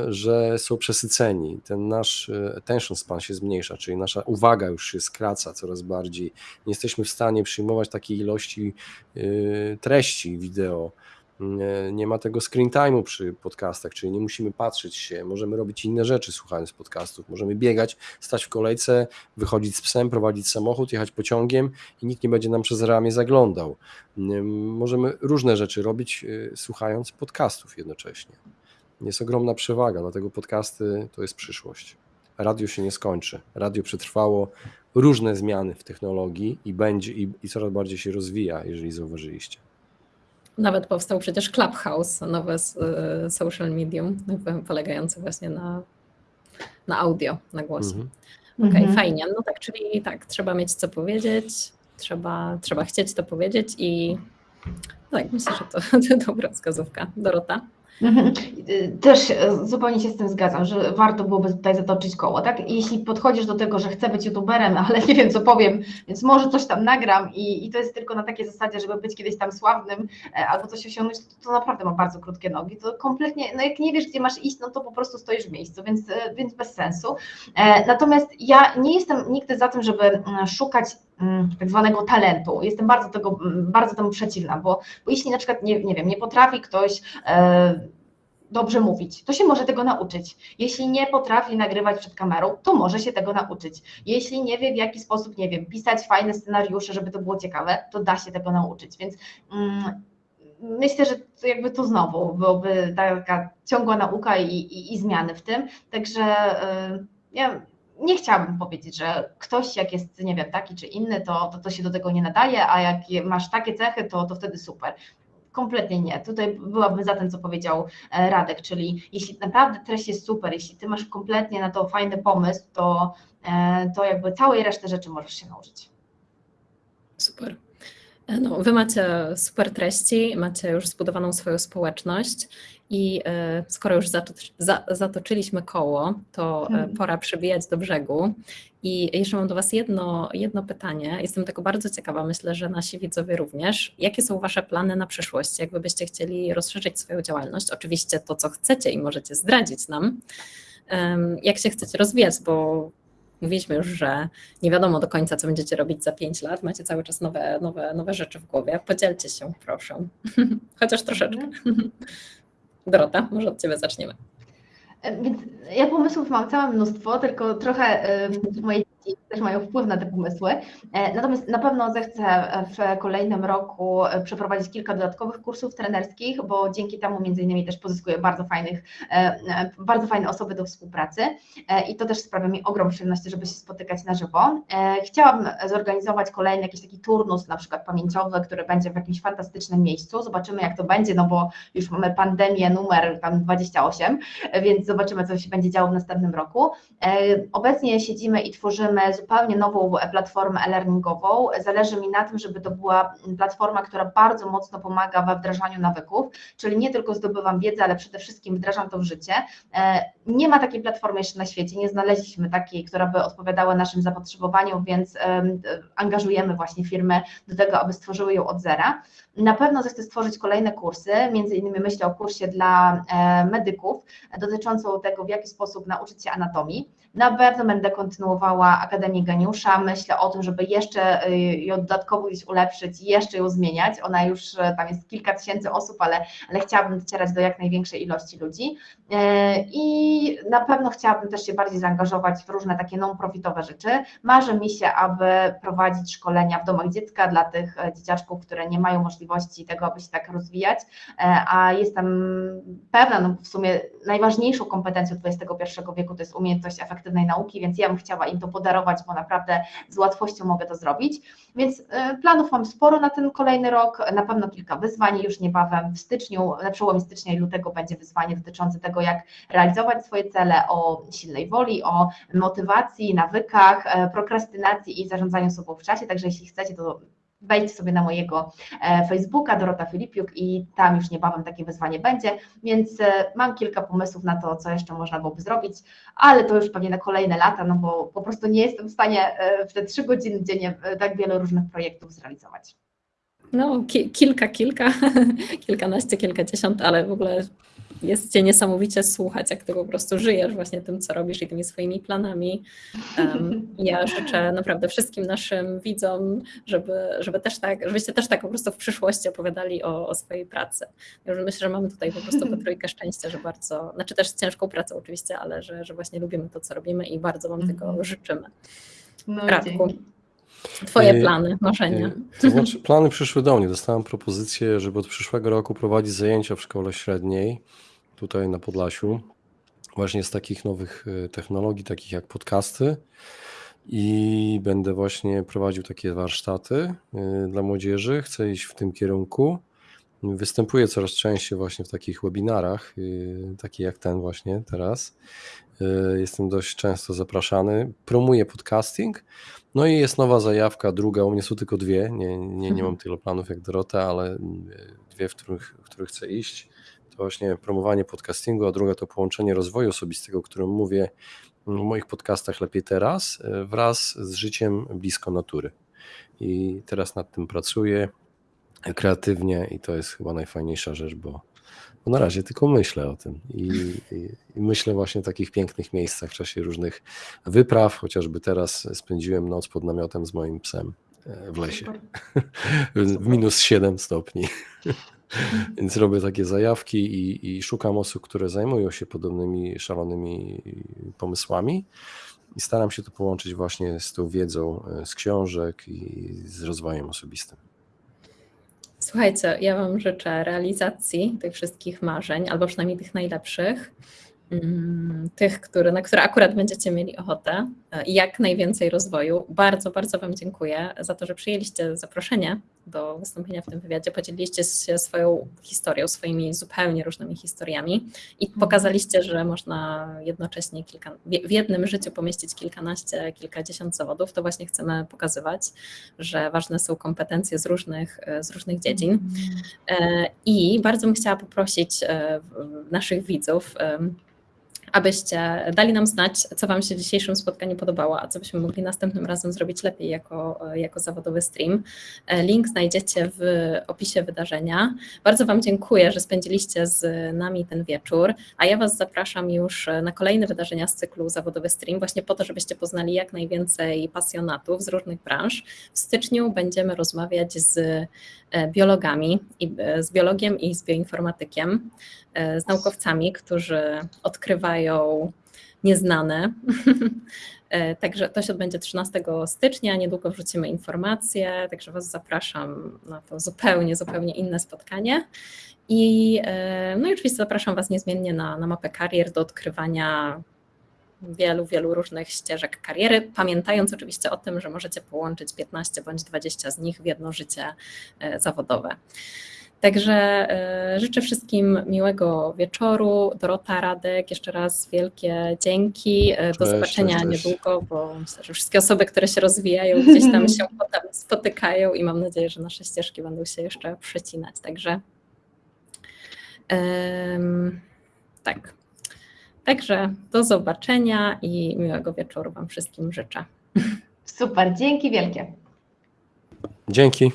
że są przesyceni. Ten nasz y, attention span się zmniejsza, czyli nasza uwaga już się skraca coraz bardziej. Nie jesteśmy w stanie przyjmować takiej ilości y, treści wideo. Nie, nie ma tego screen time'u przy podcastach, czyli nie musimy patrzeć się, możemy robić inne rzeczy słuchając podcastów, możemy biegać, stać w kolejce, wychodzić z psem, prowadzić samochód, jechać pociągiem i nikt nie będzie nam przez ramię zaglądał. Nie, Możemy różne rzeczy robić y, słuchając podcastów jednocześnie. Jest ogromna przewaga, dlatego podcasty to jest przyszłość. Radio się nie skończy. Radio przetrwało różne zmiany w technologii i będzie i, i coraz bardziej się rozwija, jeżeli zauważyliście. Nawet powstał przecież Clubhouse, nowe y, social medium, jakby polegające właśnie na, na audio, na głosie. Mhm. Okej, Mhm. fajnie. No tak, czyli tak, trzeba mieć co powiedzieć, trzeba, trzeba chcieć to powiedzieć i tak, myślę, że to, <laughs> to dobra wskazówka. Dorota? Mhm. Y, Też e, zupełnie się z tym zgadzam, że warto byłoby tutaj zatoczyć koło, tak? Jeśli podchodzisz do tego, że chcę być youtuberem, <laughs> ale nie wiem co powiem, więc może coś tam nagram i, i to jest tylko na takiej zasadzie, żeby być kiedyś tam sławnym e, albo coś osiągnąć, to, to naprawdę ma bardzo krótkie nogi. To kompletnie, no jak nie wiesz, gdzie masz iść, no to po prostu stoisz w miejscu, więc, e, więc bez sensu. Natomiast ja nie jestem nigdy za tym, żeby mm, szukać tak zwanego talentu. Jestem bardzo tego, mm, bardzo temu przeciwna, bo, bo jeśli na przykład, nie, nie wiem, nie potrafi ktoś e, dobrze mówić, to się może tego nauczyć. Jeśli nie potrafi nagrywać przed kamerą, to może się tego nauczyć. Jeśli nie wie w jaki sposób, nie wiem, pisać fajne scenariusze, żeby to było ciekawe, to da się tego nauczyć. Więc mm, myślę, że to jakby to znowu byłoby taka ciągła nauka i, i, i zmiany w tym. Także y, ja nie chciałabym powiedzieć, że ktoś jak jest, nie wiem, taki czy inny, to, to, to się do tego nie nadaje, a jak masz takie cechy, to, to wtedy super. Kompletnie nie. Tutaj byłabym za tym, co powiedział e, Radek, czyli jeśli naprawdę treść jest super, jeśli ty masz kompletnie na to fajny pomysł, to, e, to jakby całej reszty rzeczy możesz się nauczyć. Super. E, No, wy macie super treści, macie już zbudowaną swoją społeczność i e, skoro już zatoczy, za, zatoczyliśmy koło, to e, Mhm. pora przybijać do brzegu. I jeszcze mam do Was jedno, jedno pytanie. Jestem tego bardzo ciekawa, myślę, że nasi widzowie również. Jakie są Wasze plany na przyszłość? Jak wy byście chcieli rozszerzyć swoją działalność? Oczywiście to, co chcecie i możecie zdradzić nam. Jak się chcecie rozwijać, bo mówiliśmy już, że nie wiadomo do końca, co będziecie robić za 5 lat. Macie cały czas nowe, nowe, nowe rzeczy w głowie. Podzielcie się, proszę. <laughs> Chociaż troszeczkę. Dorota, może od Ciebie zaczniemy. E, Więc ja pomysłów mam całe mnóstwo, tylko trochę em, moje też mają wpływ na te pomysły. E, Natomiast na pewno zechcę w kolejnym roku e, przeprowadzić kilka dodatkowych kursów trenerskich, bo dzięki temu między innymi też pozyskuję bardzo fajnych, e, e, bardzo fajne osoby do współpracy e, i to też sprawia mi ogrom przyjemności, żeby się spotykać na żywo. E, Chciałabym zorganizować kolejny jakiś taki turnus, na przykład pamięciowy, który będzie w jakimś fantastycznym miejscu. Zobaczymy jak to będzie, no bo już mamy pandemię numer tam 28, więc zobaczymy, co się będzie działo w następnym roku. E, Obecnie siedzimy i tworzymy tworzymy zupełnie nową platformę e-learningową. Zależy mi na tym, żeby to była platforma, która bardzo mocno pomaga we wdrażaniu nawyków, czyli nie tylko zdobywam wiedzę, ale przede wszystkim wdrażam to w życie. Nie ma takiej platformy jeszcze na świecie, nie znaleźliśmy takiej, która by odpowiadała naszym zapotrzebowaniom, więc angażujemy właśnie firmy do tego, aby stworzyły ją od zera. Na pewno zechcę stworzyć kolejne kursy, między innymi myślę o kursie dla e, medyków dotyczącą tego, w jaki sposób nauczyć się anatomii. Na pewno będę kontynuowała Akademię Geniusza, myślę o tym, żeby jeszcze e, ją dodatkowo gdzieś ulepszyć i jeszcze ją zmieniać. Ona już, e, tam jest kilka tysięcy osób, ale, ale chciałabym docierać do jak największej ilości ludzi. I na pewno chciałabym też się bardziej zaangażować w różne takie non-profitowe rzeczy. Marzy mi się, aby prowadzić szkolenia w domach dziecka dla tych dzieciaczków, które nie mają możliwości tego, aby się tak rozwijać, e, a jestem pewna, no w sumie najważniejszą kompetencją XXI wieku to jest umiejętność efektywnej nauki, więc ja bym chciała im to podarować, bo naprawdę z łatwością mogę to zrobić. Więc e, planów mam sporo na ten kolejny rok, na pewno kilka wyzwań, już niebawem w styczniu, na przełomie stycznia i lutego będzie wyzwanie dotyczące tego, jak realizować swoje cele, o silnej woli, o motywacji, nawykach, e, prokrastynacji i zarządzaniu sobą w czasie, także jeśli chcecie, to wejdź sobie na mojego e, Facebooka, Dorota Filipiuk i tam już niebawem takie wyzwanie będzie, więc e, mam kilka pomysłów na to, co jeszcze można byłoby zrobić, ale to już pewnie na kolejne lata, no bo po prostu nie jestem w stanie e, w te trzy godziny dziennie tak wiele różnych projektów zrealizować. No, ki kilka, kilka, <laughs> kilkanaście, kilkadziesiąt, ale w ogóle jest cię niesamowicie słuchać, jak ty po prostu żyjesz właśnie tym, co robisz i tymi swoimi planami. Um, <laughs> ja życzę naprawdę wszystkim naszym widzom, żeby, żeby też tak, żebyście też tak po prostu w przyszłości opowiadali o, o swojej pracy. Ja myślę, że mamy tutaj po prostu po <laughs> trójkę szczęścia, że bardzo, znaczy też ciężką pracę oczywiście, ale że, że właśnie lubimy to, co robimy i bardzo wam tego mhm. życzymy. No, Radku. Twoje plany, marzenia. To znaczy, plany przyszły do mnie. Dostałem propozycję, żeby od przyszłego roku prowadzić zajęcia w szkole średniej tutaj na Podlasiu, właśnie z takich nowych y, technologii, takich jak podcasty. I będę właśnie prowadził takie warsztaty y, dla młodzieży. Chcę iść w tym kierunku. Występuję coraz częściej właśnie w takich webinarach, y, takie jak ten właśnie teraz. Jestem dość często zapraszany. Promuję podcasting. No i jest nowa zajawka, druga, u mnie są tylko dwie. Nie, nie, nie mam tyle planów jak Dorota, ale dwie, w których, w których chcę iść to właśnie promowanie podcastingu, a druga to połączenie rozwoju osobistego, o którym mówię w moich podcastach lepiej teraz, e, wraz z życiem blisko natury. I teraz nad tym pracuję kreatywnie i to jest chyba najfajniejsza rzecz, bo, bo na razie tylko myślę o tym I, i, i, myślę właśnie w takich pięknych miejscach w czasie różnych wypraw, chociażby teraz spędziłem noc pod namiotem z moim psem e, w lesie <laughs> w minus 7 stopni. <laughs> <laughs> Więc robię takie zajawki i, i, szukam osób, które zajmują się podobnymi szalonymi pomysłami i staram się to połączyć właśnie z tą wiedzą e, z książek i z rozwojem osobistym. Słuchajcie, ja Wam życzę realizacji tych wszystkich marzeń, albo przynajmniej tych najlepszych. Mm, tych, które, na które akurat będziecie mieli ochotę jak najwięcej rozwoju. Bardzo, bardzo Wam dziękuję za to, że przyjęliście zaproszenie do wystąpienia w tym wywiadzie, podzieliliście się swoją historią, swoimi zupełnie różnymi historiami i mhm. pokazaliście, że można jednocześnie kilka, w jednym życiu pomieścić kilkanaście, kilkadziesiąt zawodów. To właśnie chcemy pokazywać, że ważne są kompetencje z różnych, e, z różnych dziedzin. Mhm. E, I bardzo bym chciała poprosić naszych widzów, abyście dali nam znać, co Wam się w dzisiejszym spotkaniu podobało, a co byśmy mogli następnym razem zrobić lepiej jako, jako zawodowy stream. Link znajdziecie w opisie wydarzenia. Bardzo Wam dziękuję, że spędziliście z nami ten wieczór, a ja Was zapraszam już na kolejne wydarzenia z cyklu Zawodowy Stream, właśnie po to, żebyście poznali jak najwięcej pasjonatów z różnych branż. W styczniu będziemy rozmawiać z e, biologami, z biologiem i z bioinformatykiem. E, z naukowcami, którzy odkrywają nieznane. <laughs> E, także to się odbędzie 13 stycznia, niedługo wrzucimy informacje, także Was zapraszam na to zupełnie, zupełnie inne spotkanie. I, e, no i oczywiście zapraszam Was niezmiennie na, na mapę karier do odkrywania wielu, wielu różnych ścieżek kariery, pamiętając oczywiście o tym, że możecie połączyć 15 bądź 20 z nich w jedno życie zawodowe. Także e, życzę wszystkim miłego wieczoru. Dorota, Radek, jeszcze raz wielkie dzięki. E, Do Cześć, zobaczenia cześć, niedługo, bo myślę, że wszystkie osoby, które się rozwijają, gdzieś tam się <laughs> potem spotykają i mam nadzieję, że nasze ścieżki będą się jeszcze przecinać. Także em, tak. Także do zobaczenia i miłego wieczoru Wam wszystkim życzę. Super, dzięki wielkie. Dzięki.